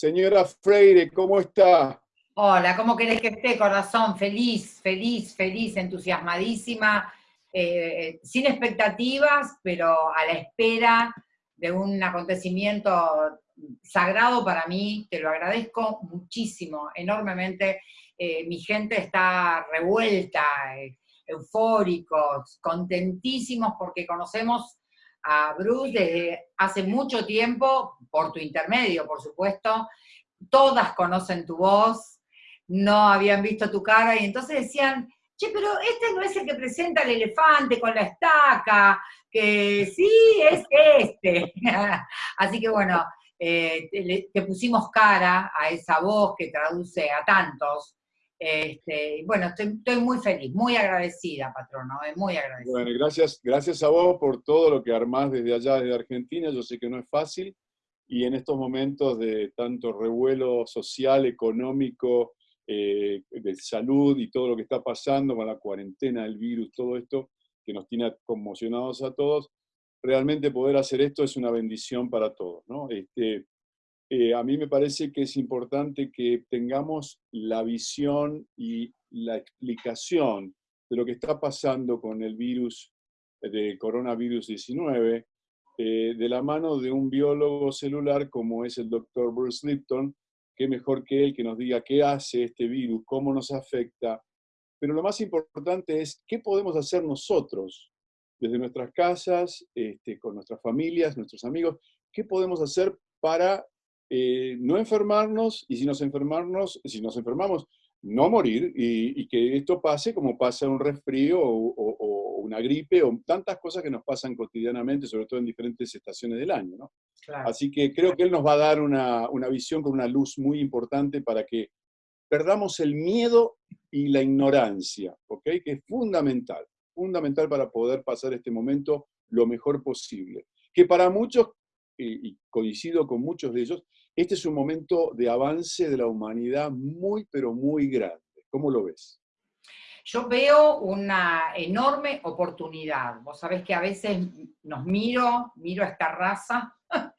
Señora Freire, ¿cómo está? Hola, ¿cómo querés que esté, corazón? Feliz, feliz, feliz, entusiasmadísima, eh, sin expectativas, pero a la espera de un acontecimiento sagrado para mí, te lo agradezco muchísimo, enormemente. Eh, mi gente está revuelta, eh, eufóricos, contentísimos porque conocemos a Bruce desde hace mucho tiempo, por tu intermedio, por supuesto. Todas conocen tu voz, no habían visto tu cara, y entonces decían, che, pero este no es el que presenta el elefante con la estaca, que sí, es este. Así que bueno, eh, te, pusimos cara a esa voz que traduce a tantos. Este, bueno, estoy, muy feliz, muy agradecida, patrono, eh, muy agradecida. Bueno, gracias, gracias a vos por todo lo que armás desde allá, desde Argentina. Yo sé que no es fácil, y en estos momentos de tanto revuelo social, económico, eh, de salud y todo lo que está pasando con la cuarentena, el virus, todo esto que nos tiene conmocionados a todos, realmente poder hacer esto es una bendición para todos. ¿no? Este, eh, a mí me parece que es importante que tengamos la visión y la explicación de lo que está pasando con el virus de coronavirus 19, eh, de la mano de un biólogo celular como es el doctor Bruce Lipton, qué mejor que él que nos diga qué hace este virus, cómo nos afecta. Pero lo más importante es qué podemos hacer nosotros desde nuestras casas, este, con nuestras familias, nuestros amigos, qué podemos hacer para eh, no enfermarnos y si nos enfermarnos, si nos enfermamos, no morir y, que esto pase como pasa un resfrío o, una gripe o tantas cosas que nos pasan cotidianamente, sobre todo en diferentes estaciones del año. ¿no? Así que creo que él nos va a dar una, una visión con una luz muy importante para que perdamos el miedo y la ignorancia, ¿ok? Que es fundamental, fundamental para poder pasar este momento lo mejor posible. Que para muchos, y coincido con muchos de ellos, este es un momento de avance de la humanidad muy, pero muy grande. ¿Cómo lo ves? Yo veo una enorme oportunidad. Vos sabés que a veces nos miro, miro a esta raza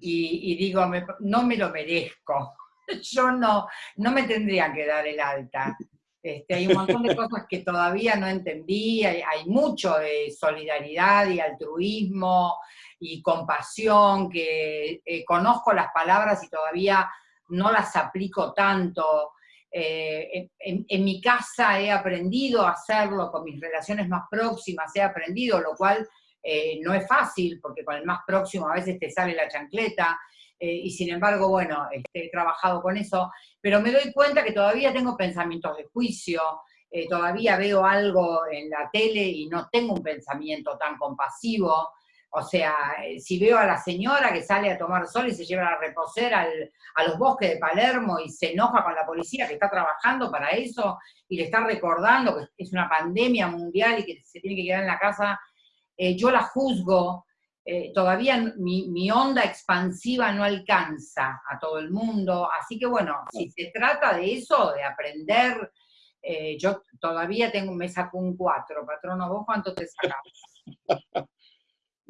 y, digo, no me lo merezco. Yo no, no me tendría que dar el alta. Este, hay un montón de cosas que todavía no entendí, hay, mucho de solidaridad y altruismo y compasión, que eh, conozco las palabras y todavía no las aplico tanto. Eh, en, mi casa he aprendido a hacerlo, con mis relaciones más próximas he aprendido, lo cual eh, no es fácil, porque con el más próximo a veces te sale la chancleta, y sin embargo, bueno, este, he trabajado con eso, pero me doy cuenta que todavía tengo pensamientos de juicio, todavía veo algo en la tele y no tengo un pensamiento tan compasivo, o sea, eh, si veo a la señora que sale a tomar sol y se lleva a reposer a los bosques de Palermo y se enoja con la policía que está trabajando para eso y le está recordando que es una pandemia mundial y que se tiene que quedar en la casa, yo la juzgo, eh, todavía mi, onda expansiva no alcanza a todo el mundo, así que bueno, si se trata de eso, de aprender, eh, yo todavía tengo, me saco un 4, patrono, ¿vos cuánto te sacas?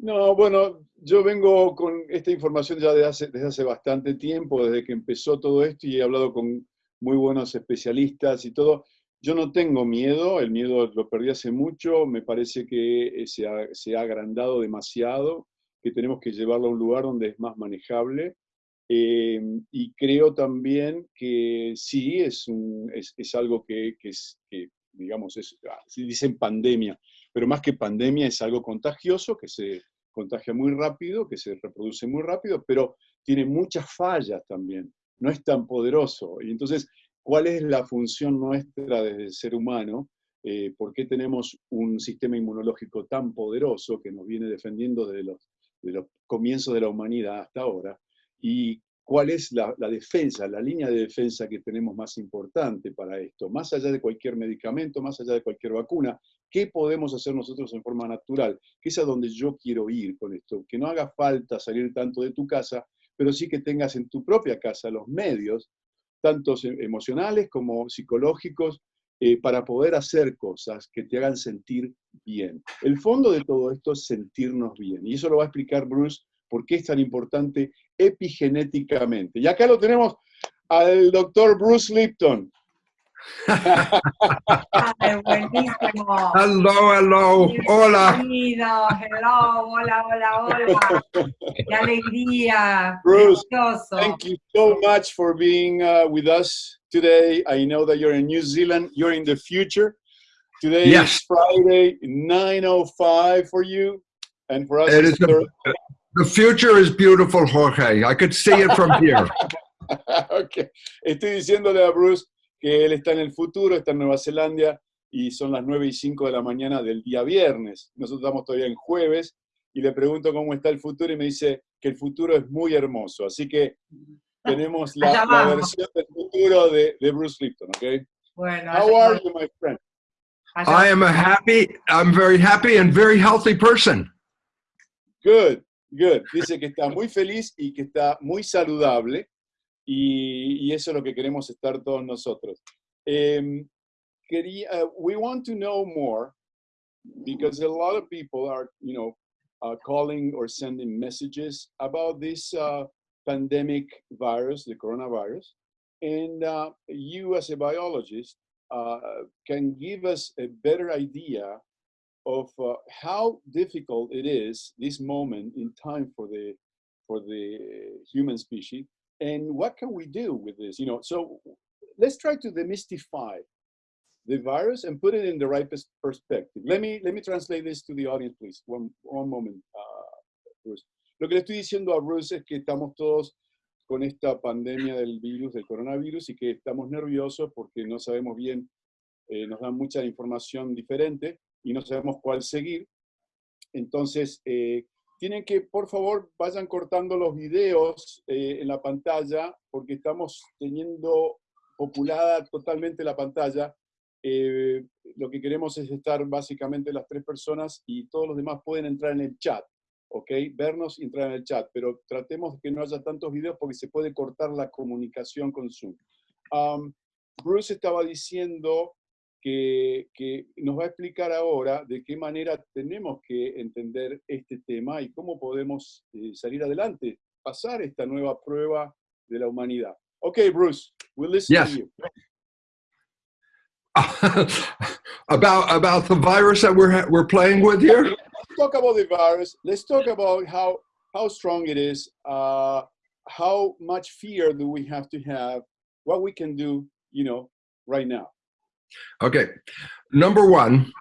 No, bueno, yo vengo con esta información ya desde hace, bastante tiempo, desde que empezó todo esto y he hablado con muy buenos especialistas y todo. Yo no tengo miedo, el miedo lo perdí hace mucho, me parece que eh, se ha, agrandado demasiado, que tenemos que llevarlo a un lugar donde es más manejable. Eh, y creo también que sí, es, algo que, que, es, digamos, ah, dicen pandemia, pero más que pandemia es algo contagioso, que se contagia muy rápido, que se reproduce muy rápido, pero tiene muchas fallas también, no es tan poderoso. Y entonces cuál es la función nuestra desde el ser humano, eh, por qué tenemos un sistema inmunológico tan poderoso que nos viene defendiendo desde los, comienzos de la humanidad hasta ahora, cuál es la, defensa, la línea de defensa que tenemos más importante para esto, más allá de cualquier medicamento, más allá de cualquier vacuna, ¿qué podemos hacer nosotros en forma natural? Que es a donde yo quiero ir con esto, que no haga falta salir tanto de tu casa, pero sí que tengas en tu propia casa los medios tantos emocionales como psicológicos, eh, para poder hacer cosas que te hagan sentir bien. El fondo de todo esto es sentirnos bien, y eso lo va a explicar Bruce por qué es tan importante epigenéticamente. Y acá lo tenemos al doctor Bruce Lipton. Ay, buenísimo. Hello, hello. Hola. Bienvenido. Hello, hola, hola, hola. Qué alegría. Bruce, Precioso. Thank you so much for being uh, with us today. I know that you're in New Zealand. You're in the future. Today Yes. is Friday, 9.05 for you. And for us, It it's is a- Thur- The future is beautiful, Jorge. I could see it from here. ok. Estoy diciéndole a Bruce que él está en el futuro, está en Nueva Zelanda y son las 9 y 5 de la mañana del día viernes. Nosotros estamos todavía en jueves y le pregunto cómo está el futuro y me dice que el futuro es muy hermoso. Así que tenemos la, la versión del futuro de, de Bruce Lipton, ¿ok? Bueno, How are you, my friend? I am a happy, I'm very happy and very healthy person. Good, good. Dice que está muy feliz y que está muy saludable y, y eso es lo que queremos estar todos nosotros. Em, quería, uh, we want to know more because a lot of people are, you know, uh, calling or sending messages about this uh, pandemic virus, the coronavirus. And uh, you as a biologist uh, can give us a better idea of uh, how difficult it is this moment in time for the for the human species and what can we do with this you know? So let's try to demystify the virus and put it in the right perspective. Let me let me translate this to the audience please. One one moment uh, Bruce. lo que le estoy diciendo a Bruce es que estamos todos con esta pandemia del virus del coronavirus y que estamos nerviosos porque no sabemos bien eh, nos dan mucha información diferente y no sabemos cuál seguir. Entonces, eh, tienen que, por favor, vayan cortando los videos eh, en la pantalla porque estamos teniendo populada totalmente la pantalla. Eh, lo que queremos es estar básicamente las tres personas y todos los demás pueden entrar en el chat, ¿ok? Vernos y entrar en el chat, pero tratemos de que no haya tantos videos porque se puede cortar la comunicación con Zoom. Um, Bruce estaba diciendo que, que nos va a explicar ahora de qué manera tenemos que entender este tema y cómo podemos eh, salir adelante, pasar esta nueva prueba de la humanidad. Okay, Bruce, we'll listen Yes. to you. about about the virus that we're we're playing with here. Let's talk about the virus. Let's talk about how how strong it is. Uh, how much fear do we have to have? What we can do, you know, right now. Okay, number one,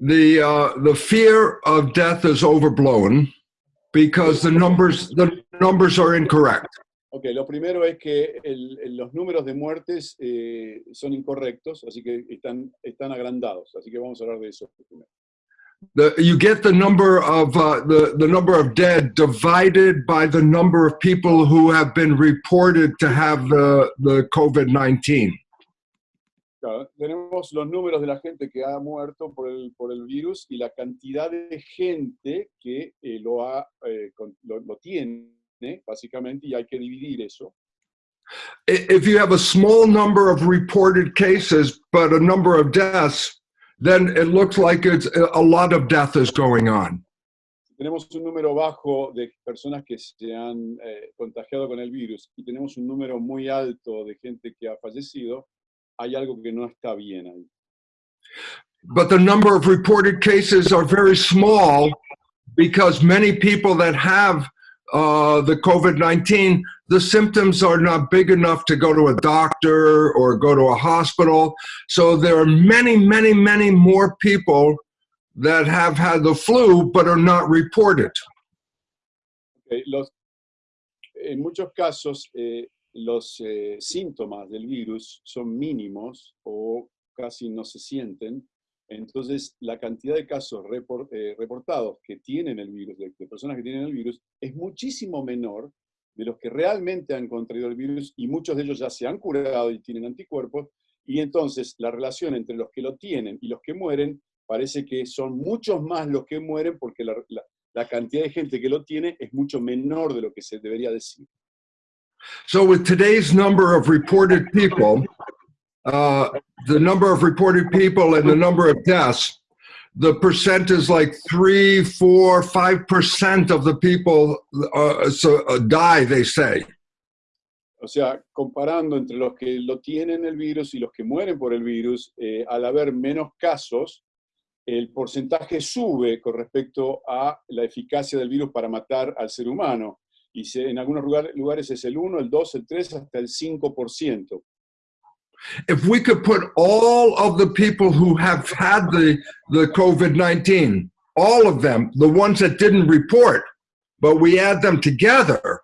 the uh, the fear of death is overblown because the numbers the numbers are incorrect. Ok, lo primero es que el- el- los números de muertes eh, son incorrectos, así que están, están agrandados. Así que vamos a hablar de eso primero. The, you get the number of uh, the the number of dead divided by the number of people who have been reported to have the the COVID nineteen. Claro, tenemos los números de la gente que ha muerto por el, por el virus y la cantidad de gente que eh, lo, ha, eh, con- lo, lo tiene, básicamente, y hay que dividir eso. If you have a small number of reported cases but a number of deaths, then it looks like it's a lot of death is going on. Tenemos un número bajo de personas que se han eh, contagiado con el virus y tenemos un número muy alto de gente que ha fallecido, hay algo que no está bien ahí. but the number of reported cases are very small because many people that have uh, the COVID 19, the symptoms are not big enough to go to a doctor or go to a hospital. So there are many, many, many more people that have had the flu but are not reported. Ok, los- en muchos casos, eh, los eh, síntomas del virus son mínimos o casi no se sienten. Entonces, la cantidad de casos eh, reportados que tienen el virus, de, de personas que tienen el virus, es muchísimo menor de los que realmente han contraído el virus y muchos de ellos ya se han curado y tienen anticuerpos. Y entonces, la relación entre los que lo tienen y los que mueren parece que son muchos más los que mueren porque la cantidad de gente que lo tiene es mucho menor de lo que se debería decir. So, with today's number of reported people, uh, the number of reported people and the number of deaths, the percent is like three, four, five percent of the people uh, so, uh, die, they say. O sea, comparando entre los que lo tienen el virus y los que mueren por el virus, eh, al haber menos casos, el porcentaje sube con respecto a la eficacia del virus para matar al ser humano. Y se, en algunos lugar, lugares es el 1, el 2, el 3, hasta el 5%. If we could put all of the people who have had the, the COVID-19, all of them, the ones that didn't report, but we add them together,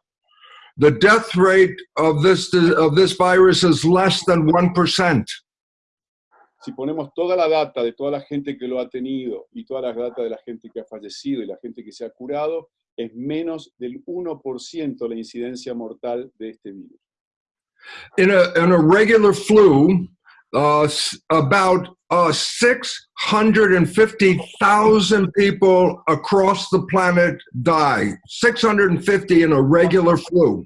the death rate of this, of this virus is less than 1%. Si ponemos toda la data de toda la gente que lo ha tenido y toda la data de la gente que ha fallecido y la gente que se ha curado, es menos del 1% la incidencia mortal de este virus. In a, in a regular flu, uh, about uh, 650,000 people across the planet die. 650 in a regular flu.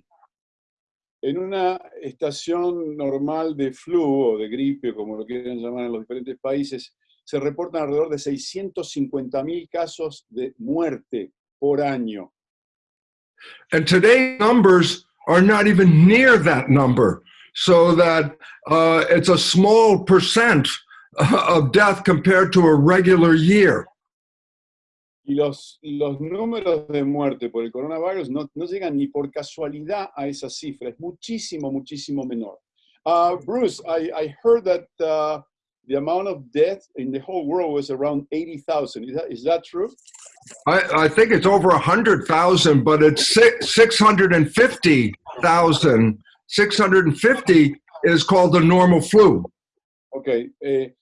En una estación normal de flu o de gripe, como lo quieran llamar en los diferentes países, se reportan alrededor de 650.000 casos de muerte por año. And today's numbers are not even near that number, so that uh, it's a small percent of death compared to a regular year. Y los, los números de muerte por el coronavirus no, no llegan ni por casualidad a esa cifra, es muchísimo, muchísimo menor. Uh, Bruce, I, I heard that uh, the amount of death in the whole world was around 80,000. Is that, is that true? I, I think it's over 100,000, but it's 650,000. 650 is called the normal flu. Okay. Eh,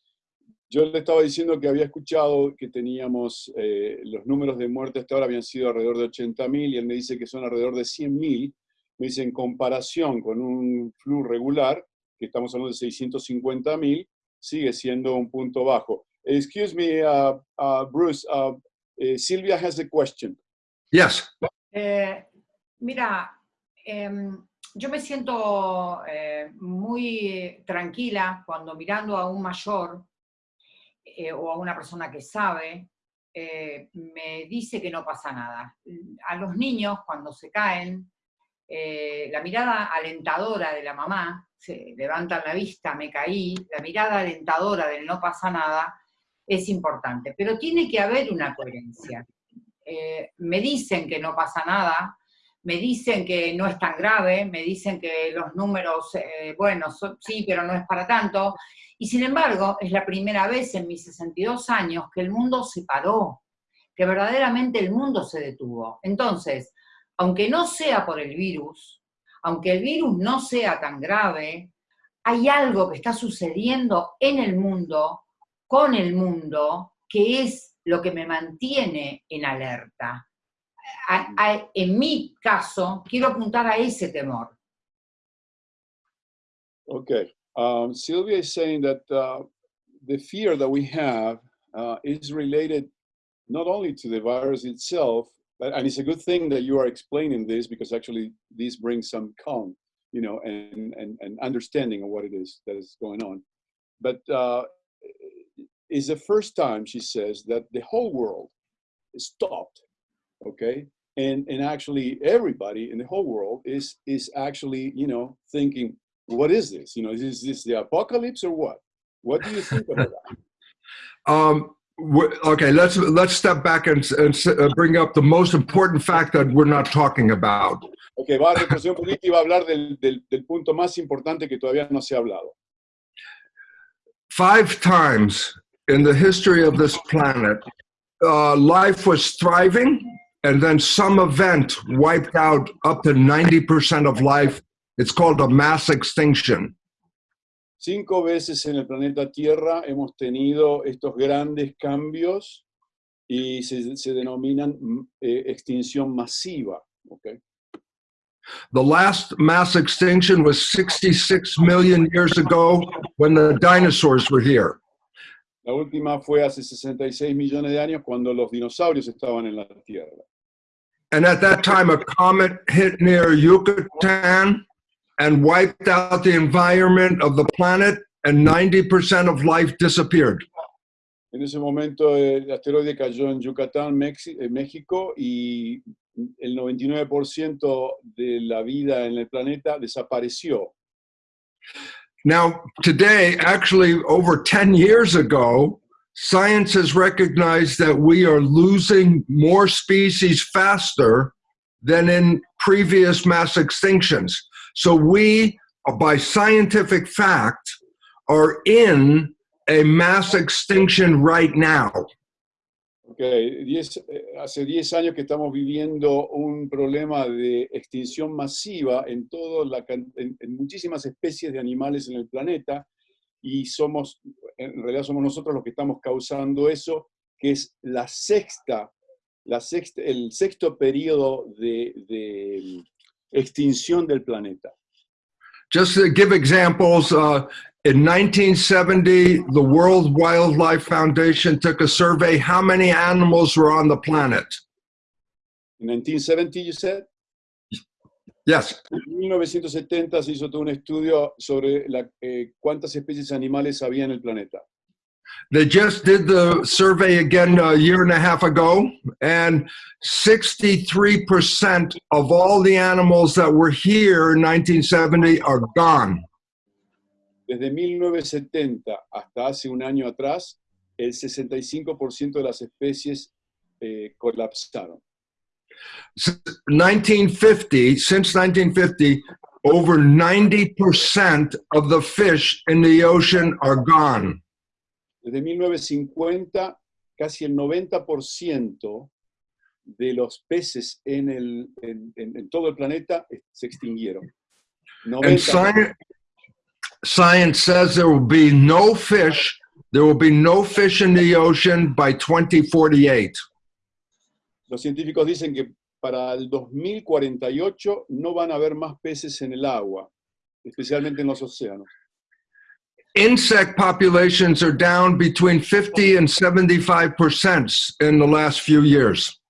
yo le estaba diciendo que había escuchado que teníamos eh, los números de muerte hasta ahora habían sido alrededor de 80.000 y él me dice que son alrededor de 100.000. Me dice en comparación con un flu regular, que estamos hablando de 650.000, sigue siendo un punto bajo. Excuse me, uh, uh, Bruce, uh, eh, Silvia has a question. Yes. Eh, mira, em, yo me siento eh, muy tranquila cuando mirando a un mayor eh, o a una persona que sabe, eh, me dice que no pasa nada. A los niños, cuando se caen, eh, la mirada alentadora de la mamá, se levantan la vista, me caí, la mirada alentadora del no pasa nada, es importante. Pero tiene que haber una coherencia. me dicen que no pasa nada, me dicen que no es tan grave, me dicen que los números, bueno, sí, pero no es para tanto, y sin embargo, es la primera vez en mis 62 años que el mundo se paró, que verdaderamente el mundo se detuvo. Entonces, aunque no sea por el virus, aunque el virus no sea tan grave, hay algo que está sucediendo en el mundo, con el mundo, que es lo que me mantiene en alerta. en mi caso, quiero apuntar a ese temor. Ok. Um, Sylvia is saying that uh, the fear that we have uh, is related not only to the virus itself, but, and it's a good thing that you are explaining this because actually this brings some calm, you know, and, and, and understanding of what it is that is going on. But uh, it's the first time, she says, that the whole world stopped, okay? And, and actually everybody in the whole world is, is actually, you know, thinking, what is this? You know, is this the apocalypse or what? What do you think about that? Um, okay, let's let's step back and, and uh, bring up the most important fact that we're not talking about. Okay, va a un poquito y va a hablar del, del, del punto más importante que todavía no se ha hablado. Five times in the history of this planet, uh, life was thriving, and then some event wiped out up to 90% of life It's called a mass extinction. Cinco veces en el planeta Tierra hemos tenido estos grandes cambios y se, se denominan eh, extinción masiva. Okay? The last mass extinction was 66 million years ago when the dinosaurs were here. La última fue hace 66 millones de años cuando los dinosaurios estaban en la Tierra. And at that time, a comet hit near Yucatan and wiped out the environment of the planet and 90% of life disappeared. En ese momento el asteroide cayó en Yucatán, eh, México, y el 99% de la vida en el planeta desapareció. Now, today, actually, over 10 years ago, science has recognized that we are losing more species faster than in previous mass extinctions. So, we, by scientific fact, are in a mass extinction right now. Ok, diez- eh, hace 10 años que estamos viviendo un problema de extinción masiva en, todo la, en, en muchísimas especies de animales en el planeta y somos, en realidad somos nosotros los que estamos causando eso, que es la sexta, la sexta el sexto periodo de, de extinción del planeta. Just to give examples, uh, in 1970, the World Wildlife Foundation took a survey how many animals were on the planet. En 1970, you said? Yes, En 1970 se hizo todo un estudio sobre la, eh, cuántas especies animales había en el planeta. They just did the survey again a year and a half ago, and 63% of all the animals that were here in 1970 are gone. Desde 1970 hasta hace un año atrás, el 65% de las especies eh, colapsaron. S- 1950, since 1950, over 90% of the fish in the ocean are gone. Desde 1950, casi el 90% de los peces en, el, en, en- en todo el planeta se extinguieron. And 90%. science, science says there will be no fish, there will be no fish in the ocean by 2048. Los científicos dicen que para el 2048 no van a haber más peces en el agua, especialmente en los océanos. Insect populations are down between 50 and 75% in the last few years.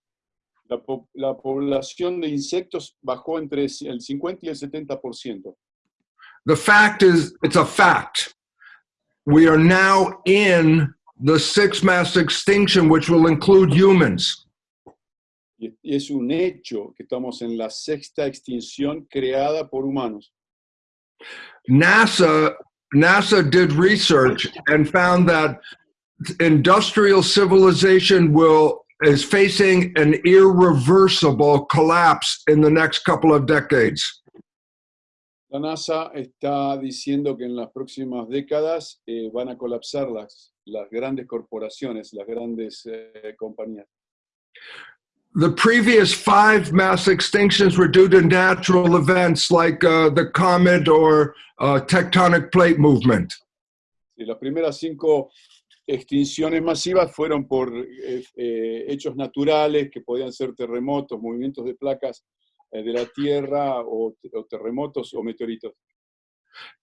La, po- la población de insectos bajó entre el 50 y el 70%. The fact is, it's a fact. We are now in the sixth mass extinction, which will include humans. Y es un hecho que estamos en la sexta extinción creada por humanos. NASA NASA did research and found that industrial civilization will is facing an irreversible collapse in the next couple of decades. La NASA está diciendo que en las próximas décadas eh, van a colapsar las, las grandes corporaciones, las grandes eh, compañías. The previous five mass extinctions were due to natural events like uh, the comet or uh, tectonic plate movement. Y las primeras cinco extinciones masivas fueron por eh, eh, hechos naturales que podían ser terremotos, movimientos de placas eh, de la Tierra o, o terremotos o meteoritos.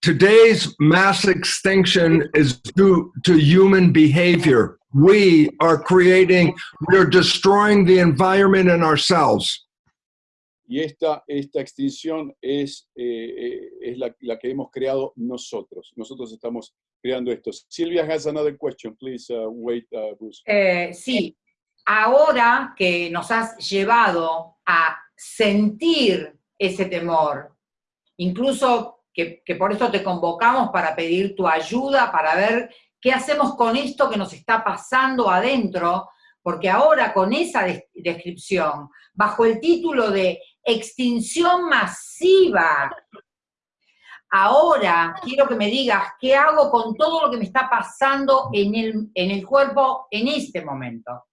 Today's mass extinction is due to human behavior. We are creating, we are destroying the environment and ourselves. Y esta, esta extinción es, eh, eh, es la, la que hemos creado nosotros. Nosotros estamos creando esto. Silvia has another question. Please uh, wait, uh, Bruce. Eh, sí, ahora que nos has llevado a sentir ese temor, incluso que, que por eso te convocamos para pedir tu ayuda, para ver qué hacemos con esto que nos está pasando adentro, porque ahora con esa des- descripción, bajo el título de extinción masiva, ahora quiero que me digas qué hago con todo lo que me está pasando en el, en el cuerpo en este momento.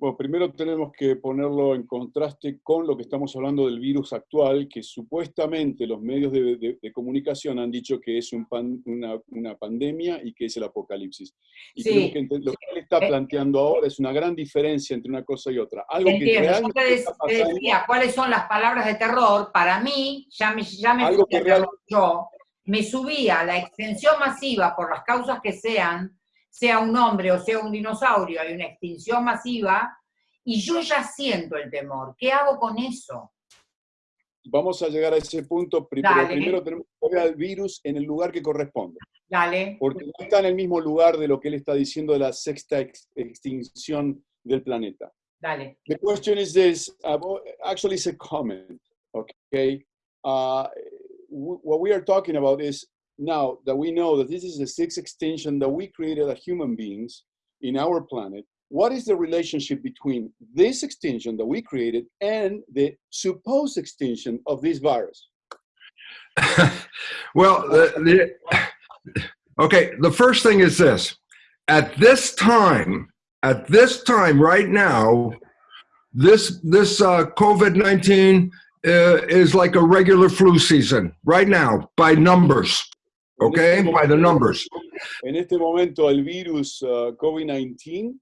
Bueno, primero tenemos que ponerlo en contraste con lo que estamos hablando del virus actual, que supuestamente los medios de, de- de comunicación han dicho que es un pan- una, una pandemia y que es el apocalipsis. Y Sí, tenemos que lo que él está Eh, planteando ahora es una gran diferencia entre una cosa y otra. Algo que Entiendo, yo realmente te, está te pasando, decía cuáles son las palabras de terror, para mí, ya me, ya me Algo que real- yo, me subía a la extensión masiva por las causas que sean, sea un hombre o sea un dinosaurio, hay una extinción masiva, y yo ya siento el temor. ¿Qué hago con eso? vamos a llegar a ese punto, Dale. primero tenemos que poner al virus en el lugar que corresponde. Dale. porque no está en el mismo lugar de lo que él está diciendo de la sexta ex- extinción del planeta. Dale. The question is this, uh, actually it's a comment, okay? Uh, what we are talking about is now that we know that this is the sixth extinction that we created as human beings in our planet, what is the relationship between this extinction that we created and the supposed extinction of this virus? well, the, the, okay, the first thing is this. At this time, at this time right now, this, this uh, COVID-19 uh, is like a regular flu season right now by numbers, okay, este by the numbers. En este momento el virus uh, COVID-19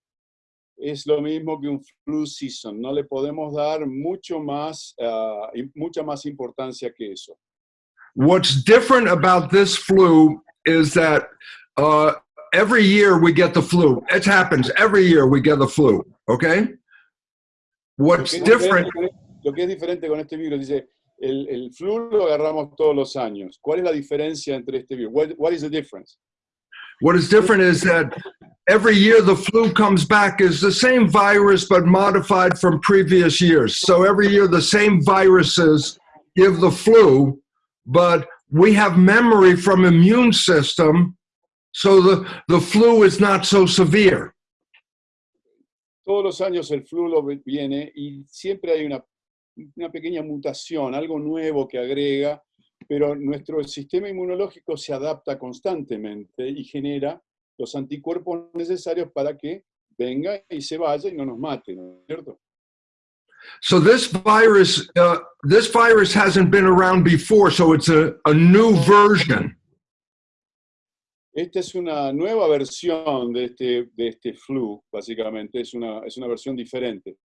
es lo mismo que un flu season. No le podemos dar mucho más, uh, mucha más importancia que eso. What's different about this flu is that uh, every year we get the flu. It happens every year we get the flu, okay? What's Lo different, diferente con este- Lo que es diferente con este virus, dice, el, el flu lo agarramos todos los años. ¿Cuál es la diferencia entre este virus? What, what is the difference? what is different is that every year the flu comes back as the same virus but modified from previous years. So every year the same viruses give the flu, but we have memory from immune system, so the, the flu is not so severe. Todos los años el flu lo viene y siempre hay una, una pequeña mutación, algo nuevo que agrega, pero nuestro sistema inmunológico se adapta constantemente y genera los anticuerpos necesarios para que venga y se vaya y no nos mate, ¿no es cierto? So this virus, uh, this virus hasn't been around before, so it's a, a new version. Esta es una nueva versión de este, de este flu, básicamente, es una, es una versión diferente.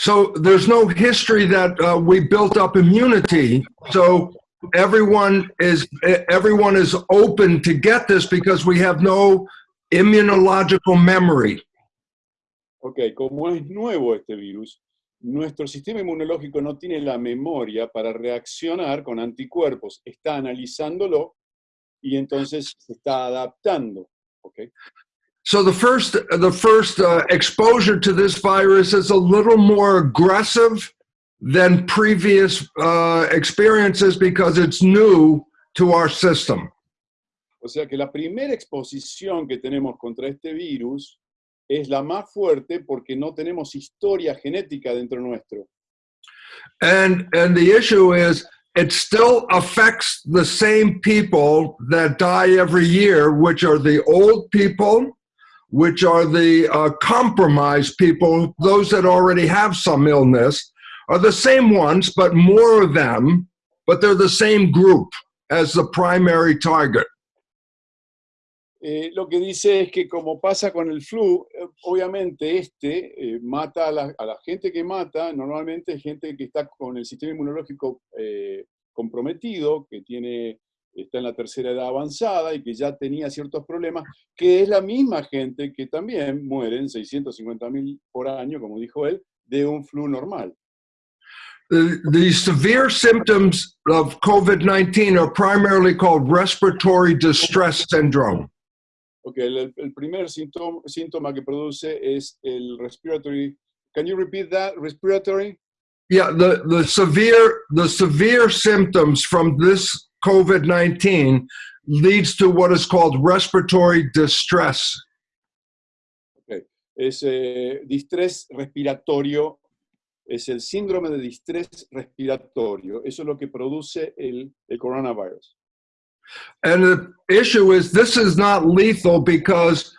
So there's no history that uh, we built up immunity. So everyone is everyone is open to get this because we have no immunological memory. Ok, como es nuevo este virus, nuestro sistema inmunológico no tiene la memoria para reaccionar con anticuerpos, está analizándolo y entonces se está adaptando. ok. So the first the first uh, exposure to this virus is a little more aggressive than previous uh, experiences because it's new to our system. O sea que la primera exposición que tenemos contra este virus es la más fuerte porque no tenemos historia genética dentro nuestro. And and the issue is it still affects the same people that die every year, which are the old people, which are the uh, compromised people, those that already have some illness, are the same ones, but more of them, but they're the same group as the primary target. Eh, lo que dice es que como pasa con el flu, eh, obviamente este eh, mata a la, a la gente que mata, normalmente gente que está con el sistema inmunológico eh, comprometido, que tiene, está en la tercera edad avanzada y que ya tenía ciertos problemas, que es la misma gente que también mueren, 650 mil por año, como dijo él, de un flu normal. The, the severe symptoms of COVID 19 are primarily called respiratory distress syndrome. Ok, el, el primer síntoma, síntoma que produce es el respiratory. Can you repeat that? Respiratory? Yeah, the, the severe the severe symptoms from this COVID-19 leads to what is called respiratory distress. Okay. Es eh, distrés respiratorio, es el síndrome de distrés respiratorio. Eso es lo que produce el, el coronavirus. And the issue is this is not lethal because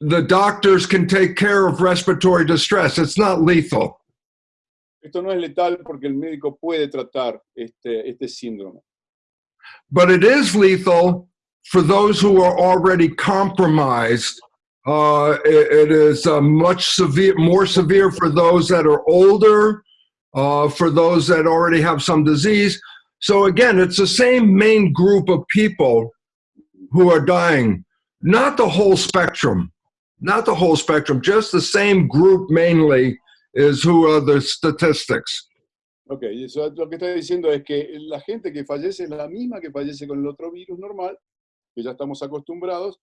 the doctors can take care of respiratory distress. It's not lethal. Esto no es letal porque el médico puede tratar este, este síndrome. But it is lethal for those who are already compromised. Uh, it, it is uh, much severe, more severe for those that are older, uh, for those that already have some disease. So again, it's the same main group of people who are dying, not the whole spectrum, not the whole spectrum, just the same group mainly is who are the statistics. Ok, eso lo que está diciendo es que la gente que fallece es la misma que fallece con el otro virus normal, que ya estamos acostumbrados,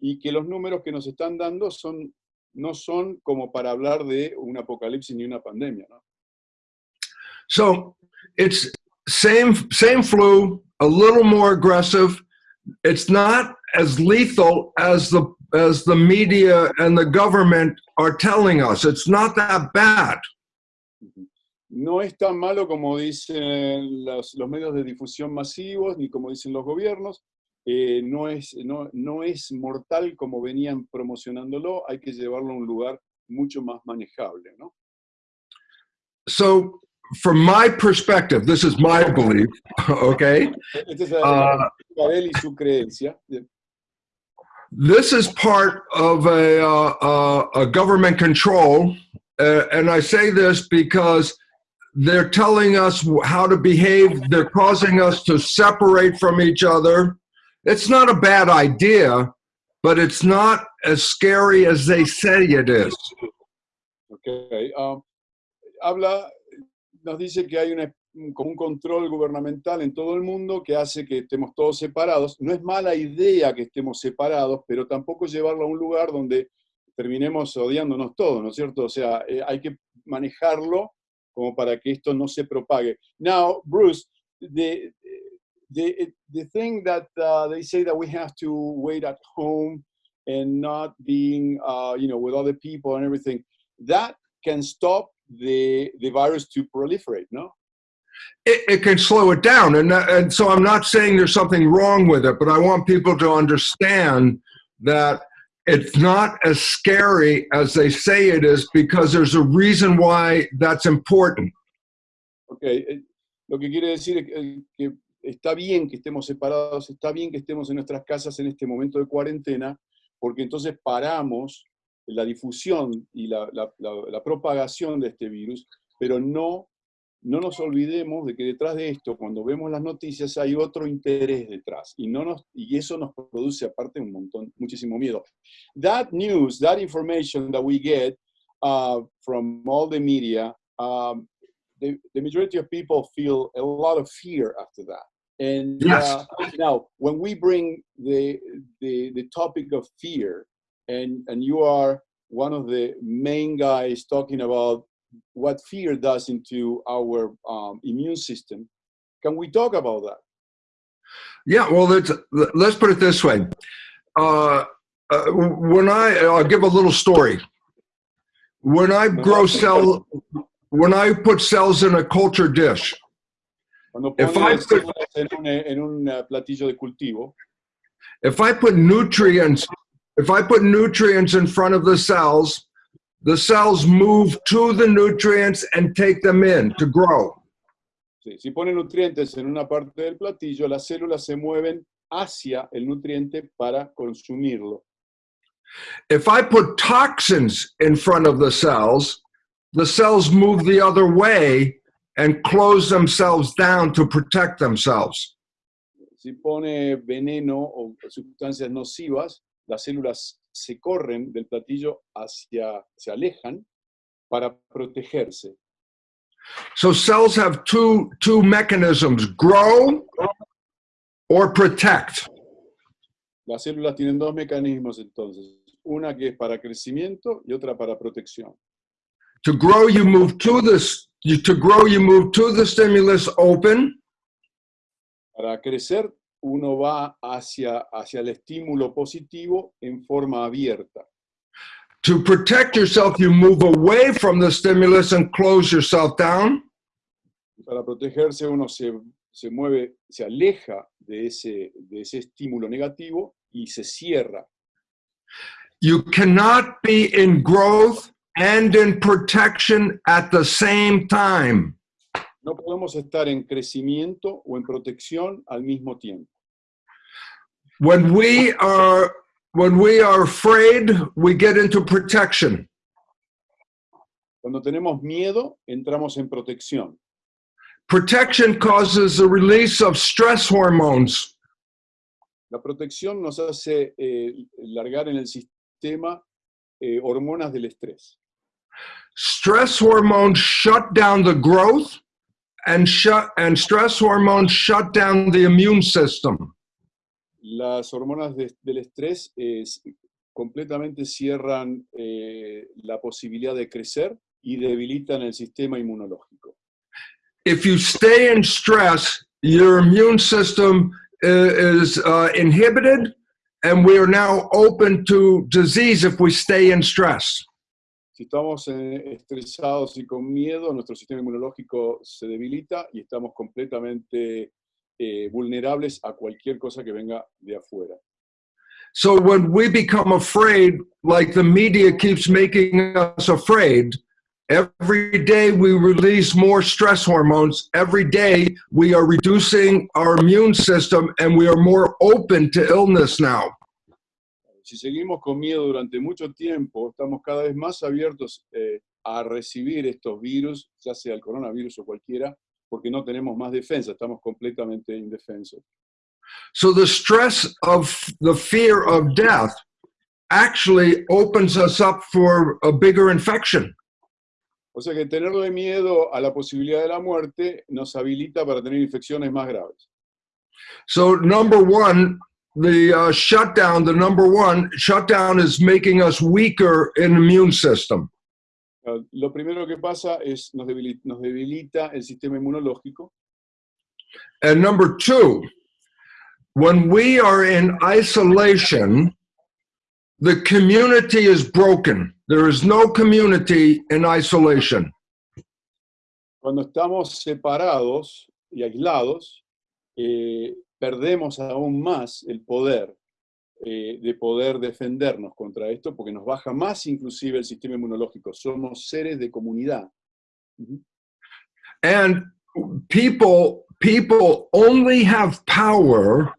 y que los números que nos están dando son, no son como para hablar de un apocalipsis ni una pandemia. ¿no? So it's same same flu, a little more aggressive. It's not as lethal as the as the media and the government are telling us. It's not that bad. No es tan malo como dicen los, los medios de difusión masivos, ni como dicen los gobiernos. Eh, no, es, no, no es mortal como venían promocionándolo. Hay que llevarlo a un lugar mucho más manejable, ¿no? So from my perspective, this is my belief, okay? Creencia. This is part of a, uh, uh, a government control, uh, and I say this because they're telling us how to behave. They're causing us to separate from each other. It's not a bad idea, but it's not as scary as they say it is. Okay. um, habla, nos dice que hay una, un control gubernamental en todo el mundo que hace que estemos todos separados. No es mala idea que estemos separados, pero tampoco llevarlo a un lugar donde terminemos odiándonos todos, ¿no es cierto? O sea, eh, hay que manejarlo como para que esto no se propague. Now, Bruce, the, the, the thing that uh, they say that we have to wait at home and not being, uh, you know, with other people and everything, that can stop the, the virus to proliferate, no? it, it can slow it down. And, that- and so I'm not saying there's something wrong with it, but I want people to understand that it's not as scary as they say it is because there's a reason why that's important. Ok, eh, lo que quiere decir es que, que está bien que estemos separados, está bien que estemos en nuestras casas en este momento de cuarentena, porque entonces paramos la difusión y la, la- la- la propagación de este virus, pero no, no nos olvidemos de que detrás de esto, cuando vemos las noticias, hay otro interés detrás, y, no nos, y eso nos produce aparte un montón, muchísimo miedo. That news, that information that we get uh, from all the media, um, the, the majority of people feel a lot of fear after that. And Yes. uh, now, when we bring the, the, the topic of fear, and, and you are one of the main guys talking about what fear does into our um, immune system, can we talk about that? Yeah, well, let's, let's put it this way. Uh, uh, when I, I'll give a little story. When I grow cell, when I put cells in a culture dish, If I put- células en un, en un uh, platillo de cultivo, if I put nutrients, if I put nutrients in front of the cells, the cells move to the nutrients and take them in to grow. sí, si ponen nutrientes en una parte del platillo, las células se mueven hacia el nutriente para consumirlo. If I put toxins in front of the cells, the cells move the other way and close themselves down to protect themselves. Si pone veneno o sustancias nocivas, las células se corren del platillo hacia, se alejan para protegerse. So cells have two, two mechanisms, grow or protect. Las células tienen dos mecanismos entonces, una que es para crecimiento y otra para protección. To grow, you move to this, to grow, you move to the stimulus open. Para crecer, uno va hacia, hacia el estímulo positivo en forma abierta. To protect yourself, you move away from the stimulus and close yourself down. Para protegerse, uno se, se mueve, se aleja de ese, de ese estímulo negativo y se cierra. You cannot be in growth and in protection at the same time. No podemos estar en crecimiento o en protección al mismo tiempo. When we are when we are afraid, we get into protection. Cuando tenemos miedo, entramos en protección. Protection causes the release of stress hormones. La protección nos hace eh, largar en el sistema eh, hormonas del estrés. Stress hormones shut down the growth and shut and stress hormones shut down the immune system. las hormonas de- del estrés es- completamente cierran eh, la posibilidad de crecer y debilitan el sistema inmunológico. If you stay in stress, your immune system is uh, inhibited, and we are now open to disease if we stay in stress. Si estamos eh, estresados y con miedo, nuestro sistema inmunológico se debilita y estamos completamente eh, vulnerables a cualquier cosa que venga de afuera. So when we become afraid, like the media keeps making us afraid, every day we release more stress hormones. Every day we are reducing our immune system and we are more open to illness now. Si seguimos con miedo durante mucho tiempo, estamos cada vez más abiertos eh, a recibir estos virus, ya sea el coronavirus o cualquiera, porque no tenemos más defensa, estamos completamente indefensos. So the stress of the fear of death actually opens us up for a bigger infection. O sea que tenerle miedo a la posibilidad de la muerte nos habilita para tener infecciones más graves. So number one, the uh, shutdown, the number one shutdown is making us weaker in immune system. Uh, Lo primero que pasa es nos debilita, nos debilita el sistema inmunológico. And number two, when we are in isolation, the community is broken. There is no community in isolation. Cuando estamos separados y aislados, eh, perdemos aún más el poder eh, de poder defendernos contra esto, porque nos baja más inclusive el sistema inmunológico. Somos seres de comunidad. And people people only have power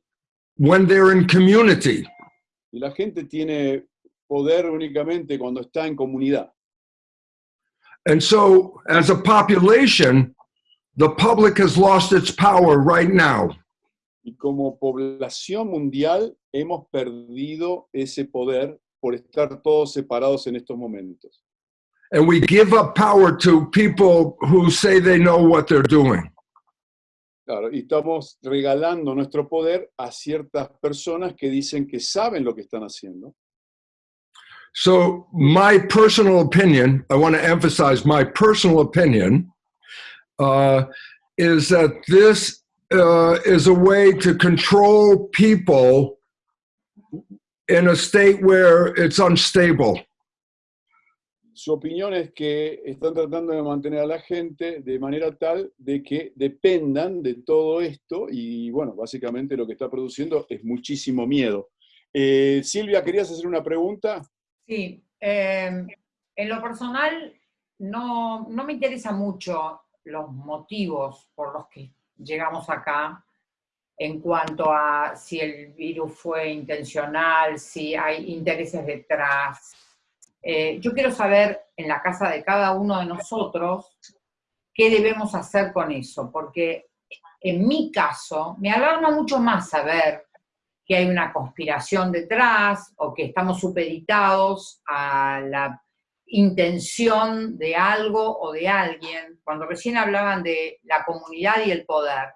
when they're in community. Y la gente tiene poder únicamente cuando está en comunidad. And so as a population, the public has lost its power right now. Y como población mundial hemos perdido ese poder por estar todos separados en estos momentos. And we give up power to people who say they know what they're doing. Claro, y estamos regalando nuestro poder a ciertas personas que dicen que saben lo que están haciendo. So, my personal opinion, I want to emphasize my personal opinion, uh, is that this uh, is a way to control people in a state where it's unstable. Su opinión es que están tratando de mantener a la gente de manera tal de que dependan de todo esto y bueno, básicamente lo que está produciendo es muchísimo miedo. Eh, Silvia, ¿querías hacer una pregunta? Sí, eh, en lo personal no, no me interesa mucho los motivos por los que llegamos acá en cuanto a si el virus fue intencional, si hay intereses detrás. Eh, yo quiero saber en la casa de cada uno de nosotros qué debemos hacer con eso, porque en mi caso me alarma mucho más saber que hay una conspiración detrás o que estamos supeditados a la intención de algo o de alguien. Cuando recién hablaban de la comunidad y el poder,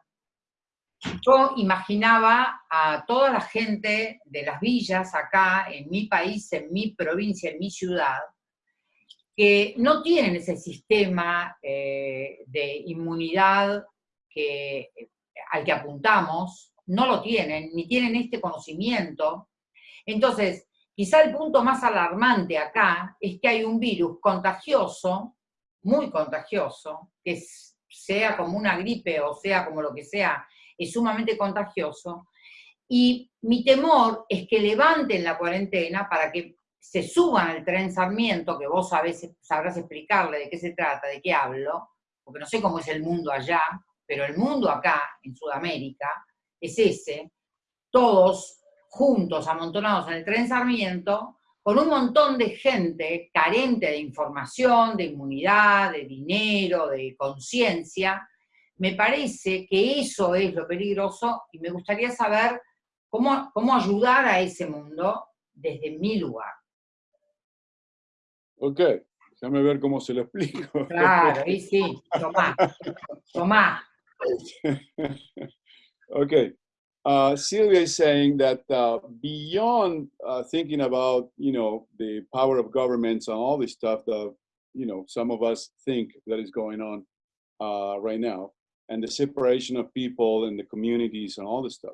yo imaginaba a toda la gente de las villas acá, en mi país, en mi provincia, en mi ciudad, que no tienen ese sistema eh, de inmunidad que, al que apuntamos, no lo tienen, ni tienen este conocimiento. Entonces, quizá el punto más alarmante acá es que hay un virus contagioso, muy contagioso, que sea como una gripe o sea como lo que sea, es sumamente contagioso. Y mi temor es que levanten la cuarentena para que se suban al tren Sarmiento, que vos sabés, sabrás explicarle de qué se trata, de qué hablo, porque no sé cómo es el mundo allá, pero el mundo acá, en Sudamérica, es ese, todos juntos, amontonados en el tren Sarmiento, con un montón de gente carente de información, de inmunidad, de dinero, de conciencia, me parece que eso es lo peligroso y me gustaría saber cómo, cómo ayudar a ese mundo desde mi lugar. Ok, déjame ver cómo se lo explico. Claro, y sí, tomá, tomá. Ok, uh, Sylvia is saying that uh, beyond uh, thinking about, you know, the power of governments and all this stuff that, you know, some of us think that is going on uh, right now, and the separation of people and the communities and all this stuff.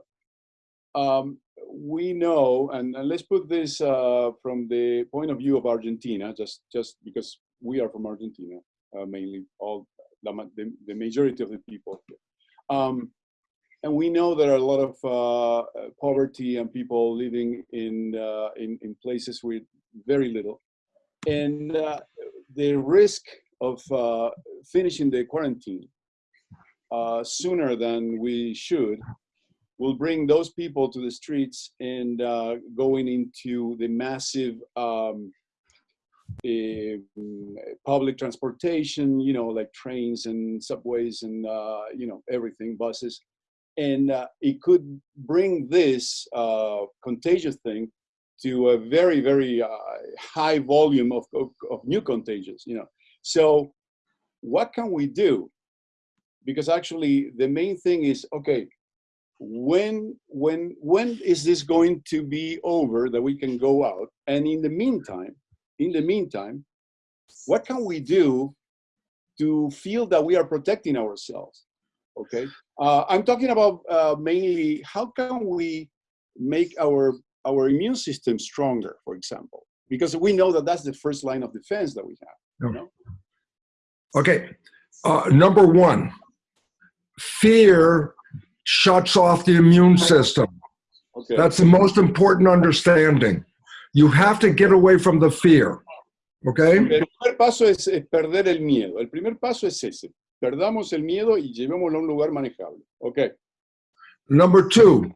Um, we know, and, and, let's put this uh, from the point of view of Argentina, just, just because we are from Argentina, uh, mainly all the, the, majority of the people. Um, and we know there are a lot of uh, poverty and people living in, uh, in, in, places with very little. And uh, the risk of uh, finishing the quarantine uh, sooner than we should will bring those people to the streets and uh, going into the massive um, uh, public transportation, you know, like trains and subways and, uh, you know, everything, buses. And uh, it could bring this uh, contagious thing to a very, very uh, high volume of, of, of new contagions, you know. So what can we do? Because actually the main thing is, okay, when when when is this going to be over that we can go out and in the meantime in the meantime what can we do to feel that we are protecting ourselves okay uh, i'm talking about uh, mainly how can we make our our immune system stronger for example because we know that that's the first line of defense that we have you know? okay uh, number one fear shuts off the immune system. Okay. That's the most important understanding. You have to get away from the fear. Okay? El primer paso es, es perder el miedo. El primer paso es ese. Perdamos el miedo y llevémoslo a un lugar manejable. Okay. Number two,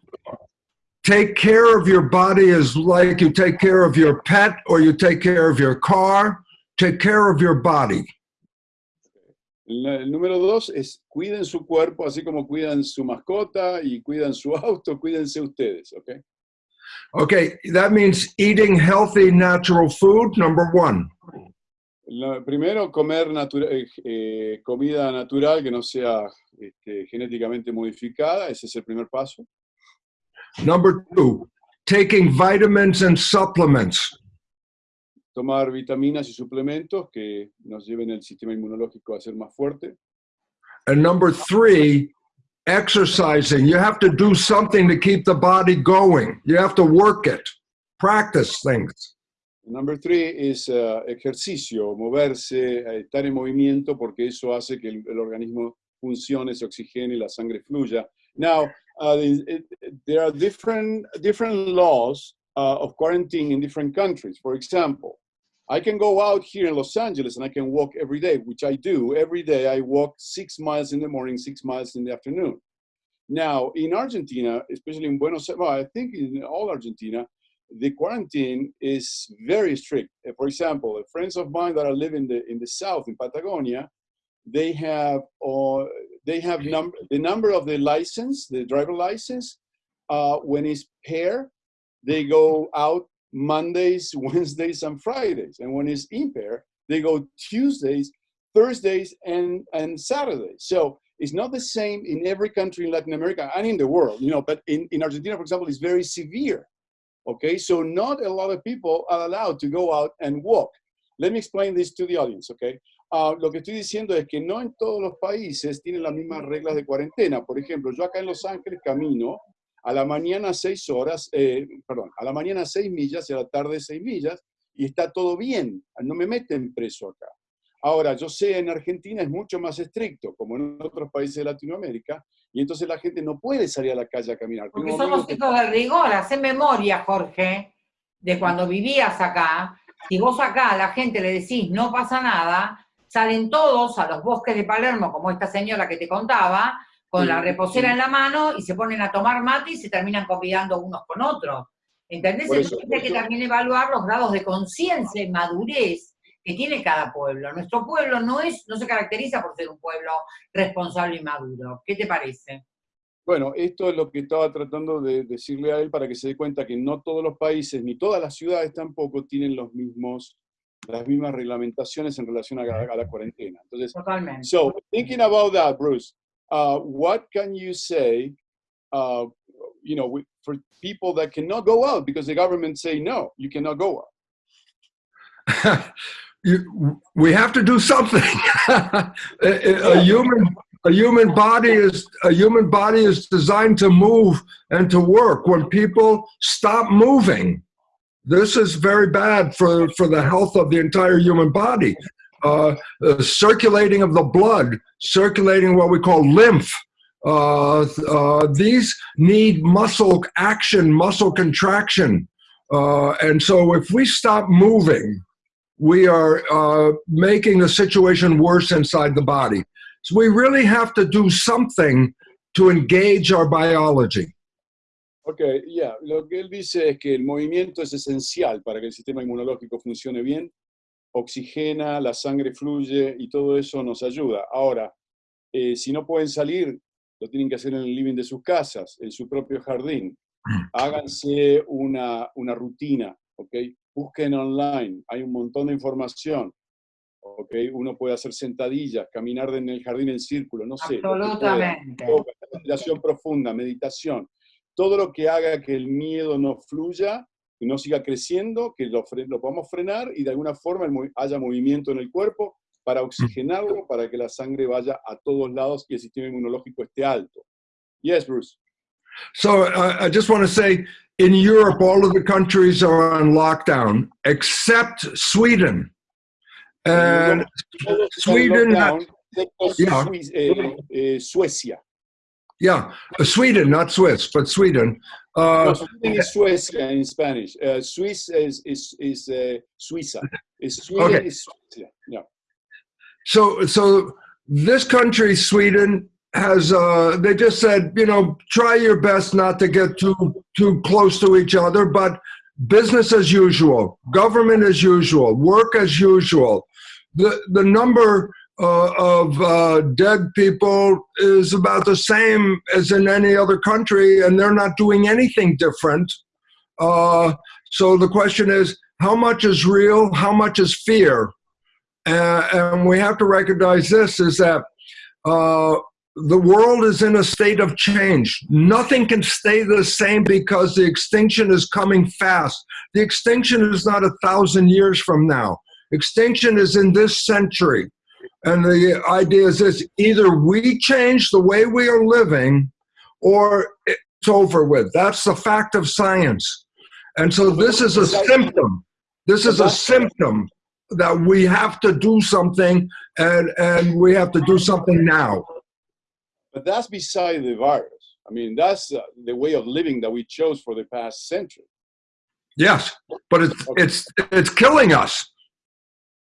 take care of your body as like you take care of your pet or you take care of your car. Take care of your body. El, número dos es cuiden su cuerpo, así como cuidan su mascota y cuidan su auto, cuídense ustedes, ¿ok? Okay, that means eating healthy natural food, number one. Primero, comer eh, eh, comida natural que no sea este, genéticamente modificada, ese es el primer paso. Number two, taking vitamins and supplements tomar vitaminas y suplementos que nos lleven el sistema inmunológico a ser más fuerte. And number three, exercising. You have to do something to keep the body going. You have to work it, practice things. Number three is uh, ejercicio, moverse, estar en movimiento, porque eso hace que el, el organismo funcione, se oxigene la sangre fluya. Now, uh, it, there are different, different laws uh, of quarantine in different countries. For example, I can go out here in Los Angeles and I can walk every day, which I do. Every day I walk six miles in the morning, six miles in the afternoon. Now, in Argentina, especially in Buenos Aires, well, I think in all Argentina, the quarantine is very strict. Uh, for example, friends of mine that are living in the, in the south, in Patagonia, they have uh, they have number the number of the license, the driver license, uh, when it's pair, they go out Mondays, Wednesdays, and Fridays. And when it's impair, they go Tuesdays, Thursdays, and, and Saturdays. So it's not the same in every country in Latin America and in the world, you know, but in, in Argentina, for example, it's very severe. Okay, so not a lot of people are allowed to go out and walk. Let me explain this to the audience, okay? Uh, lo que estoy diciendo es que no en todos los países tienen las mismas reglas de cuarentena. Por ejemplo, yo acá en Los Ángeles camino a la mañana seis horas, eh, perdón, a la mañana seis millas y a la tarde seis millas, y está todo bien, no me meten preso acá. Ahora, yo sé, en Argentina es mucho más estricto, como en otros países de Latinoamérica, y entonces la gente no puede salir a la calle a caminar. Porque somos hijos del rigor, hace memoria, Jorge, de cuando vivías acá, si vos acá a la gente le decís no pasa nada, salen todos a los bosques de Palermo, como esta señora que te contaba, con la reposera en la mano y se ponen a tomar mate y se terminan convidando unos con otros. ¿Entendés? Entonces hay que también evaluar los grados de conciencia y madurez que tiene cada pueblo. Nuestro pueblo no, es, no se caracteriza por ser un pueblo responsable y maduro. ¿Qué te parece? Bueno, esto es lo que estaba tratando de decirle a él para que se dé cuenta que no todos los países, ni todas las ciudades tampoco, tienen los mismos, las mismas reglamentaciones en relación a, a la cuarentena. Entonces, Totalmente. So, thinking about that, Bruce, uh, what can you say? Uh, you know, for people that cannot go out because the government say, no, you cannot go out. you, we have to do something. a, a, human, a human body is a human body is designed to move and to work. When people stop moving, this is very bad for, for the health of the entire human body. Uh, uh, circulating of the blood, circulating what we call lymph. Uh, uh these need muscle action, muscle contraction. Uh, and so if we stop moving, we are uh, making the situation worse inside the body. So we really have to do something to engage our biology. Ok, ya, lo que él dice es que el movimiento es esencial para que el sistema inmunológico funcione bien, oxigena, la sangre fluye y todo eso nos ayuda. Ahora, eh, si no pueden salir, lo tienen que hacer en el living de sus casas, en su propio jardín. Háganse una, una rutina, ¿ok? Busquen online, hay un montón de información. ¿ok? Uno puede hacer sentadillas, caminar en el jardín en círculo, no sé. Absolutamente. Meditación profunda, meditación todo lo que haga que el miedo no fluya, y no siga creciendo, que lo, lo podamos frenar y de alguna forma haya movimiento en el cuerpo para oxigenarlo, para que la sangre vaya a todos lados y el sistema inmunológico esté alto. Yes, Bruce. So uh, I just want to say, in Europe, all of the countries are on lockdown except Sweden. And Sweden, lockdown, yeah. Eh, eh, Suecia. Yeah, uh, Sweden, not Swiss, but Sweden. Uh, no, Sweden is Swiss in Spanish. Uh, Swiss is is is uh, Suiza. Is Sweden okay. is Yeah. So so this country, Sweden, has uh, they just said you know try your best not to get too too close to each other, but business as usual, government as usual, work as usual. The the number uh, of uh, dead people is about the same as in any other country, and they're not doing anything different. Uh, so the question is, how much is real? How much is fear? and we have to recognize this: is that uh, the world is in a state of change. Nothing can stay the same because the extinction is coming fast. The extinction is not a thousand years from now. Extinction is in this century. And the idea is this, either we change the way we are living or it's over with. That's the fact of science. And so this is a symptom. This is a symptom that we have to do something and, and we have to do something now. But that's beside the virus. I mean, that's uh, the way of living that we chose for the past century. Yes, but it's, okay. it's, it's killing us.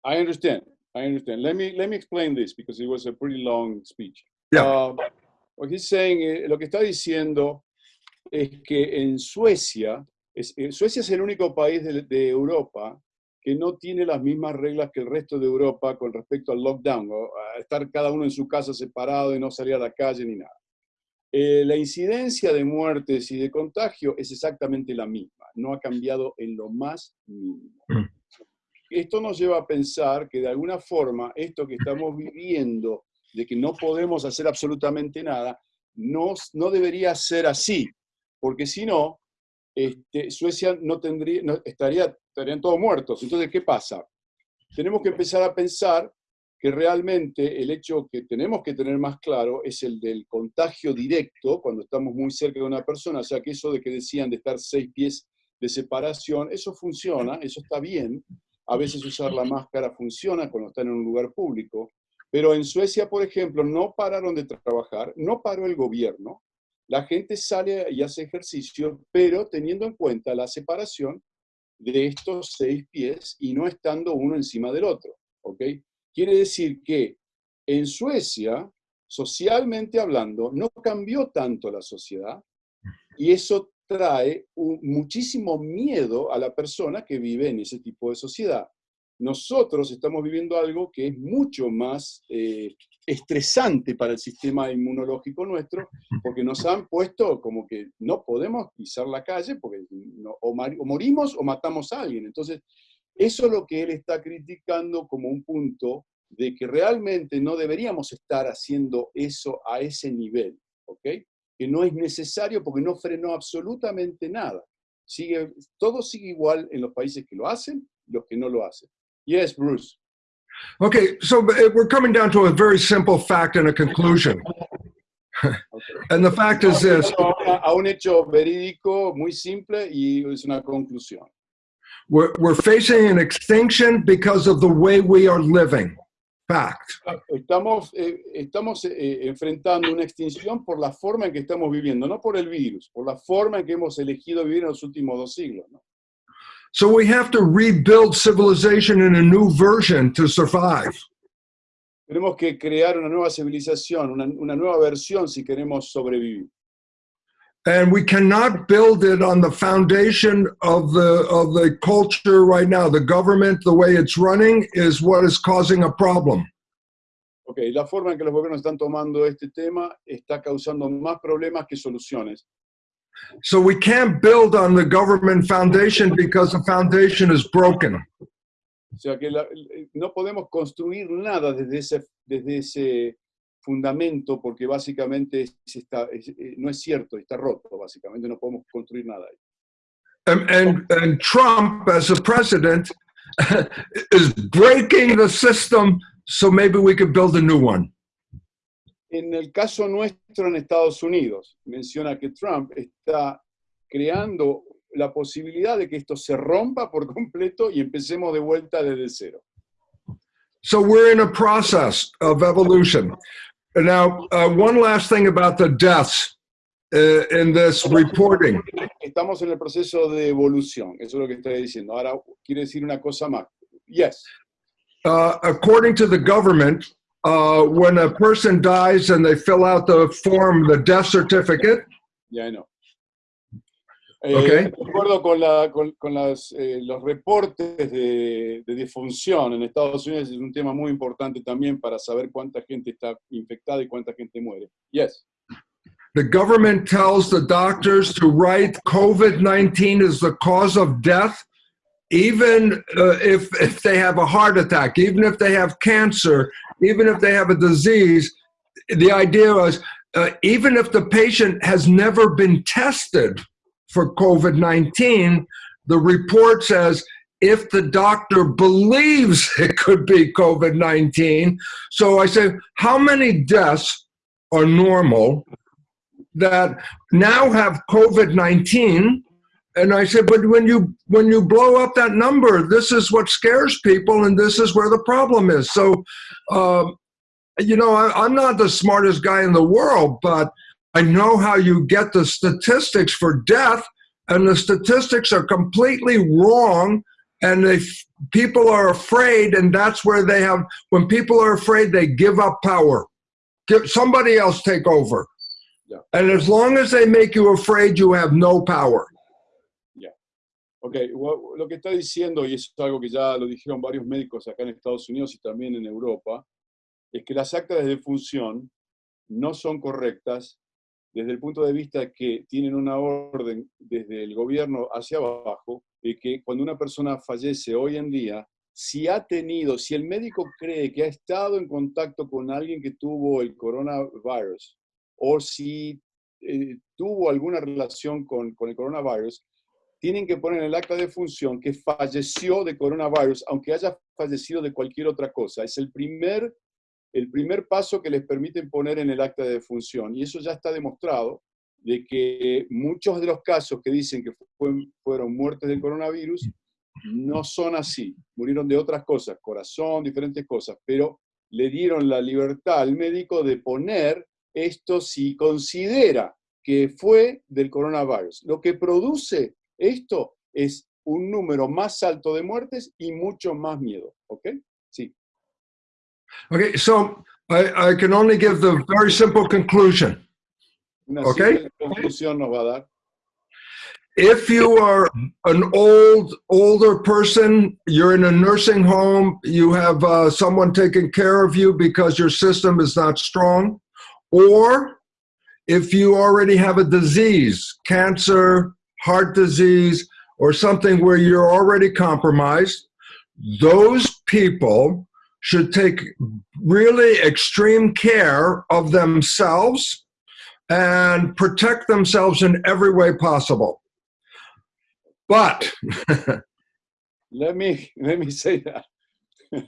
I understand. I understand. Let me let me explain this because it was a pretty long speech. Yeah. Uh, what he's saying, eh, lo que está diciendo es que en Suecia, es, eh, Suecia es el único país de, de, Europa que no tiene las mismas reglas que el resto de Europa con respecto al lockdown, o a estar cada uno en su casa separado y no salir a la calle ni nada. Eh, la incidencia de muertes y de contagio es exactamente la misma, no ha cambiado en lo más mínimo. Mm esto nos lleva a pensar que de alguna forma esto que estamos viviendo, de que no podemos hacer absolutamente nada, no, no debería ser así, porque si no, este, Suecia no tendría, no, estaría, estarían todos muertos. Entonces, ¿qué pasa? Tenemos que empezar a pensar que realmente el hecho que tenemos que tener más claro es el del contagio directo cuando estamos muy cerca de una persona, o sea que eso de que decían de estar seis pies de separación, eso funciona, eso está bien, a veces usar la máscara funciona cuando están en un lugar público, pero en Suecia, por ejemplo, no pararon de trabajar, no paró el gobierno, la gente sale y hace ejercicio, pero teniendo en cuenta la separación de estos seis pies y no estando uno encima del otro, ¿ok? Quiere decir que en Suecia, socialmente hablando, no cambió tanto la sociedad y eso trae muchísimo miedo a la persona que vive en ese tipo de sociedad. Nosotros estamos viviendo algo que es mucho más eh, estresante para el sistema inmunológico nuestro, porque nos han puesto como que no podemos pisar la calle, porque o, morimos o matamos a alguien. Entonces, eso es lo que él está criticando como un punto de que realmente no deberíamos estar haciendo eso a ese nivel, ¿ok? que no es necesario porque no frenó absolutamente nada. Sigue, todo sigue igual en los países que lo hacen y los que no lo hacen. Yes, Bruce. Okay, so uh, we're coming down to a very simple fact and a conclusion. and the fact is this a un hecho verídico muy simple y es una conclusión. we're, we're facing an extinction because of the way we are living. Fact. Estamos, eh, estamos eh, enfrentando una extinción por la forma en que estamos viviendo, no por el virus, por la forma en que hemos elegido vivir en los últimos dos siglos. ¿no? So we have to rebuild civilization in a new version to survive. Tenemos que crear una nueva civilización, una, una nueva versión si queremos sobrevivir. And we cannot build it on the foundation of the of the culture right now. The government, the way it's running, is what is causing a problem. Ok, la forma en que los gobiernos están tomando este tema está causando más problemas que soluciones. So we can't build on the government foundation because the foundation is broken. O sea que la- no podemos construir nada desde ese, desde ese fundamento porque básicamente es- está- es- eh, no es cierto, está roto, básicamente no podemos construir nada ahí. And, and, and Trump, as a president, is breaking the system so maybe we could build a new one. En el caso nuestro en Estados Unidos, menciona que Trump está creando la posibilidad de que esto se rompa por completo y empecemos de vuelta desde cero. So we're in a process of evolution. Now, uh, one last thing about the deaths uh, in this reporting. Estamos en el proceso de evolución, eso es lo que estoy diciendo. Ahora quiere decir una cosa más. Yes, Uh, according to the government, uh, when a person dies and they fill out the form, the death certificate, ya no. Eh, Ok. De acuerdo con, la- con- con las, eh, los reportes de, de defunción en Estados Unidos, es un tema muy importante también para saber cuánta gente está infectada y cuánta gente muere. Yes. the government tells the doctors to write COVID 19 is the cause of death, even uh, if, if they have a heart attack, even if they have cancer, even if they have a disease. The idea was uh, even if the patient has never been tested for COVID 19, the report says if the doctor believes it could be COVID 19. So I say, how many deaths are normal that now have COVID 19? And I said, but when you when you blow up that number, this is what scares people, and this is where the problem is. So, um, you know, I, I'm not the smartest guy in the world, but I know how you get the statistics for death, and the statistics are completely wrong. And if people are afraid, and that's where they have. When people are afraid, they give up power. Give somebody else take over. Yeah. And as long as they make you afraid, you have no power. Ok, lo que está diciendo, y es algo que ya lo dijeron varios médicos acá en Estados Unidos y también en Europa, es que las actas de defunción no son correctas desde el punto de vista que tienen una orden desde el gobierno hacia abajo, de que cuando una persona fallece hoy en día, si ha tenido, si el médico cree que ha estado en contacto con alguien que tuvo el coronavirus, o si eh, tuvo alguna relación con, con el coronavirus, tienen que poner en el acta de función que falleció de coronavirus, aunque haya fallecido de cualquier otra cosa. Es el primer, el primer paso que les permiten poner en el acta de función. Y eso ya está demostrado, de que muchos de los casos que dicen que fue- fueron muertes del coronavirus no son así. Murieron de otras cosas, corazón, diferentes cosas, pero le dieron la libertad al médico de poner esto si considera que fue del coronavirus. Lo que produce esto es un número más alto de muertes y mucho más miedo, ¿ok? Sí. Okay, so I, I can only give the very simple conclusion. Una Ok. conclusión nos va a dar. If you are an old, older person, you're in a nursing home, you have uh, someone taking care of you because your system is not strong, or if you already have a disease, cancer, heart disease, or something where you're already compromised, those people should take really extreme care of themselves and protect themselves in every way possible. But let me let me say that.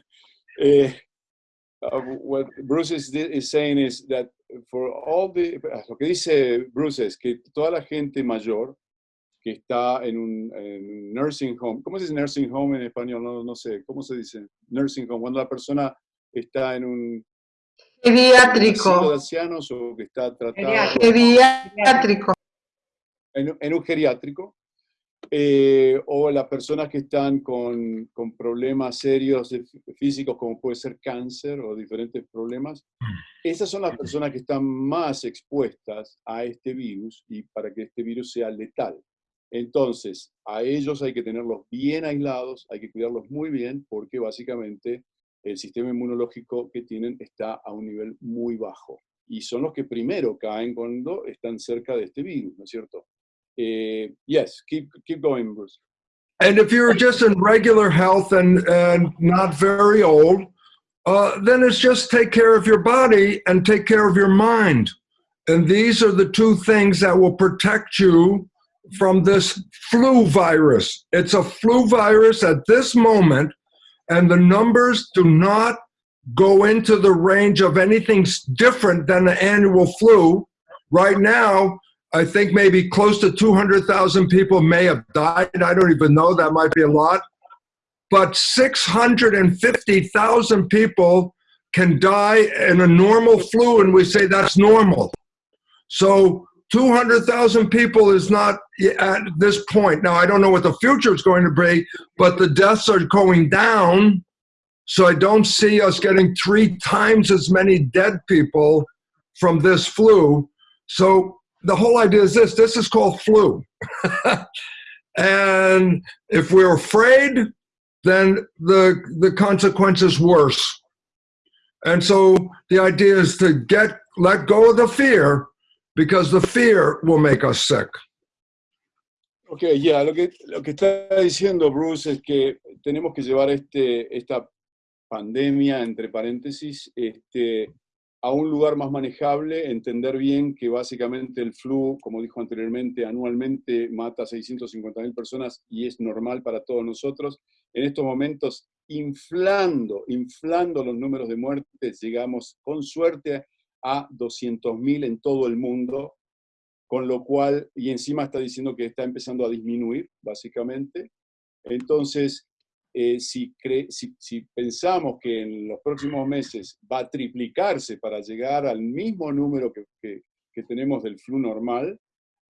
uh, uh, what Bruce is, is saying is that for all the lo que dice Bruce es que toda la gente mayor que está en un, en nursing home, ¿cómo se dice nursing home en español? No, no sé, ¿cómo se dice? Nursing home, cuando la persona está en un Geriátrico. de ancianos o que está tratado Geriátrico. en, en un geriátrico, eh, o las personas que están con, con problemas serios de fí- físicos como puede ser cáncer o diferentes problemas, esas son las personas que están más expuestas a este virus y para que este virus sea letal. Entonces, a ellos hay que tenerlos bien aislados, hay que cuidarlos muy bien porque básicamente el sistema inmunológico que tienen está a un nivel muy bajo. Y son los que primero caen cuando están cerca de este virus, ¿no es cierto? Eh, yes, keep, going, Bruce. And if you're just in regular health and, and not very old, uh, then it's just take care of your body and take care of your mind. And these are the two things that will protect you from this flu virus. It's a flu virus at this moment, and the numbers do not go into the range of anything different than the annual flu. Right now, I think maybe close to 200,000 people may have died. I don't even know, that might be a lot. But 650,000 people can die in a normal flu, and we say that's normal. So 200,000 people is not at this point. Now, I don't know what the future is going to be, but the deaths are going down. So I don't see us getting three times as many dead people from this flu. So the whole idea is this this is called flu. and if we're afraid, then the, the consequence is worse. And so the idea is to get let go of the fear because the fear will make us sick. Ok, ya, lo, que, lo que está diciendo Bruce es que tenemos que llevar este, esta pandemia, entre paréntesis, este, a un lugar más manejable, entender bien que básicamente el flu, como dijo anteriormente, anualmente mata a 650.000 personas y es normal para todos nosotros. En estos momentos, inflando, inflando los números de muertes, llegamos con suerte a 200.000 en todo el mundo, con lo cual, y encima está diciendo que está empezando a disminuir, básicamente. Entonces, eh, si, pensamos que en los próximos meses va a triplicarse para llegar al mismo número que- que tenemos del flu normal,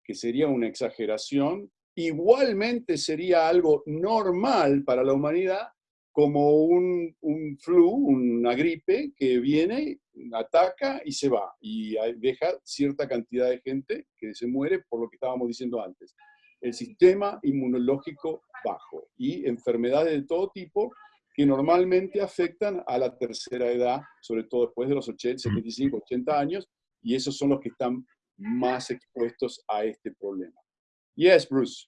que sería una exageración, igualmente sería algo normal para la humanidad, como un, un flu, una gripe que viene, ataca y se va, y deja cierta cantidad de gente que se muere por lo que estábamos diciendo antes. El sistema inmunológico bajo y enfermedades de todo tipo que normalmente afectan a la tercera edad, sobre todo después de los 80, 75, 80 años, y esos son los que están más expuestos a este problema. Yes, Bruce.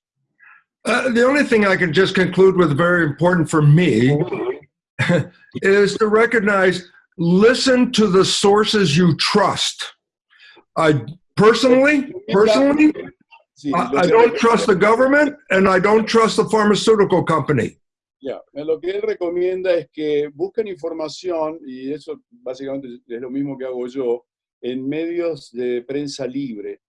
Uh, the only thing I can just conclude with, very important for me, is to recognize listen to the sources you trust. I personally, personally, I, I don't trust the government and I don't trust the pharmaceutical company. Ya, Lo que él recomienda es que busquen información, y eso básicamente es lo mismo que hago yo, en medios de prensa libre,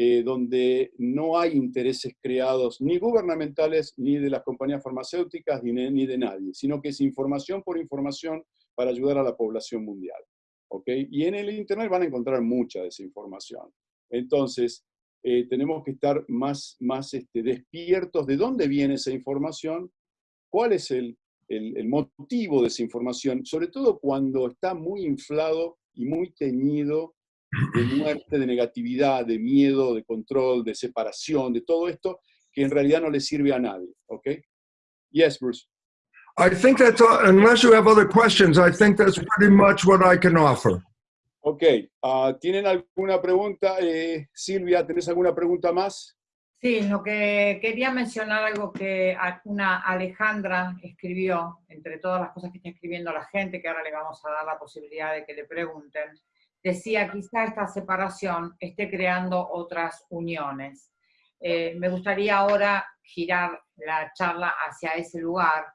eh, donde no hay intereses creados ni gubernamentales, ni de las compañías farmacéuticas, ni, de- nadie, sino que es información por información para ayudar a la población mundial. ¿ok? Y en el Internet van a encontrar mucha de esa información. Entonces, eh, tenemos que estar más, más este, despiertos de dónde viene esa información, cuál es el- el motivo de esa información, sobre todo cuando está muy inflado y muy teñido de muerte, de negatividad, de miedo, de control, de separación, de todo esto que en realidad no le sirve a nadie. ¿Ok? Yes, Bruce. I think that's, all, unless you have other questions, I think that's pretty much what I can offer. Ok. ah, ¿Tienen alguna pregunta? Eh, Silvia, ¿tenés alguna pregunta más? Sí, lo que quería mencionar algo que una Alejandra escribió, entre todas las cosas que está escribiendo la gente, que ahora le vamos a dar la posibilidad de que le pregunten, decía, quizá esta separación esté creando otras uniones. Eh, me gustaría ahora girar la charla hacia ese lugar,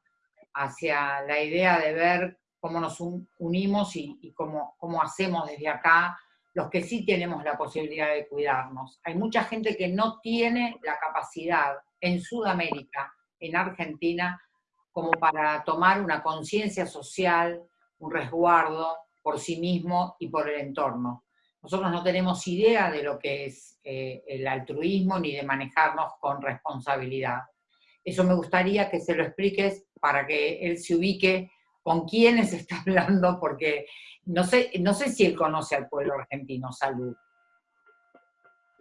hacia la idea de ver cómo nos unimos y, cómo, cómo hacemos desde acá los que sí tenemos la posibilidad de cuidarnos. Hay mucha gente que no tiene la capacidad en Sudamérica, en Argentina, como para tomar una conciencia social, un resguardo por sí mismo y por el entorno. Nosotros no tenemos idea de lo que es eh, el altruismo ni de manejarnos con responsabilidad. Eso me gustaría que se lo expliques para que él se ubique con quiénes está hablando, porque no sé, no sé si él conoce al pueblo argentino, salud.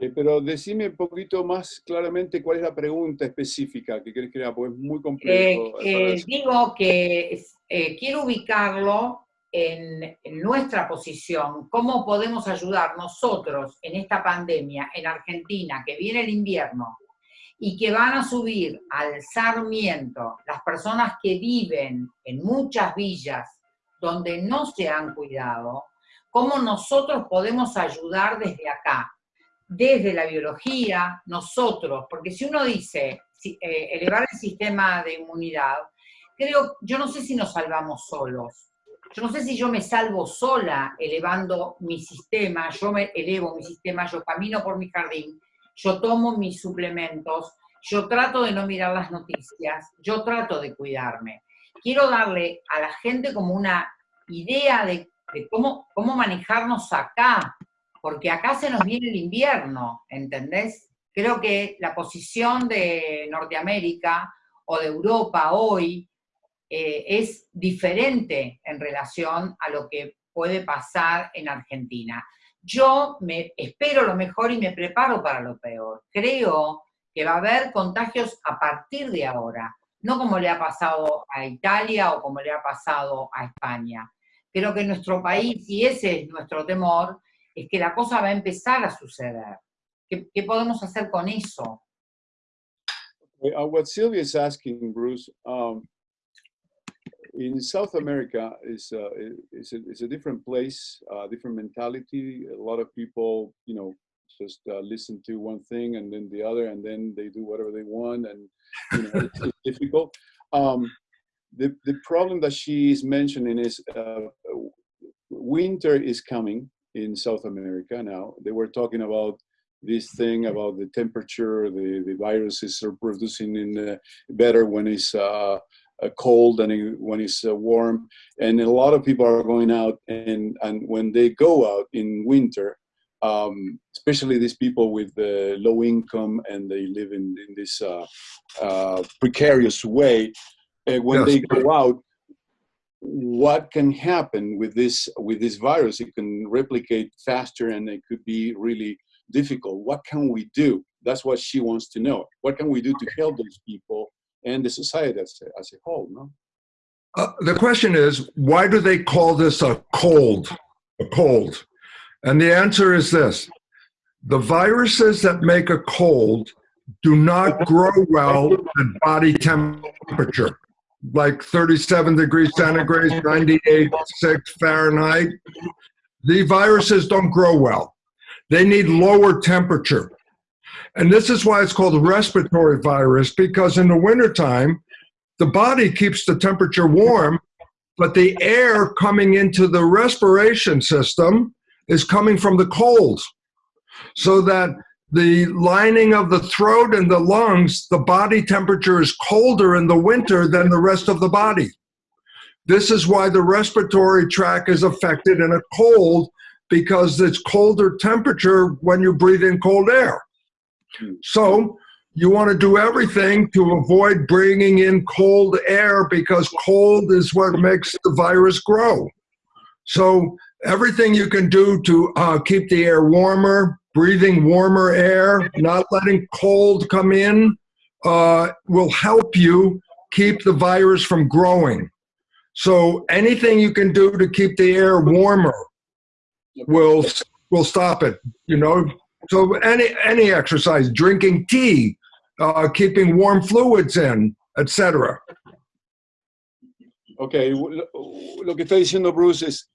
Eh, pero decime un poquito más claramente cuál es la pregunta específica que querés que haga, porque es muy complejo. Eh, eh, digo que quiero ubicarlo en, nuestra posición, cómo podemos ayudar nosotros en esta pandemia en Argentina, que viene el invierno, y que van a subir al Sarmiento las personas que viven en muchas villas donde no se han cuidado, cómo nosotros podemos ayudar desde acá, desde la biología, nosotros, porque si uno dice eh, elevar el sistema de inmunidad, creo, yo no sé si nos salvamos solos, yo no sé si yo me salvo sola elevando mi sistema, yo me elevo mi sistema, yo camino por mi jardín, yo tomo mis suplementos, yo trato de no mirar las noticias, yo trato de cuidarme. Quiero darle a la gente como una idea de, cómo, cómo manejarnos acá, porque acá se nos viene el invierno, ¿entendés? Creo que la posición de Norteamérica o de Europa hoy eh, es diferente en relación a lo que puede pasar en Argentina yo me espero lo mejor y me preparo para lo peor. Creo que va a haber contagios a partir de ahora, no como le ha pasado a Italia o como le ha pasado a España. Creo que nuestro país, y ese es nuestro temor, es que la cosa va a empezar a suceder. ¿Qué, qué podemos hacer con eso? Uh, what Sylvia is asking, Bruce, um, in South America is uh, is, a, is a different place, uh, different mentality. A lot of people, you know, just uh, listen to one thing and then the other, and then they do whatever they want, and you know, it's, it's, difficult. Um, the the problem that she is mentioning is uh, winter is coming in South America now. They were talking about this thing about the temperature, the, the viruses are producing in better when it's uh, uh, cold and when it's uh, warm. And a lot of people are going out, and, and when they go out in winter, um, especially these people with uh, low income and they live in, in this uh, uh, precarious way, uh, when yes. they go out, what can happen with this with this virus? It can replicate faster, and it could be really difficult. What can we do? That's what she wants to know. What can we do to help those people and the society as a, as a whole, no? Uh, the question is, why do they call this a cold? A cold. And the answer is this. The viruses that make a cold do not grow well at body temperature, like 37 degrees centigrade, 98, 6 Fahrenheit. The viruses don't grow well. They need lower temperature. And this is why it's called a respiratory virus, because in the wintertime, the body keeps the temperature warm, but the air coming into the respiration system is coming from the cold. So that the lining of the throat and the lungs, the body temperature is colder in the winter than the rest of the body. This is why the respiratory tract is affected in a cold because it's colder temperature when you breathe in cold air. So you want to do everything to avoid bringing in cold air because cold is what makes the virus grow. So everything you can do to uh, keep the air warmer, breathing warmer air, not letting cold come in, uh, will help you keep the virus from growing. So anything you can do to keep the air warmer will will stop it. You know, so any any exercise, drinking tea, uh, keeping warm fluids in, etc. Ok, lo que está diciendo Bruce es,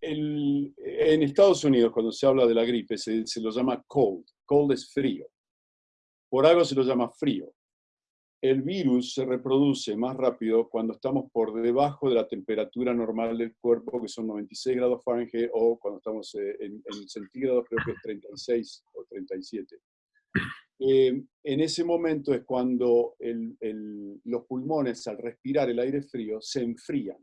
el, en Estados Unidos, cuando se habla de la gripe, se, se lo llama cold. Cold es frío. Por algo se lo llama frío. El virus se reproduce más rápido cuando estamos por debajo de la temperatura normal del cuerpo, que son 96 grados Fahrenheit, o cuando estamos eh, en, en centígrados, creo que es 36 o 37. Eh, en ese momento es cuando los pulmones, al respirar el aire frío, se enfrían.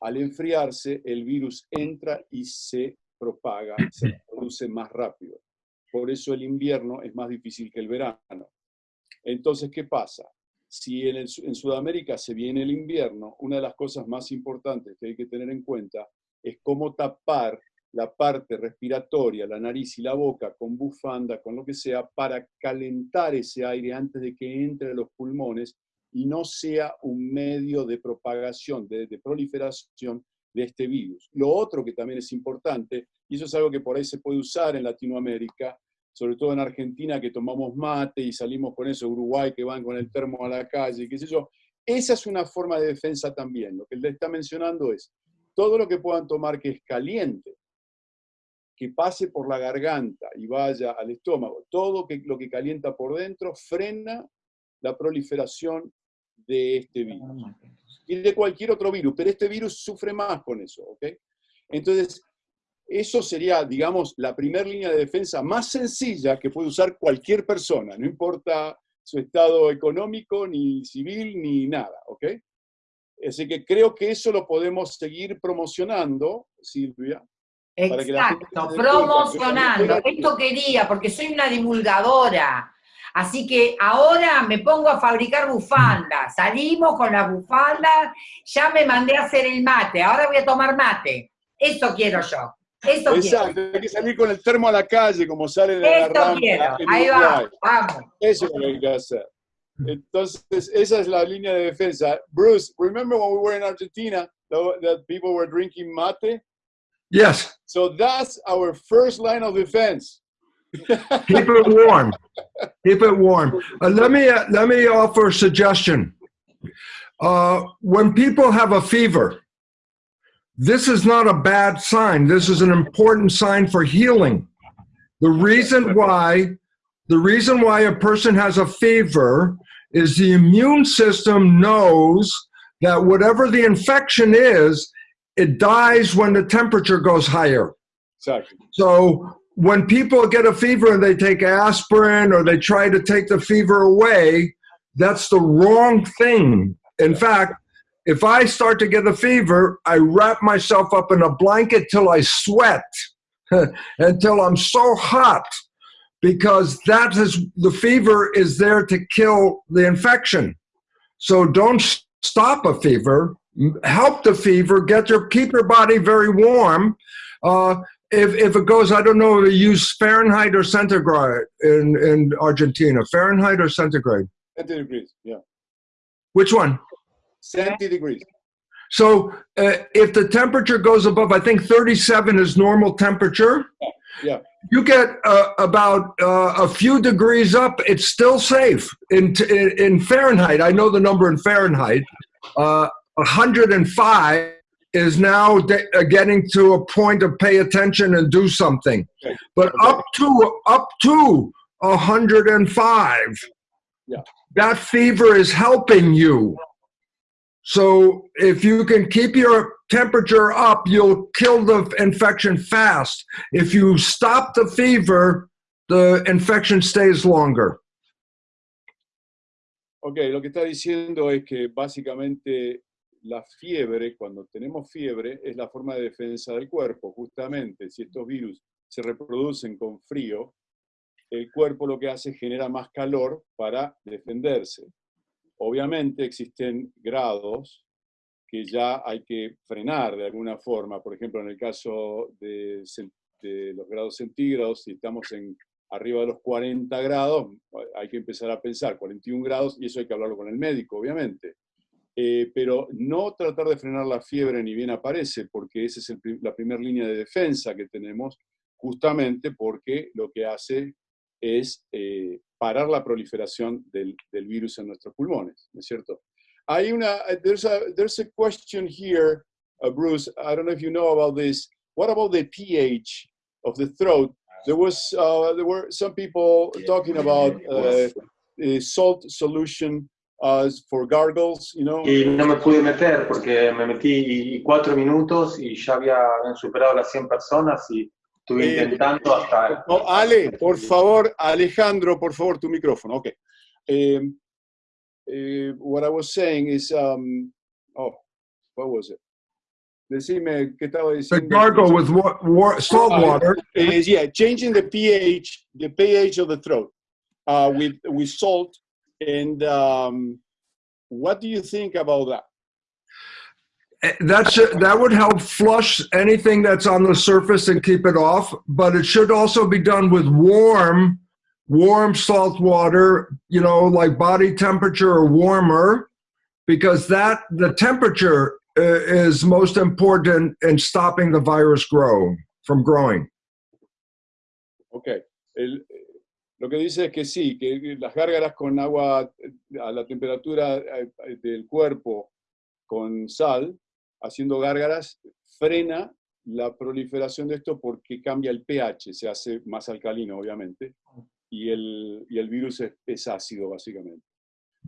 Al enfriarse, el virus entra y se propaga, se reproduce más rápido. Por eso el invierno es más difícil que el verano. Entonces, ¿qué pasa? Si en, Sudamérica se viene el invierno, una de las cosas más importantes que hay que tener en cuenta es cómo tapar la parte respiratoria, la nariz y la boca con bufanda, con lo que sea, para calentar ese aire antes de que entre a los pulmones y no sea un medio de propagación, de, de proliferación de este virus. Lo otro que también es importante, y eso es algo que por ahí se puede usar en Latinoamérica, sobre todo en Argentina que tomamos mate y salimos con eso, Uruguay que van con el termo a la calle, qué sé yo, esa es una forma de defensa también. Lo que él está mencionando es todo lo que puedan tomar que es caliente, que pase por la garganta y vaya al estómago, todo lo que calienta por dentro frena la proliferación de este virus y de cualquier otro virus, pero este virus sufre más con eso, ¿ok? Entonces, eso sería, digamos, la primera línea de defensa más sencilla que puede usar cualquier persona, no importa su estado económico, ni civil, ni nada, ¿ok? Así que creo que eso lo podemos seguir promocionando, Silvia. Que Exacto, cuenta, promocionando. que- Esto quería, porque soy una divulgadora. Así que ahora me pongo a fabricar bufandas. Salimos con las bufandas, ya me mandé a hacer el mate, ahora voy a tomar mate. Eso quiero yo. Eso quiero. Exacto, hay que salir con el termo a la calle, como sale en la Esto rampa quiero. en Ahí Uruguay. va, vamos. Eso es lo que hay que hacer. Entonces, esa es la línea de defensa. Bruce, remember when we were in Argentina, that people were drinking mate? Yes, So that's our first line of defense. keep it warm. Keep it warm. Uh, let me uh, let me offer a suggestion. Uh, when people have a fever, this is not a bad sign. This is an important sign for healing. The reason why the reason why a person has a fever is the immune system knows that whatever the infection is, it dies when the temperature goes higher. Exactly. So when people get a fever and they take aspirin or they try to take the fever away, that's the wrong thing. In fact, if I start to get a fever, I wrap myself up in a blanket till I sweat, until I'm so hot, because that is the fever is there to kill the infection. So don't stop a fever, help the fever, get your keep your body very warm. Uh, if, if it goes, I don't know, if you use Fahrenheit or centigrade in, in Argentina, Fahrenheit or centigrade? 70 degrees, yeah. Which one? 70 degrees. So uh, if the temperature goes above, I think 37 is normal temperature. Yeah. You get uh, about uh, a few degrees up, it's still safe. In, in, in Fahrenheit, I know the number in Fahrenheit, uh, 105 is now de- uh, getting to a point of pay attention and do something. Okay. But Okay. up to up to 105, Yeah. that fever is helping you. So if you can keep your temperature up, you'll kill the infection fast. If you stop the fever, the infection stays longer. Ok, lo que está diciendo es que básicamente la fiebre, cuando tenemos fiebre, es la forma de defensa del cuerpo. Justamente, si estos virus se reproducen con frío, el cuerpo lo que hace es genera más calor para defenderse. Obviamente existen grados que ya hay que frenar de alguna forma. Por ejemplo, en el caso de, los grados centígrados, si estamos en arriba de los 40 grados, hay que empezar a pensar 41 grados, y eso hay que hablarlo con el médico, obviamente. Eh, pero no tratar de frenar la fiebre ni bien aparece, porque esa es la primera línea de defensa que tenemos, justamente porque lo que hace es eh, parar la proliferación del, del virus en nuestros pulmones, ¿no es cierto? Hay una, there's a, there's a question here, uh, Bruce, I don't know if you know about this. what about the pH of the throat? There was uh, there were some people talking about uh, salt solution uh, for gargles, you know. Y no me pude meter porque me metí cuatro minutos y ya había habían superado las 100 personas y estuve Eh, intentando hasta... No, Ale, por favor, Alejandro, por favor, tu micrófono. Okay. Um, uh, what I was saying is, um, oh, what was it? Decime, ¿qué estaba The diciendo? gargle with wa- wa- salt water. is yeah, changing the pH, the pH of the throat uh, with with salt. And um, what do you think about that? Eh, That's that would help flush anything that's on the surface and keep it off. But it should also be done with warm, warm salt water. You know, like body temperature or warmer, because that the temperature uh, is most important in stopping the virus grow from growing. Ok. El- lo que dice es que sí, que las gárgaras con agua eh, a la temperatura eh, del cuerpo con sal, haciendo gárgaras, frena la proliferación de esto porque cambia el pH, se hace más alcalino, obviamente, y el, y el virus es, es ácido, básicamente.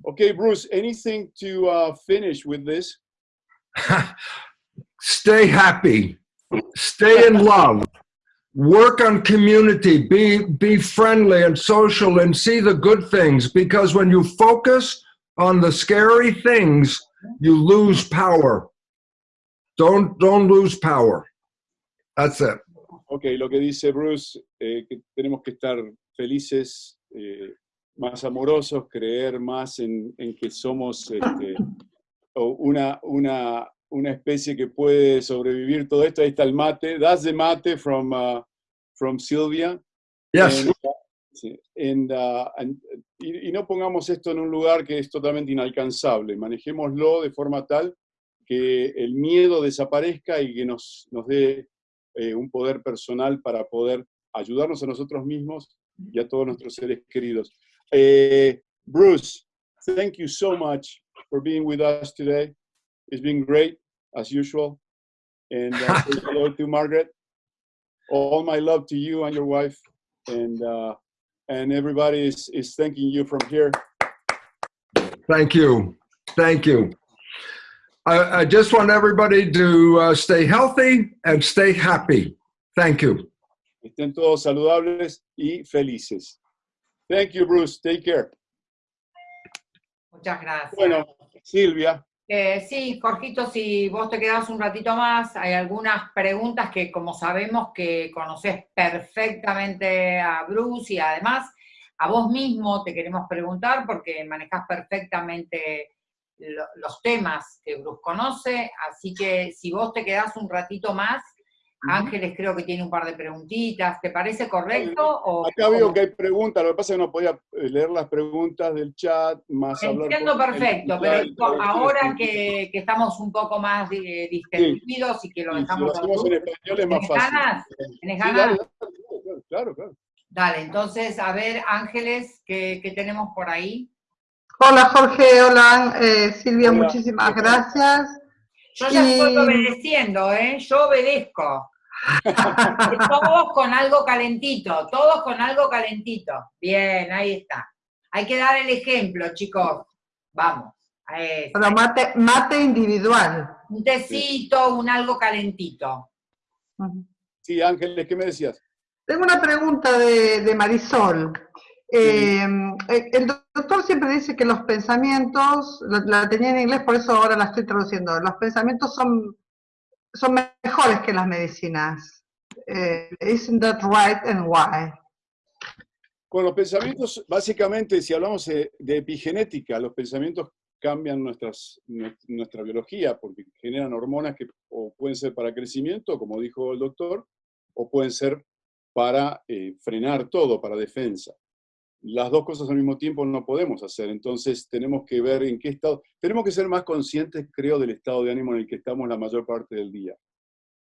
Ok, Bruce, anything to uh, finish with this? Stay happy. Stay in love. Work on community. Be be friendly and social and see the good things because when you focus on the scary things, you lose power. Don't don't lose power. That's it. Ok, lo que dice Bruce, eh, que tenemos que estar felices, eh, más amorosos, creer más en, en que somos este, una, una, una especie que puede sobrevivir todo esto. Ahí está el mate. That's the mate from, uh, from Sylvia. Yes. And, uh, and, uh, and- y, y no pongamos esto en un lugar que es totalmente inalcanzable. Manejémoslo de forma tal que el miedo desaparezca y que nos, nos dé eh, un poder personal para poder ayudarnos a nosotros mismos y a todos nuestros seres queridos. Eh, Bruce, thank you so much for being with us today. It's been great, as usual. And uh, hello to Margaret. All my love to you and your wife. And, uh, and everybody is, is thanking you from here. Thank you. Thank you. I, I just want everybody to uh, stay healthy and stay happy. Thank you. Estén todos saludables y felices. Thank you, Bruce. Take care. Muchas gracias. Bueno, Silvia. Eh, sí, Jorgito, si vos te quedás un ratito más, hay algunas preguntas que como sabemos que conoces perfectamente a Bruce y además a vos mismo te queremos preguntar porque manejás perfectamente lo- los temas que Bruce conoce, así que si vos te quedás un ratito más, Ángeles creo que tiene un par de preguntitas, ¿te parece correcto? O, Acá veo o- que hay preguntas, lo que pasa es que no podía eh, leer las preguntas del chat, más. Entiendo perfecto, el- pero ahora que, que estamos un poco más eh, distendidos y que lo si dejamos hacemos en español es más ¿tenés fácil. ganas? ¿Tenés Sí, ganas? dale, dale, dale, claro, claro. Dale, entonces, a ver, Ángeles, ¿qué, qué tenemos por ahí? Hola Jorge, hola eh, Silvia, Hola. muchísimas gracias. Yo ya estoy obedeciendo, ¿eh? Yo obedezco. todos con algo calentito, todos con algo calentito. Bien, ahí está. Hay que dar el ejemplo, chicos. Vamos. Bueno, mate, mate individual. Un tecito, un algo calentito. Sí, Ángeles, ¿qué me decías? Tengo una pregunta de, de Marisol. Eh, el doctor siempre dice que los pensamientos, la, la tenía en inglés, por eso ahora la estoy traduciendo, los pensamientos son, son mejores que las medicinas. Eh, isn't that right and why? Con los pensamientos, básicamente, si hablamos de, de epigenética, los pensamientos cambian nuestras, nue- nuestra biología porque generan hormonas que o pueden ser para crecimiento, como dijo el doctor, o pueden ser para eh, frenar todo, para defensa. Las dos cosas al mismo tiempo no podemos hacer, entonces tenemos que ver en qué estado, tenemos que ser más conscientes, creo, del estado de ánimo en el que estamos la mayor parte del día.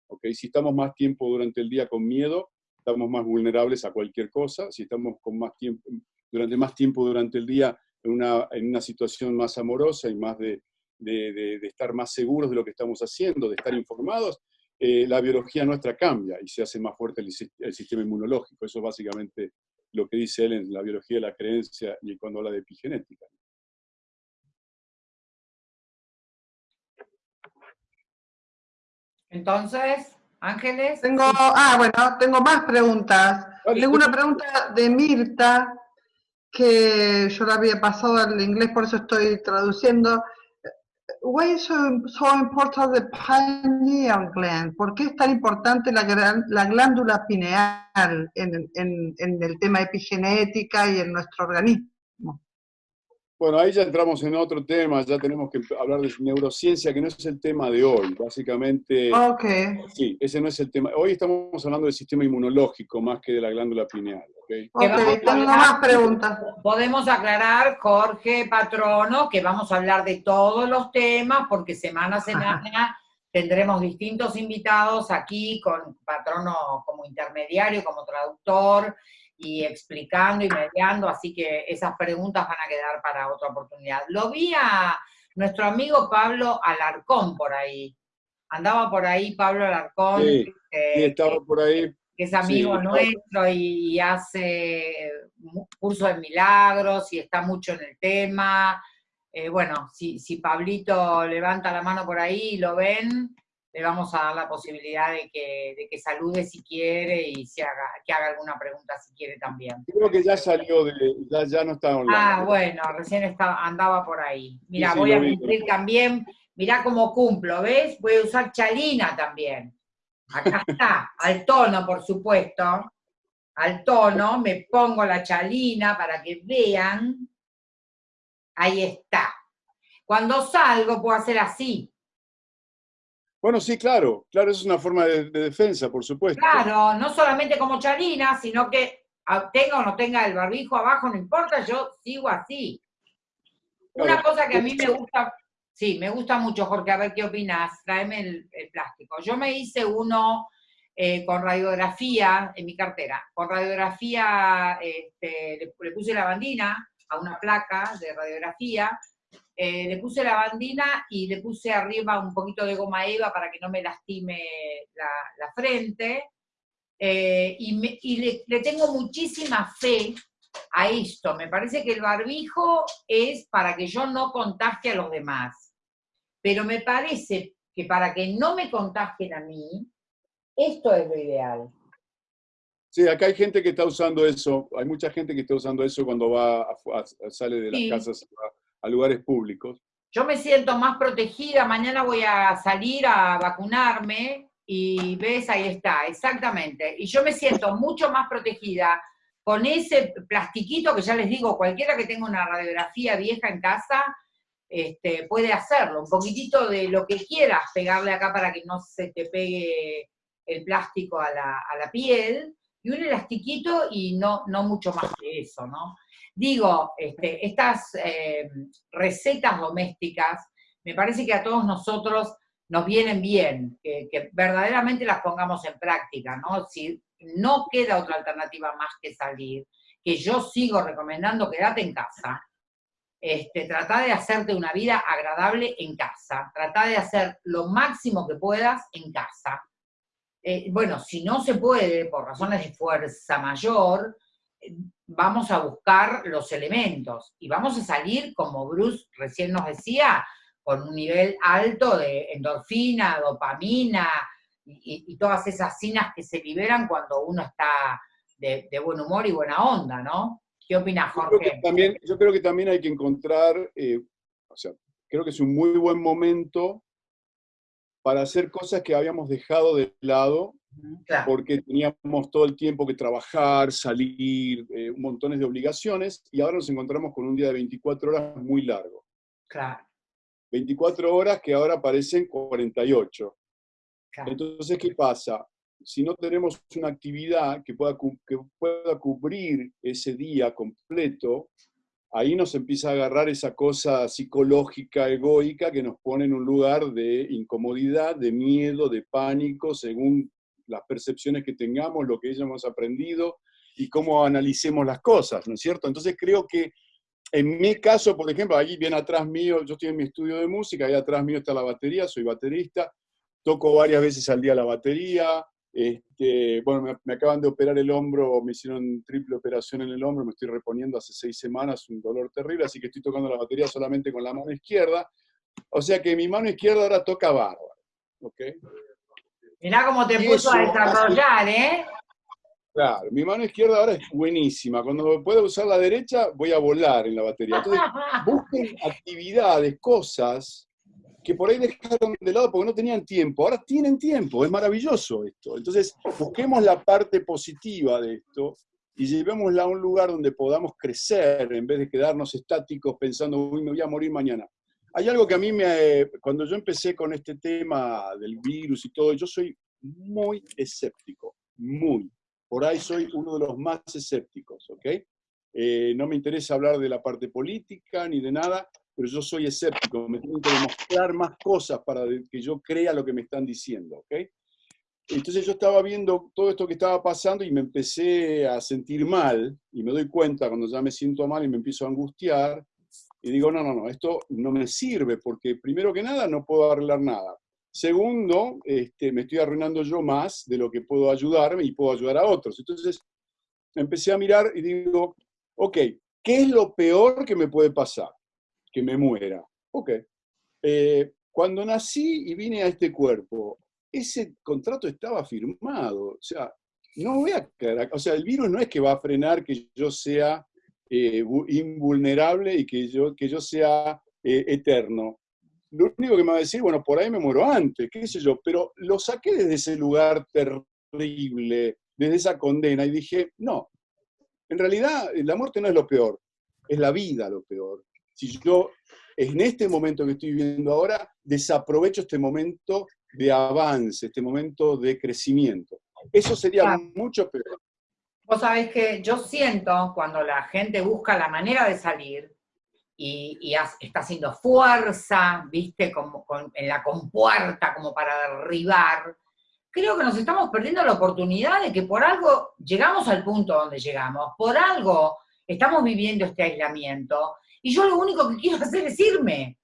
¿ok? Si estamos más tiempo durante el día con miedo, estamos más vulnerables a cualquier cosa. Si estamos con más tiempo, durante más tiempo durante el día en una, en una situación más amorosa y más de- de estar más seguros de lo que estamos haciendo, de estar informados, eh, la biología nuestra cambia y se hace más fuerte el, el, sistema inmunológico. Eso es básicamente lo que dice él en la biología de la creencia y cuando habla de epigenética. Entonces, Ángeles. Tengo, ah, bueno, tengo más preguntas. Tengo una pregunta de Mirta, que yo la había pasado al inglés, por eso estoy traduciendo. Why is so, so important the pineal gland? ¿Por qué es tan importante la, la glándula pineal en, en, en el tema epigenética y en nuestro organismo? Bueno, ahí ya entramos en otro tema, ya tenemos que hablar de neurociencia, que no es el tema de hoy, básicamente. Ok. Sí, ese no es el tema. Hoy estamos hablando del sistema inmunológico más que de la glándula pineal. Ok, okay tengo más preguntas. Podemos aclarar, Jorge Patrono, que vamos a hablar de todos los temas, porque semana a semana tendremos distintos invitados aquí, con Patrono como intermediario, como traductor, y explicando y mediando, así que esas preguntas van a quedar para otra oportunidad. Lo vi a nuestro amigo Pablo Alarcón por ahí. Andaba por ahí Pablo Alarcón. Sí, estaba por ahí. Que es amigo nuestro y, hace cursos de milagros y está mucho en el tema. Eh, bueno, si, si Pablito levanta la mano por ahí y lo ven, le vamos a dar la posibilidad de que, de que salude si quiere y se haga, que haga alguna pregunta si quiere también. Creo que ya salió, de, ya, ya no está online. Ah, bueno, recién estaba, andaba por ahí. Mira, voy a cumplir también, mira cómo cumplo, ¿ves? Voy a usar chalina también. Acá está, al tono, por supuesto. Al tono, me pongo la chalina para que vean. Ahí está. Cuando salgo puedo hacer así. Bueno, sí, claro, claro, es una forma de, defensa, por supuesto. Claro, no solamente como Charina, sino que tenga o no tenga el barbijo abajo, no importa, yo sigo así. Una cosa que a mí me gusta, sí, me gusta mucho, Jorge, a ver qué opinas, tráeme el, plástico. Yo me hice uno eh, con radiografía en mi cartera, con radiografía, este, le, puse la bandina a una placa de radiografía, eh, le puse la bandina y le puse arriba un poquito de goma eva para que no me lastime la, frente. Eh, y, le, tengo muchísima fe a esto. Me parece que el barbijo es para que yo no contagie a los demás. Pero me parece que para que no me contagien a mí, esto es lo ideal. Sí, acá hay gente que está usando eso, hay mucha gente que está usando eso cuando va sale de las casas a lugares públicos. Yo me siento más protegida, mañana voy a salir a vacunarme y ves, ahí está, exactamente. Y yo me siento mucho más protegida con ese plastiquito que ya les digo, cualquiera que tenga una radiografía vieja en casa, este, puede hacerlo. Un poquitito de lo que quieras pegarle acá para que no se te pegue el plástico a la, a la piel, y un elastiquito y no, no mucho más que eso, ¿no? Digo, este, estas eh, recetas domésticas, me parece que a todos nosotros nos vienen bien, que, verdaderamente las pongamos en práctica, ¿no? Si no queda otra alternativa más que salir, que yo sigo recomendando quédate en casa, este, trata de hacerte una vida agradable en casa, trata de hacer lo máximo que puedas en casa. Eh, bueno, si no se puede, por razones de fuerza mayor, vamos a buscar los elementos y vamos a salir, como Bruce recién nos decía, con un nivel alto de endorfina, dopamina y, todas esas sinas que se liberan cuando uno está de, buen humor y buena onda, ¿no? ¿Qué opinas, Jorge? Yo creo que también, yo creo que también hay que encontrar, eh, o sea, creo que es un muy buen momento para hacer cosas que habíamos dejado de lado porque teníamos todo el tiempo que trabajar, salir, eh, montones de obligaciones, y ahora nos encontramos con un día de 24 horas muy largo. Claro. 24 horas que ahora parecen 48. Entonces, ¿qué pasa? Si no tenemos una actividad que pueda, que pueda cubrir ese día completo, ahí nos empieza a agarrar esa cosa psicológica, egoica, que nos pone en un lugar de incomodidad, de miedo, de pánico, según las percepciones que tengamos, lo que hayamos aprendido y cómo analicemos las cosas, ¿no es cierto? Entonces creo que en mi caso, por ejemplo, ahí bien atrás mío, yo estoy en mi estudio de música, ahí atrás mío está la batería, soy baterista, toco varias veces al día la batería, este, bueno, me, acaban de operar el hombro, me hicieron triple operación en el hombro, me estoy reponiendo hace seis semanas, un dolor terrible, así que estoy tocando la batería solamente con la mano izquierda. O sea que mi mano izquierda ahora toca bárbaro. ¿ok? Mirá cómo te puso a desarrollar, ¿eh? Claro, mi mano izquierda ahora es buenísima. Cuando pueda usar la derecha, voy a volar en la batería. Entonces, busquen actividades, cosas que por ahí dejaron de lado porque no tenían tiempo. Ahora tienen tiempo, es maravilloso esto. Entonces, busquemos la parte positiva de esto y llevémosla a un lugar donde podamos crecer en vez de quedarnos estáticos pensando, uy, me voy a morir mañana. Hay algo que a mí me, cuando yo empecé con este tema del virus y todo, yo soy muy escéptico, muy. Por ahí soy uno de los más escépticos, ¿ok? Eh, no me interesa hablar de la parte política ni de nada, pero yo soy escéptico, me tengo que demostrar más cosas para que yo crea lo que me están diciendo, ¿ok? Entonces yo estaba viendo todo esto que estaba pasando y me empecé a sentir mal, y me doy cuenta cuando ya me siento mal y me empiezo a angustiar, y digo, no, no, no, esto no me sirve, porque primero que nada no puedo arreglar nada. Segundo, este, me estoy arruinando yo más de lo que puedo ayudarme y puedo ayudar a otros. Entonces empecé a mirar y digo, ok, ¿qué es lo peor que me puede pasar? Que me muera. Ok. Eh, cuando nací y vine a este cuerpo, ese contrato estaba firmado. O sea, no voy a o sea, el virus no es que va a frenar que yo sea eh, invulnerable y que yo, que yo sea eh, eterno. Lo único que me va a decir, bueno, por ahí me muero antes, qué sé yo, pero lo saqué desde ese lugar terrible, desde esa condena, y dije, no, en realidad la muerte no es lo peor, es la vida lo peor. Si yo en este momento que estoy viviendo ahora, desaprovecho este momento de avance, este momento de crecimiento. Eso sería mucho peor. Vos sabés que yo siento cuando la gente busca la manera de salir y, está haciendo fuerza, viste, como en la compuerta, como para derribar, creo que nos estamos perdiendo la oportunidad de que por algo llegamos al punto donde llegamos, por algo estamos viviendo este aislamiento, y yo lo único que quiero hacer es irme.